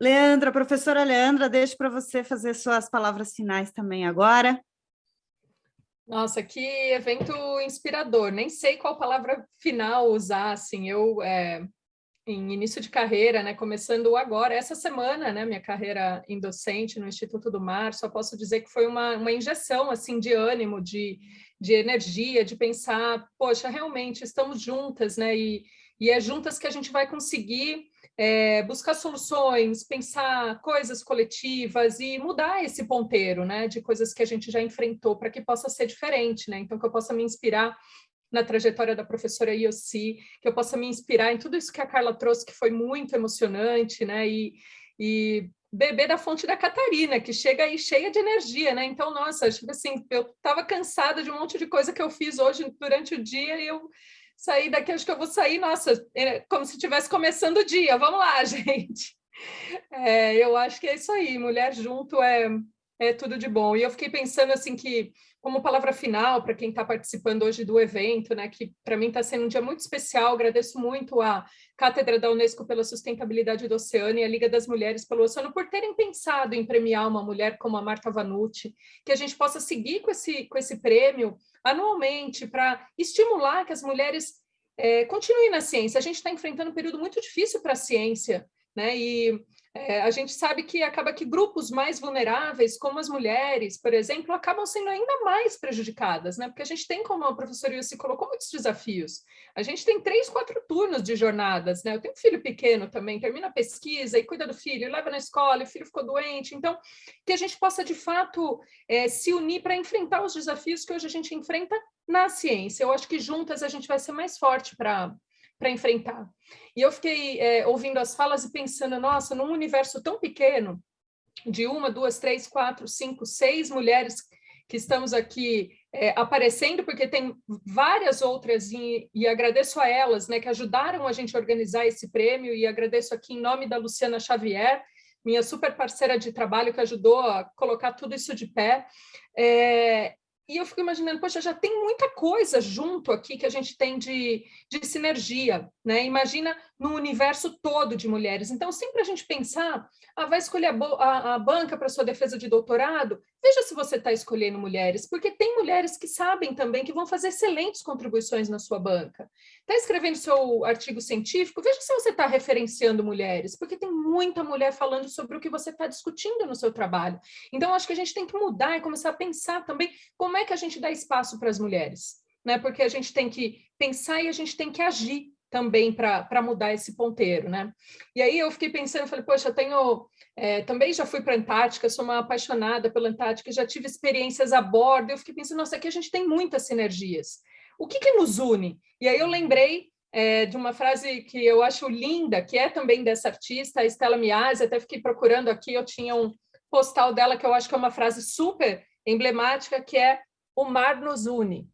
Leandra, professora Leandra, deixo para você fazer suas palavras finais também agora. Nossa, que evento inspirador. Nem sei qual palavra final usar, assim, eu é, em início de carreira, né, começando agora, essa semana, né, minha carreira em docente no Instituto do Mar, só posso dizer que foi uma, uma injeção, assim, de ânimo, de, de energia, de pensar, poxa, realmente estamos juntas, né, e, e é juntas que a gente vai conseguir é, buscar soluções, pensar coisas coletivas e mudar esse ponteiro, né, de coisas que a gente já enfrentou para que possa ser diferente, né, então que eu possa me inspirar na trajetória da professora Yossi, que eu possa me inspirar em tudo isso que a Carla trouxe, que foi muito emocionante, né? E, e beber da fonte da Catarina, que chega aí cheia de energia, né? Então, nossa, tipo assim, eu estava cansada de um monte de coisa que eu fiz hoje durante o dia e eu saí daqui, acho que eu vou sair, nossa, é como se estivesse começando o dia. Vamos lá, gente. É, eu acho que é isso aí, mulher junto é, é tudo de bom. E eu fiquei pensando assim que como palavra final para quem está participando hoje do evento, né, que para mim está sendo um dia muito especial, agradeço muito à Cátedra da Unesco pela Sustentabilidade do Oceano e à Liga das Mulheres pelo Oceano por terem pensado em premiar uma mulher como a Marta Vanucci, que a gente possa seguir com esse, com esse prêmio anualmente para estimular que as mulheres é, continuem na ciência. A gente está enfrentando um período muito difícil para a ciência, né, e é, a gente sabe que acaba que grupos mais vulneráveis, como as mulheres, por exemplo, acabam sendo ainda mais prejudicadas, né? Porque a gente tem, como a professora Yussi colocou, muitos desafios. A gente tem três, quatro turnos de jornadas, né? Eu tenho um filho pequeno também, termina a pesquisa e cuida do filho, leva na escola, o filho ficou doente. Então, que a gente possa, de fato, é, se unir para enfrentar os desafios que hoje a gente enfrenta na ciência. Eu acho que juntas a gente vai ser mais forte para para enfrentar. E eu fiquei é, ouvindo as falas e pensando, nossa, num universo tão pequeno, de uma, duas, três, quatro, cinco, seis mulheres que estamos aqui é, aparecendo, porque tem várias outras, e, e, agradeço a elas, né, que ajudaram a gente a organizar esse prêmio, e agradeço aqui em nome da Luciana Xavier, minha super parceira de trabalho, que ajudou a colocar tudo isso de pé. É, e eu fico imaginando, poxa, já tem muita coisa junto aqui que a gente tem de, de sinergia, né? Imagina no universo todo de mulheres. Então, sempre a gente pensar, ah, vai escolher a, a, a banca para sua defesa de doutorado, veja se você está escolhendo mulheres, porque tem mulheres que sabem também que vão fazer excelentes contribuições na sua banca. Está escrevendo seu artigo científico, veja se você está referenciando mulheres, porque tem muita mulher falando sobre o que você está discutindo no seu trabalho. Então, acho que a gente tem que mudar e começar a pensar também como é que a gente dá espaço para as mulheres, né? Porque a gente tem que pensar e a gente tem que agir também para mudar esse ponteiro, né? E aí eu fiquei pensando, falei, poxa, eu tenho, é, também já fui para a Antártica, sou uma apaixonada pela Antártica, já tive experiências a bordo, eu fiquei pensando, nossa, aqui a gente tem muitas sinergias. O que, que nos une? E aí eu lembrei é, de uma frase que eu acho linda, que é também dessa artista, a Estela Miazzi, até fiquei procurando aqui, eu tinha um postal dela que eu acho que é uma frase super emblemática, que é o mar nos une.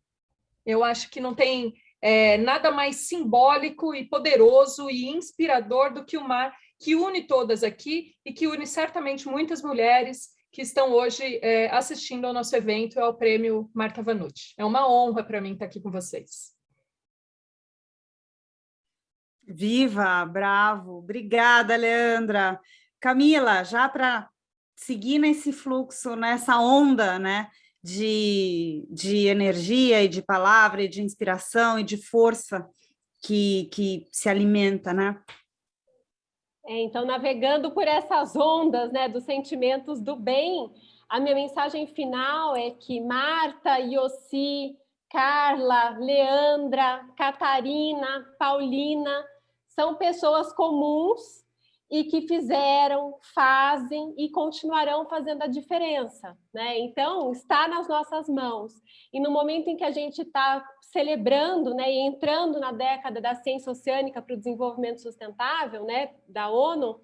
Eu acho que não tem é, nada mais simbólico e poderoso e inspirador do que o mar, que une todas aqui e que une certamente muitas mulheres que estão hoje é, assistindo ao nosso evento, ao Prêmio Marta Vanucci. É uma honra para mim estar aqui com vocês. Viva, bravo. Obrigada, Leandra. Camila, já para seguir nesse fluxo, nessa onda, né? De, de energia e de palavra e de inspiração e de força que, que se alimenta, né? É, então, navegando por essas ondas né, dos sentimentos do bem, a minha mensagem final é que Marta, Yossi, Carla, Leandra, Catarina, Paulina são pessoas comuns e que fizeram, fazem e continuarão fazendo a diferença. Né? Então, está nas nossas mãos. E no momento em que a gente está celebrando né, e entrando na década da ciência oceânica para o desenvolvimento sustentável né, da ONU,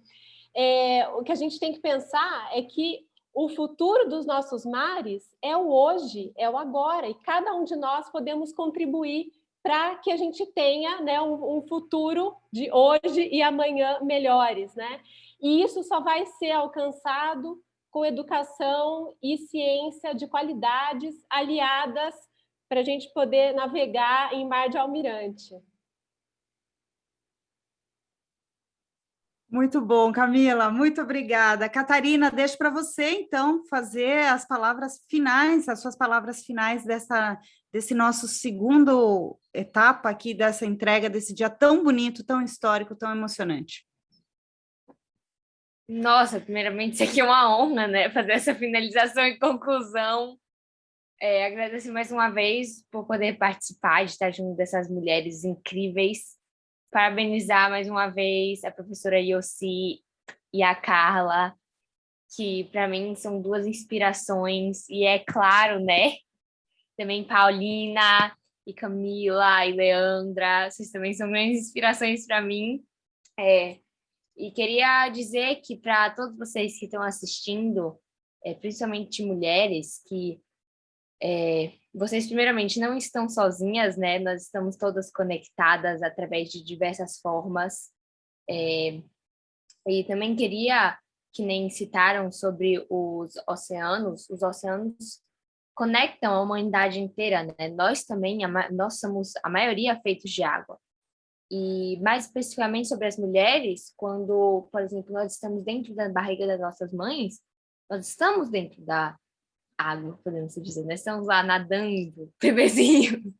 é, o que a gente tem que pensar é que o futuro dos nossos mares é o hoje, é o agora, e cada um de nós podemos contribuir para que a gente tenha né, um, um, futuro de hoje e amanhã melhores. Né? E isso só vai ser alcançado com educação e ciência de qualidades aliadas para a gente poder navegar em mar de almirante. Muito bom, Camila, muito obrigada. Catarina, deixo para você, então, fazer as palavras finais, as suas palavras finais dessa, desse nosso segundo etapa aqui, dessa entrega, desse dia tão bonito, tão histórico, tão emocionante. Nossa, primeiramente, isso aqui é uma honra, né? Fazer essa finalização e conclusão. É, agradeço mais uma vez por poder participar, de estar junto dessas mulheres incríveis parabenizar mais uma vez a professora Yossi e a Carla, que para mim são duas inspirações, e é claro, né? Também Paulina e Camila e Leandra, vocês também são grandes inspirações para mim. É, e queria dizer que para todos vocês que estão assistindo, é, principalmente mulheres, que é, vocês, primeiramente, não estão sozinhas, né? Nós estamos todas conectadas através de diversas formas. É, e também queria, que nem citaram sobre os oceanos, os oceanos conectam a humanidade inteira, né? Nós também, nós somos a maioria feitos de água. E mais especificamente sobre as mulheres, quando, por exemplo, nós estamos dentro da barriga das nossas mães, nós estamos dentro da, água, podemos dizer. Nós estamos lá nadando, bebezinhos.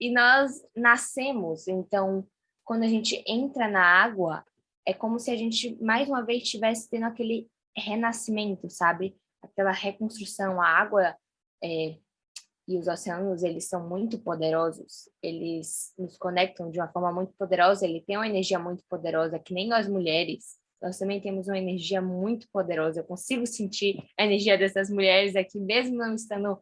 E nós nascemos, então, quando a gente entra na água, é como se a gente, mais uma vez, estivesse tendo aquele renascimento, sabe? Aquela reconstrução. A água é, e os oceanos, eles são muito poderosos. Eles nos conectam de uma forma muito poderosa. Ele tem uma energia muito poderosa, que nem nós mulheres nós também temos uma energia muito poderosa. Eu consigo sentir a energia dessas mulheres aqui, mesmo não estando,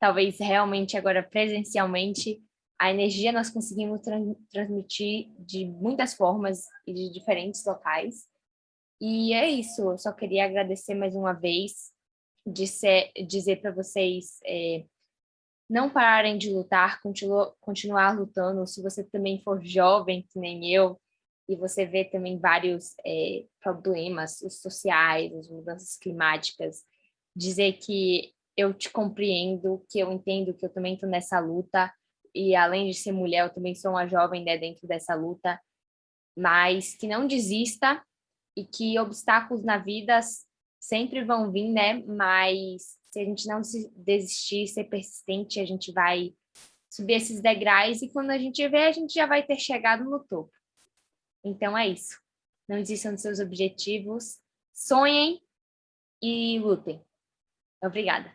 talvez, realmente agora presencialmente. A energia nós conseguimos tra transmitir de muitas formas e de diferentes locais. E é isso, eu só queria agradecer mais uma vez, dizer, dizer para vocês é, não pararem de lutar, continu continuar lutando. Se você também for jovem, que nem eu, e você vê também vários é, problemas sociais, as mudanças climáticas, dizer que eu te compreendo, que eu entendo que eu também estou nessa luta, e além de ser mulher, eu também sou uma jovem né, dentro dessa luta, mas que não desista e que obstáculos na vida sempre vão vir, né? Mas se a gente não desistir, ser persistente, a gente vai subir esses degraus e quando a gente vê, a gente já vai ter chegado no topo. Então é isso. Não desistam dos seus objetivos, sonhem e lutem. Obrigada.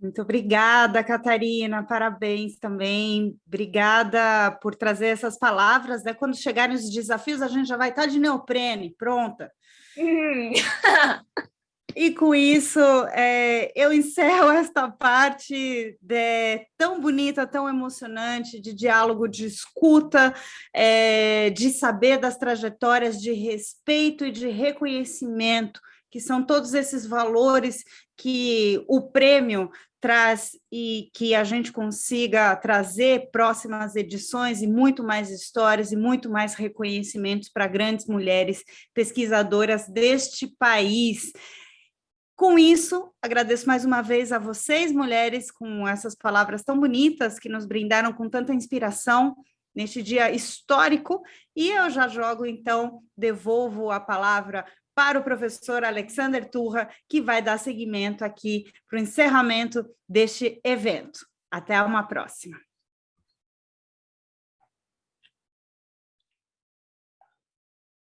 Muito obrigada, Catarina, parabéns também. Obrigada por trazer essas palavras. Né? Quando chegarem os desafios, a gente já vai estar de neoprene, pronta. Hum. E com isso, é, eu encerro esta parte de, tão bonita, tão emocionante, de diálogo, de escuta, é, de saber das trajetórias, de respeito e de reconhecimento, que são todos esses valores que o prêmio traz e que a gente consiga trazer próximas edições e muito mais histórias e muito mais reconhecimentos para grandes mulheres pesquisadoras deste país. Com isso, agradeço mais uma vez a vocês, mulheres, com essas palavras tão bonitas que nos brindaram com tanta inspiração neste dia histórico, e eu já jogo, então, devolvo a palavra para o professor Alexander Turra, que vai dar seguimento aqui para o encerramento deste evento. Até uma próxima.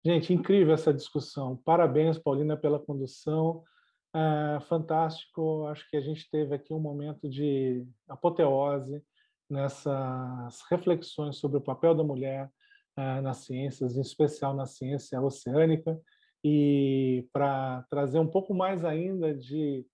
Gente, incrível essa discussão. Parabéns, Paulina, pela condução. É, fantástico. Acho que a gente teve aqui um momento de apoteose nessas reflexões sobre o papel da mulher é, nas ciências, em especial na ciência oceânica, e para trazer um pouco mais ainda de,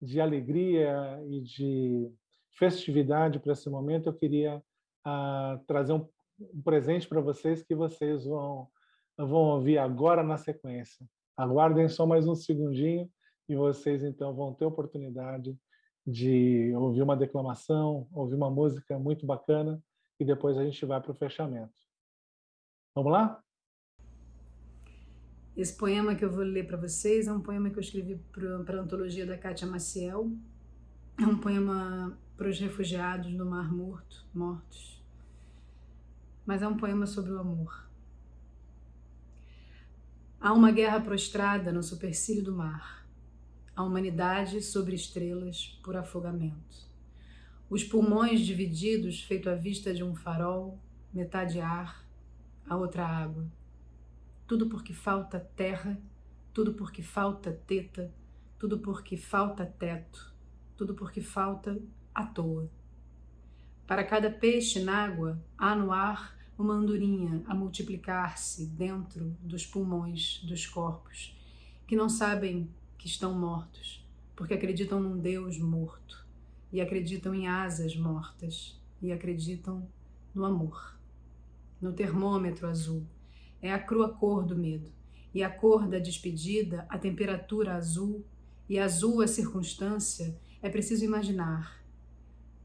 de alegria e de festividade para esse momento, eu queria uh, trazer um, um presente para vocês que vocês vão, vão ouvir agora na sequência. Aguardem só mais um segundinho e vocês então vão ter oportunidade de ouvir uma declamação, ouvir uma música muito bacana e depois a gente vai para o fechamento. Vamos lá? Esse poema que eu vou ler para vocês é um poema que eu escrevi para a antologia da Kátia Maciel. É um poema para os refugiados no Mar Morto, mortos. Mas é um poema sobre o amor. Há uma guerra prostrada no supercílio do mar. A humanidade sobre estrelas por afogamento. Os pulmões divididos, feito à vista de um farol, metade ar, a outra água tudo porque falta terra, tudo porque falta teta, tudo porque falta teto, tudo porque falta à toa. Para cada peixe na água, há no ar uma andorinha a multiplicar-se dentro dos pulmões dos corpos, que não sabem que estão mortos, porque acreditam num Deus morto, e acreditam em asas mortas, e acreditam no amor, no termômetro azul, é a crua cor do medo, e a cor da despedida, a temperatura azul, e azul a circunstância, é preciso imaginar.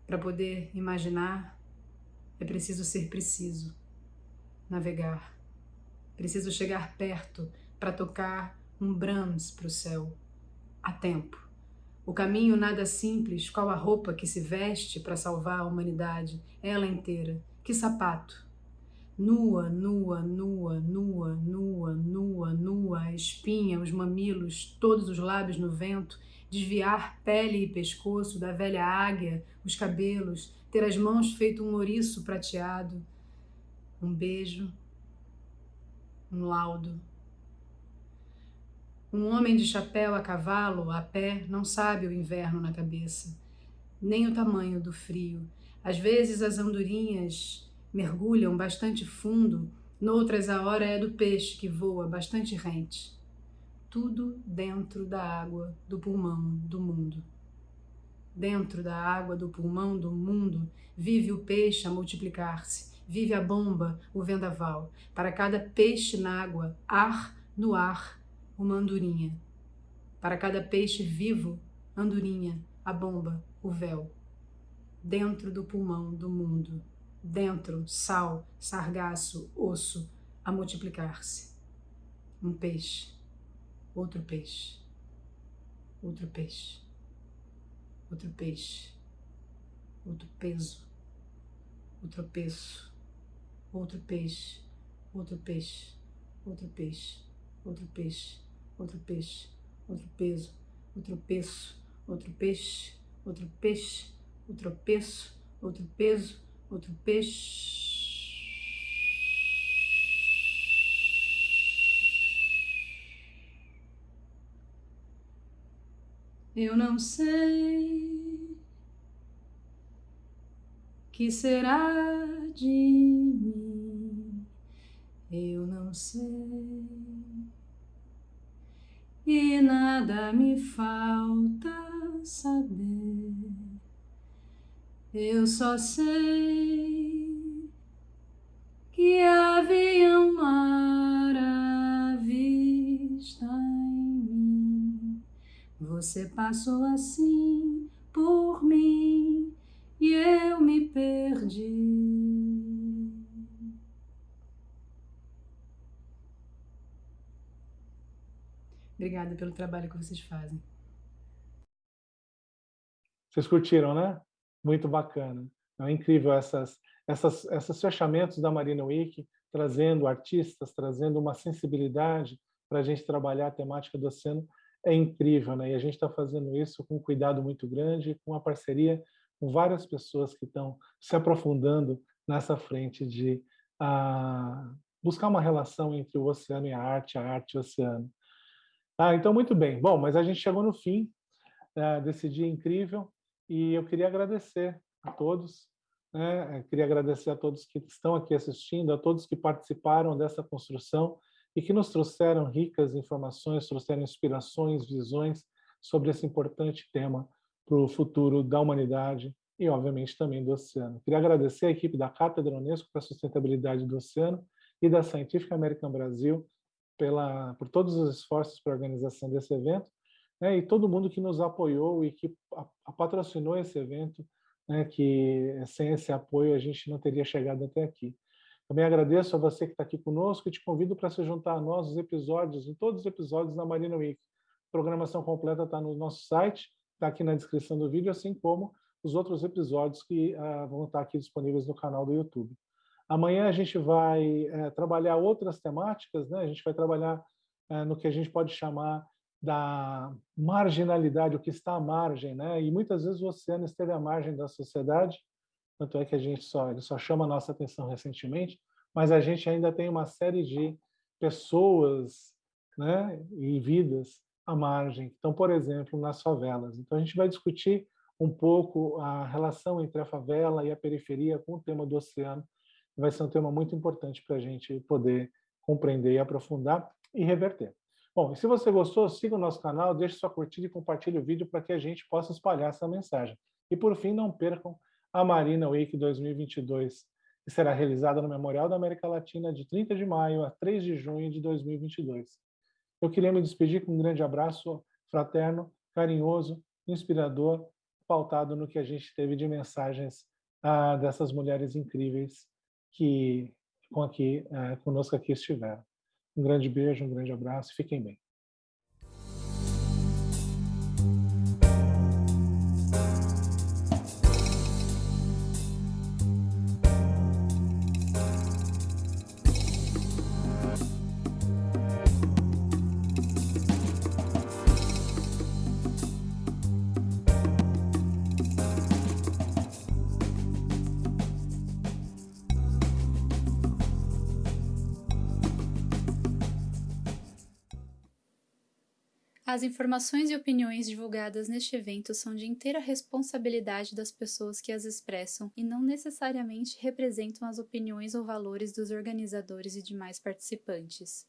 Para poder imaginar, é preciso ser preciso, navegar. Preciso chegar perto para tocar um Brahms para o céu, a tempo. O caminho nada simples, qual a roupa que se veste para salvar a humanidade, ela inteira. Que sapato, nua, nua, nua, nua, nua, nua, nua, a espinha, os mamilos, todos os lábios no vento, desviar pele e pescoço da velha águia, os cabelos, ter as mãos feito um ouriço prateado, um beijo, um laudo. Um homem de chapéu a cavalo, a pé, não sabe o inverno na cabeça, nem o tamanho do frio. Às vezes as andorinhas mergulham bastante fundo, noutras a hora é do peixe que voa bastante rente. Tudo dentro da água do pulmão do mundo. Dentro da água do pulmão do mundo vive o peixe a multiplicar-se, vive a bomba, o vendaval. Para cada peixe na água, ar no ar, uma andorinha. Para cada peixe vivo, andorinha, a bomba, o véu. Dentro do pulmão do mundo. Dentro, sal, sargaço, osso, a multiplicar-se. Um peixe, outro peixe, outro peixe, outro peixe, outro peso, outro peso, outro peixe, outro peixe, outro peixe, outro peixe, outro peixe, outro peso, outro peso, outro peixe, outro peixe, outro peso, outro peso, outro peixe. Eu não sei que será de mim. Eu não sei e nada me falta saber. Eu só sei que havia um mar à vista em mim. Você passou assim por mim e eu me perdi. Obrigada pelo trabalho que vocês fazem. Vocês curtiram, né? muito bacana. É incrível essas, essas, esses fechamentos da Marina Week, trazendo artistas, trazendo uma sensibilidade para a gente trabalhar a temática do oceano é incrível, né? E a gente está fazendo isso com um cuidado muito grande, com uma parceria com várias pessoas que estão se aprofundando nessa frente de ah, buscar uma relação entre o oceano e a arte, a arte e o oceano. Ah, então, muito bem. Bom, mas a gente chegou no fim uh, desse dia incrível e eu queria agradecer a todos, né? Eu queria agradecer a todos que estão aqui assistindo, a todos que participaram dessa construção e que nos trouxeram ricas informações, trouxeram inspirações, visões sobre esse importante tema para o futuro da humanidade e, obviamente, também do oceano. Queria agradecer a equipe da Cátedra Unesco para a Sustentabilidade do Oceano e da Scientific American Brasil pela, por todos os esforços para a organização desse evento, né, e todo mundo que nos apoiou e que a, a patrocinou esse evento, né, que sem esse apoio a gente não teria chegado até aqui. Também agradeço a você que está aqui conosco e te convido para se juntar a nós os episódios, em todos os episódios da Marina Week. A programação completa está no nosso site, está aqui na descrição do vídeo, assim como os outros episódios que uh, vão estar aqui disponíveis no canal do YouTube. Amanhã a gente vai é, trabalhar outras temáticas, né? a gente vai trabalhar é, no que a gente pode chamar da marginalidade, o que está à margem, né? e muitas vezes o oceano esteve à margem da sociedade, tanto é que a gente só, ele só chama a nossa atenção recentemente, mas a gente ainda tem uma série de pessoas né, e vidas à margem, então, por exemplo, nas favelas. Então, a gente vai discutir um pouco a relação entre a favela e a periferia com o tema do oceano, vai ser um tema muito importante para a gente poder compreender e aprofundar e reverter. Bom, e se você gostou, siga o nosso canal, deixe sua curtida e compartilhe o vídeo para que a gente possa espalhar essa mensagem. E por fim, não percam a Marina Week 2022, que será realizada no Memorial da América Latina de 30 de maio a 3 de junho de 2022. Eu queria me despedir com um grande abraço fraterno, carinhoso, inspirador, pautado no que a gente teve de mensagens ah, dessas mulheres incríveis que com aqui, é, conosco aqui estiveram. Um grande beijo, um grande abraço, fiquem bem. As informações e opiniões divulgadas neste evento são de inteira responsabilidade das pessoas que as expressam e não necessariamente representam as opiniões ou valores dos organizadores e demais participantes.